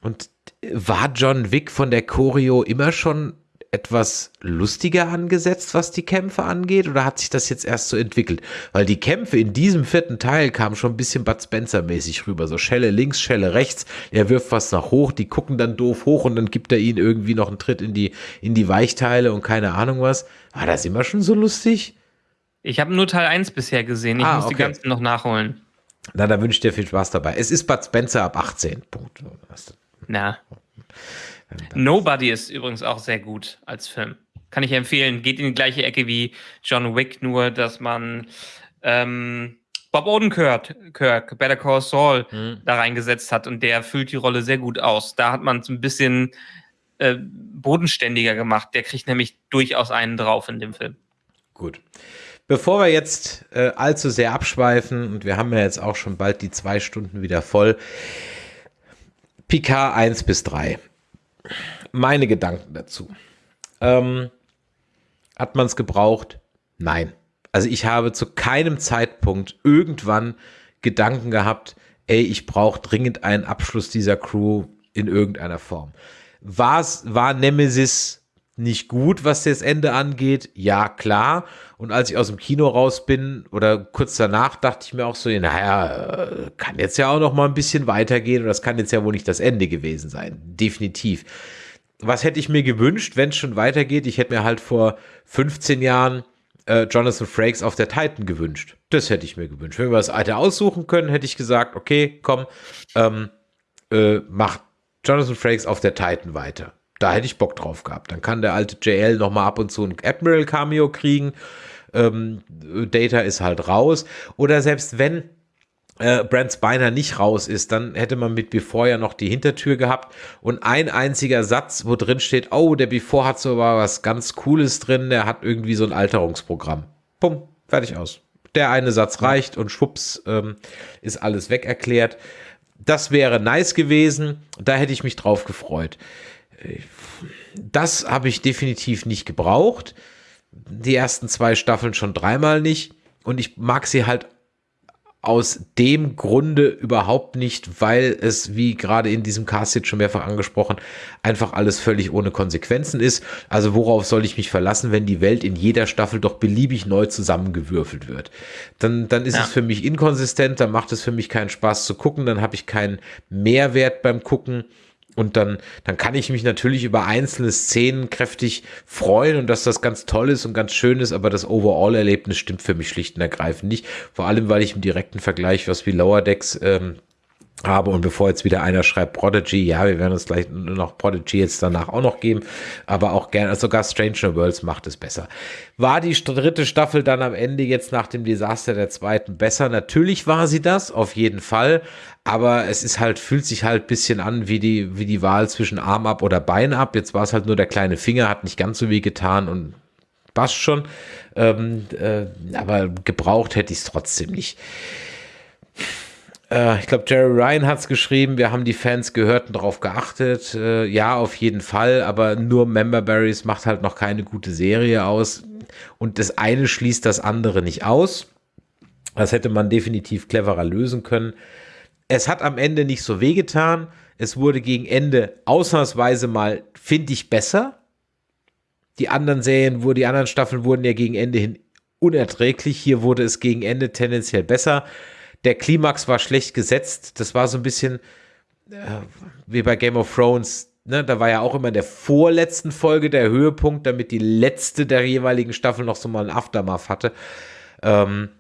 und war John Wick von der Choreo immer schon etwas lustiger angesetzt, was die Kämpfe angeht, oder hat sich das jetzt erst so entwickelt? Weil die Kämpfe in diesem vierten Teil kamen schon ein bisschen Bud Spencer-mäßig rüber. So Schelle links, Schelle rechts, er wirft was nach hoch, die gucken dann doof hoch und dann gibt er ihnen irgendwie noch einen Tritt in die, in die Weichteile und keine Ahnung was. War das immer schon so lustig? Ich habe nur Teil 1 bisher gesehen. Ich Ah, muss die okay. ganzen noch nachholen. Na, da wünsche ich dir viel Spaß dabei. Es ist Bud Spencer ab 18. Punkt. Na. Nobody ist übrigens auch sehr gut als Film. Kann ich empfehlen. Geht in die gleiche Ecke wie John Wick, nur dass man ähm, Bob Odenkirk, Kirk, Better Call Saul, da reingesetzt hat und der füllt die Rolle sehr gut aus. Da hat man es ein bisschen äh, bodenständiger gemacht. Der kriegt nämlich durchaus einen drauf in dem Film. Gut. Bevor wir jetzt äh, allzu sehr abschweifen, und wir haben ja jetzt auch schon bald die zwei Stunden wieder voll, Picard 1 bis 3. Meine Gedanken dazu. Ähm, hat man es gebraucht? Nein. Also ich habe zu keinem Zeitpunkt irgendwann Gedanken gehabt, ey, ich brauche dringend einen Abschluss dieser Crew in irgendeiner Form. War's, war Nemesis nicht gut, was das Ende angeht? Ja, klar. Und als ich aus dem Kino raus bin oder kurz danach, dachte ich mir auch so, naja, äh, kann jetzt ja auch noch mal ein bisschen weitergehen und das kann jetzt ja wohl nicht das Ende gewesen sein. Definitiv. Was hätte ich mir gewünscht, wenn es schon weitergeht? Ich hätte mir halt vor 15 Jahren äh, Jonathan Frakes auf der Titan gewünscht. Das hätte ich mir gewünscht. Wenn wir das alte aussuchen können, hätte ich gesagt, okay, komm, ähm, äh, mach Jonathan Frakes auf der Titan weiter. Da hätte ich Bock drauf gehabt. Dann kann der alte JL noch mal ab und zu ein Admiral-Cameo kriegen. Ähm, Data ist halt raus. Oder selbst wenn äh, Brent Spiner nicht raus ist, dann hätte man mit Before ja noch die Hintertür gehabt und ein einziger Satz, wo drin steht, oh, der Before hat so was ganz Cooles drin, der hat irgendwie so ein Alterungsprogramm. Bumm, fertig aus. Der eine Satz reicht und schwupps ähm, ist alles weg erklärt. Das wäre nice gewesen, da hätte ich mich drauf gefreut. Das habe ich definitiv nicht gebraucht. Die ersten zwei Staffeln schon dreimal nicht. Und ich mag sie halt aus dem Grunde überhaupt nicht, weil es, wie gerade in diesem Cast jetzt schon mehrfach angesprochen, einfach alles völlig ohne Konsequenzen ist. Also worauf soll ich mich verlassen, wenn die Welt in jeder Staffel doch beliebig neu zusammengewürfelt wird? Dann, dann ist Ja. es für mich inkonsistent, dann macht es für mich keinen Spaß zu gucken, dann habe ich keinen Mehrwert beim Gucken. Und dann, dann kann ich mich natürlich über einzelne Szenen kräftig freuen und dass das ganz toll ist und ganz schön ist, aber das Overall-Erlebnis stimmt für mich schlicht und ergreifend nicht. Vor allem, weil ich im direkten Vergleich was wie Lower Decks ähm, habe und bevor jetzt wieder einer schreibt Prodigy, ja, wir werden uns gleich noch Prodigy jetzt danach auch noch geben, aber auch gerne, also sogar Stranger Worlds macht es besser. War die dritte Staffel dann am Ende jetzt nach dem Desaster der zweiten besser? Natürlich war sie das, auf jeden Fall, aber es ist halt, fühlt sich halt bisschen an wie die, wie die Wahl zwischen Arm ab oder Bein ab. Jetzt war es halt nur der kleine Finger, hat nicht ganz so weh getan und passt schon, ähm, äh, aber gebraucht hätte ich es trotzdem nicht. Äh, ich glaube, Jerry Ryan hat es geschrieben, wir haben die Fans gehört und darauf geachtet. Äh, ja, auf jeden Fall, aber nur Member Berries macht halt noch keine gute Serie aus. Und das eine schließt das andere nicht aus. Das hätte man definitiv cleverer lösen können. Es hat am Ende nicht so wehgetan. Es wurde gegen Ende ausnahmsweise mal, finde ich, besser. Die anderen Serien, wo die anderen Staffeln wurden ja gegen Ende hin unerträglich. Hier wurde es gegen Ende tendenziell besser. Der Klimax war schlecht gesetzt. Das war so ein bisschen, äh, wie bei Game of Thrones, ne, da war ja auch immer in der vorletzten Folge der Höhepunkt, damit die letzte der jeweiligen Staffel noch so mal ein Aftermath hatte. Ähm,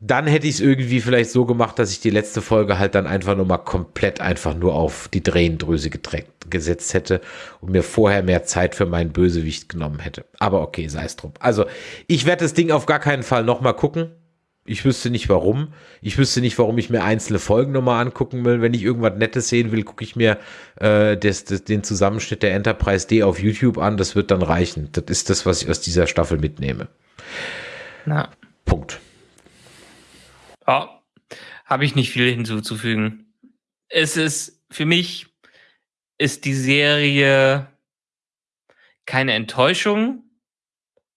dann hätte ich es irgendwie vielleicht so gemacht, dass ich die letzte Folge halt dann einfach nur mal komplett einfach nur auf die Drehendrüse gesetzt hätte und mir vorher mehr Zeit für meinen Bösewicht genommen hätte. Aber okay, sei es drum. Also, ich werde das Ding auf gar keinen Fall nochmal gucken. Ich wüsste nicht warum. Ich wüsste nicht, warum ich mir einzelne Folgen nochmal angucken will. Wenn ich irgendwas Nettes sehen will, gucke ich mir äh, das, das, den Zusammenschnitt der Enterprise D auf YouTube an. Das wird dann reichen. Das ist das, was ich aus dieser Staffel mitnehme. Na. Punkt. Ja, habe ich nicht viel hinzuzufügen. Es ist für mich ist die Serie keine Enttäuschung,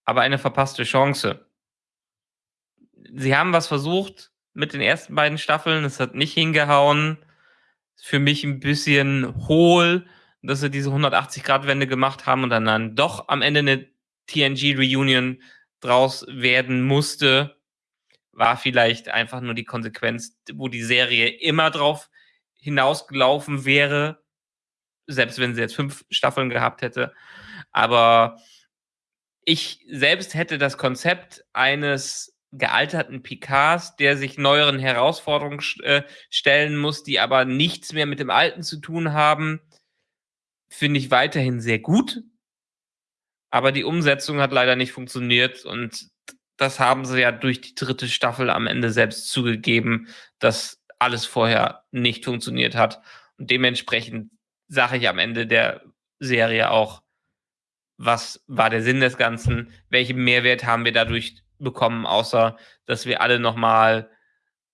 aber eine verpasste Chance. Sie haben was versucht mit den ersten beiden Staffeln, es hat nicht hingehauen. Für mich ein bisschen hohl, dass sie diese 180-Grad-Wende gemacht haben und dann, dann doch am Ende eine TNG-Reunion draus werden musste war vielleicht einfach nur die Konsequenz, wo die Serie immer drauf hinausgelaufen wäre, selbst wenn sie jetzt fünf Staffeln gehabt hätte. Aber ich selbst hätte das Konzept eines gealterten Picards, der sich neueren Herausforderungen äh, stellen muss, die aber nichts mehr mit dem Alten zu tun haben, finde ich weiterhin sehr gut. Aber die Umsetzung hat leider nicht funktioniert und das haben sie ja durch die dritte Staffel am Ende selbst zugegeben, dass alles vorher nicht funktioniert hat. Und dementsprechend sage ich am Ende der Serie auch, was war der Sinn des Ganzen? Welchen Mehrwert haben wir dadurch bekommen, außer dass wir alle nochmal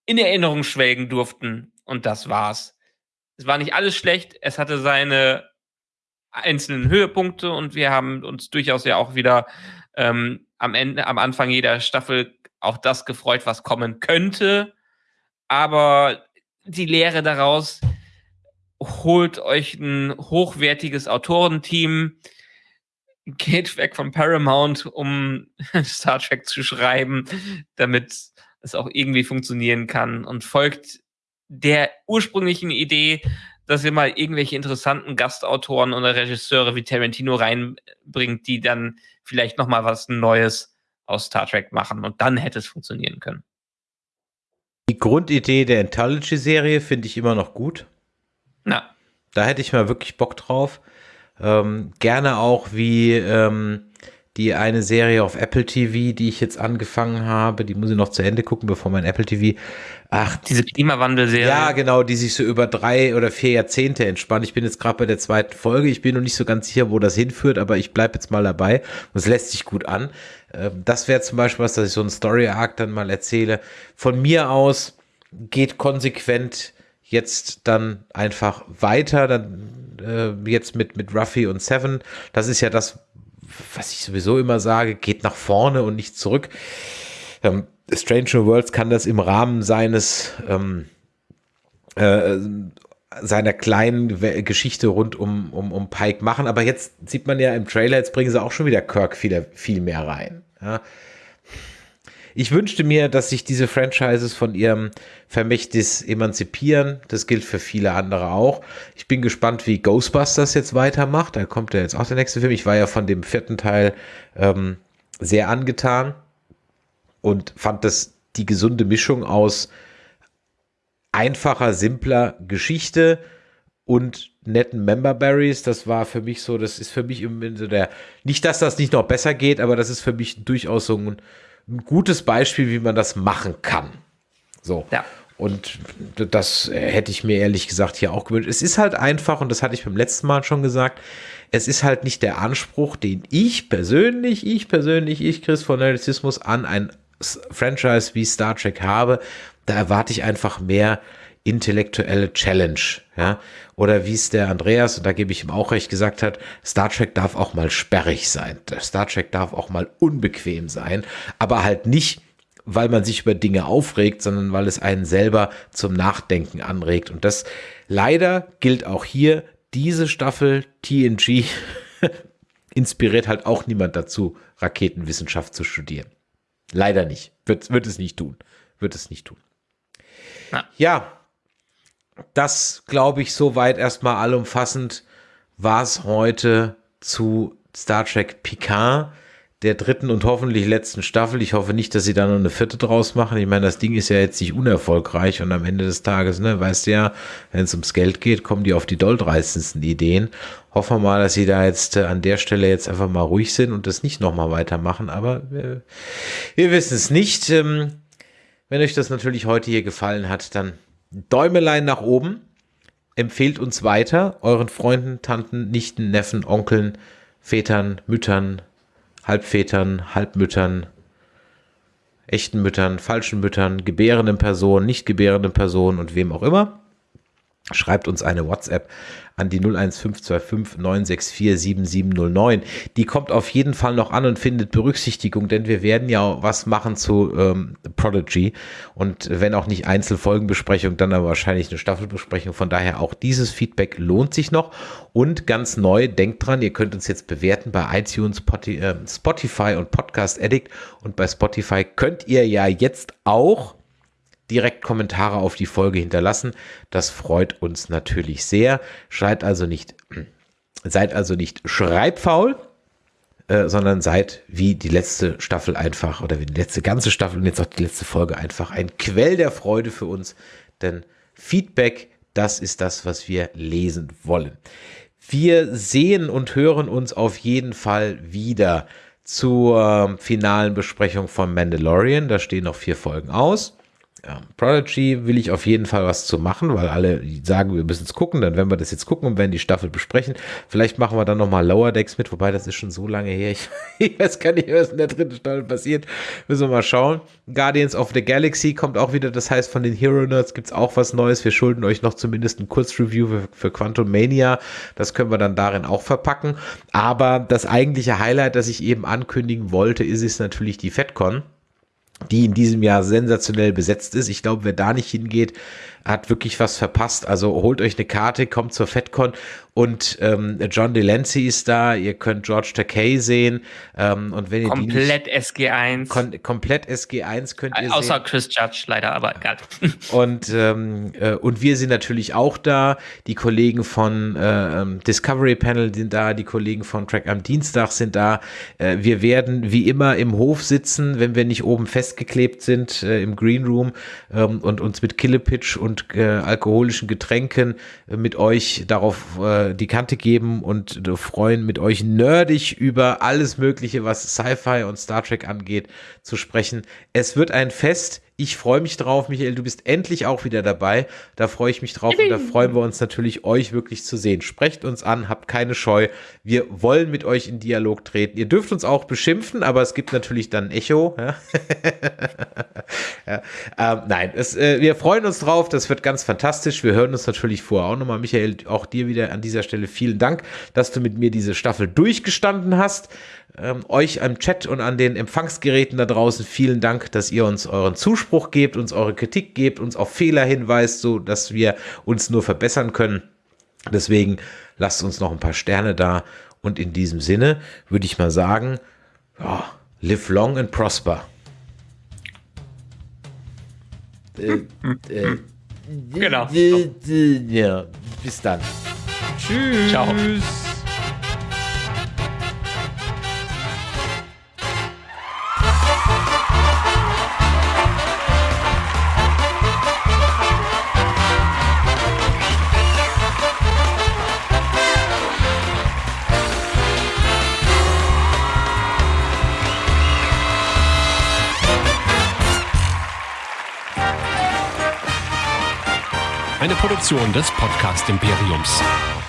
in Erinnerung schwelgen durften. Und das war's. Es war nicht alles schlecht. Es hatte seine einzelnen Höhepunkte und wir haben uns durchaus ja auch wieder ähm, am Ende, am Anfang jeder Staffel auch das gefreut, was kommen könnte. Aber die Lehre daraus, holt euch ein hochwertiges Autorenteam, geht weg von Paramount, um Star Trek zu schreiben, damit es auch irgendwie funktionieren kann und folgt der ursprünglichen Idee, dass ihr mal irgendwelche interessanten Gastautoren oder Regisseure wie Tarantino reinbringt, die dann vielleicht noch mal was Neues aus Star Trek machen und dann hätte es funktionieren können. Die Grundidee der Anthology-Serie finde ich immer noch gut. Na. Da hätte ich mal wirklich Bock drauf. Ähm, gerne auch wie ähm, die eine Serie auf Apple TV, die ich jetzt angefangen habe, die muss ich noch zu Ende gucken, bevor mein Apple TV. Ach, diese Klimawandel-Serie. Ja, genau, die sich so über drei oder vier Jahrzehnte entspannt. Ich bin jetzt gerade bei der zweiten Folge. Ich bin noch nicht so ganz sicher, wo das hinführt, aber ich bleibe jetzt mal dabei. Und es lässt sich gut an. Ähm, das wäre zum Beispiel was, dass ich so einen Story-Arc dann mal erzähle. Von mir aus geht konsequent jetzt dann einfach weiter, dann äh, jetzt mit, mit Ruffy und Seven. Das ist ja das, was ich sowieso immer sage, geht nach vorne und nicht zurück. Ähm, Stranger Worlds kann das im Rahmen seines ähm, äh, seiner kleinen Geschichte rund um, um, um Pike machen. Aber jetzt sieht man ja im Trailer, jetzt bringen sie auch schon wieder Kirk viel, viel mehr rein. Ja. Ich wünschte mir, dass sich diese Franchises von ihrem Vermächtnis emanzipieren. Das gilt für viele andere auch. Ich bin gespannt, wie Ghostbusters jetzt weitermacht. Da kommt ja jetzt auch der nächste Film. Ich war ja von dem vierten Teil ähm, sehr angetan und fand das die gesunde Mischung aus einfacher, simpler Geschichte und netten Memberberries. Das war für mich so, das ist für mich im so der, nicht, dass das nicht noch besser geht, aber das ist für mich durchaus so ein ein gutes Beispiel, wie man das machen kann. So. Ja. Und das hätte ich mir ehrlich gesagt hier auch gewünscht. Es ist halt einfach, und das hatte ich beim letzten Mal schon gesagt, es ist halt nicht der Anspruch, den ich persönlich, ich persönlich, ich Chris von Nerdizismus an ein Franchise wie Star Trek habe. Da erwarte ich einfach mehr intellektuelle Challenge, ja. Oder wie es der Andreas, und da gebe ich ihm auch recht, gesagt hat, Star Trek darf auch mal sperrig sein. Star Trek darf auch mal unbequem sein, aber halt nicht, weil man sich über Dinge aufregt, sondern weil es einen selber zum Nachdenken anregt. Und das leider gilt auch hier, diese Staffel TNG inspiriert halt auch niemand dazu, Raketenwissenschaft zu studieren. Leider nicht. Wird, wird es nicht tun. Wird es nicht tun. Na. Ja, das glaube ich soweit erstmal allumfassend war es heute zu Star Trek Picard der dritten und hoffentlich letzten Staffel. Ich hoffe nicht, dass sie da noch eine vierte draus machen. Ich meine, das Ding ist ja jetzt nicht unerfolgreich und am Ende des Tages, ne, weißt du ja, wenn es ums Geld geht, kommen die auf die dolltreißendsten Ideen. Hoffen wir mal, dass sie da jetzt äh, an der Stelle jetzt einfach mal ruhig sind und das nicht nochmal weitermachen, aber wir, wir wissen es nicht. Ähm, wenn euch das natürlich heute hier gefallen hat, dann Däumelein nach oben. Empfehlt uns weiter, euren Freunden, Tanten, Nichten, Neffen, Onkeln, Vätern, Müttern, Halbvätern, Halbmüttern, echten Müttern, falschen Müttern, gebärenden Personen, nicht gebärenden Personen und wem auch immer. Schreibt uns eine WhatsApp an die 01525 964 7709. Die kommt auf jeden Fall noch an und findet Berücksichtigung, denn wir werden ja was machen zu ähm, Prodigy und wenn auch nicht Einzelfolgenbesprechung, dann aber wahrscheinlich eine Staffelbesprechung. Von daher auch dieses Feedback lohnt sich noch und ganz neu, denkt dran, ihr könnt uns jetzt bewerten bei iTunes, äh, Spotify und Podcast Addict und bei Spotify könnt ihr ja jetzt auch direkt Kommentare auf die Folge hinterlassen. Das freut uns natürlich sehr. Seid also nicht, seid also nicht schreibfaul, äh, sondern seid wie die letzte Staffel einfach oder wie die letzte ganze Staffel und jetzt auch die letzte Folge einfach ein Quell der Freude für uns. Denn Feedback, das ist das, was wir lesen wollen. Wir sehen und hören uns auf jeden Fall wieder zur finalen Besprechung von Mandalorian. Da stehen noch vier Folgen aus ja, Prodigy will ich auf jeden Fall was zu machen, weil alle sagen, wir müssen es gucken, dann werden wir das jetzt gucken und werden die Staffel besprechen. Vielleicht machen wir dann nochmal Lower Decks mit, wobei das ist schon so lange her. Ich, ich weiß gar nicht, was in der dritten Staffel passiert. Müssen wir mal schauen. Guardians of the Galaxy kommt auch wieder, das heißt, von den Hero Nerds gibt es auch was Neues. Wir schulden euch noch zumindest ein Kurzreview für, für Quantum Mania. Das können wir dann darin auch verpacken. Aber das eigentliche Highlight, das ich eben ankündigen wollte, ist es natürlich die FedCon die in diesem Jahr sensationell besetzt ist. Ich glaube, wer da nicht hingeht, hat wirklich was verpasst. Also holt euch eine Karte, kommt zur FedCon und ähm, John Delancey ist da. Ihr könnt George Takei sehen. Ähm, und wenn ihr komplett nicht, SG1. Kom komplett SG1 könnt ihr Außer sehen. Chris Judge leider, aber egal. Und, ähm, äh, und wir sind natürlich auch da. Die Kollegen von äh, ähm, Discovery Panel sind da. Die Kollegen von Track am Dienstag sind da. Äh, wir werden wie immer im Hof sitzen, wenn wir nicht oben festgeklebt sind äh, im Green Room ähm, und uns mit Killepitch und und äh, alkoholischen Getränken äh, mit euch darauf äh, die Kante geben und äh, freuen, mit euch nerdig über alles Mögliche, was Sci-Fi und Star Trek angeht, zu sprechen. Es wird ein Fest. Ich freue mich drauf, Michael. Du bist endlich auch wieder dabei. Da freue ich mich drauf und da freuen wir uns natürlich, euch wirklich zu sehen. Sprecht uns an, habt keine Scheu. Wir wollen mit euch in Dialog treten. Ihr dürft uns auch beschimpfen, aber es gibt natürlich dann Echo. Ja? ja. Ähm, nein, es, äh, wir freuen uns drauf. Das wird ganz fantastisch. Wir hören uns natürlich vorher auch nochmal. Michael, auch dir wieder an dieser Stelle vielen Dank, dass du mit mir diese Staffel durchgestanden hast. Ähm, euch am Chat und an den Empfangsgeräten da draußen vielen Dank, dass ihr uns euren Zuspruch gebt, uns eure Kritik gebt, uns auf Fehler hinweist, so dass wir uns nur verbessern können. Deswegen lasst uns noch ein paar Sterne da und in diesem Sinne würde ich mal sagen, ja, live long and prosper. Äh, äh, genau. Ja, bis dann. Tschüss. Ciao. Produktion des Podcast Imperiums.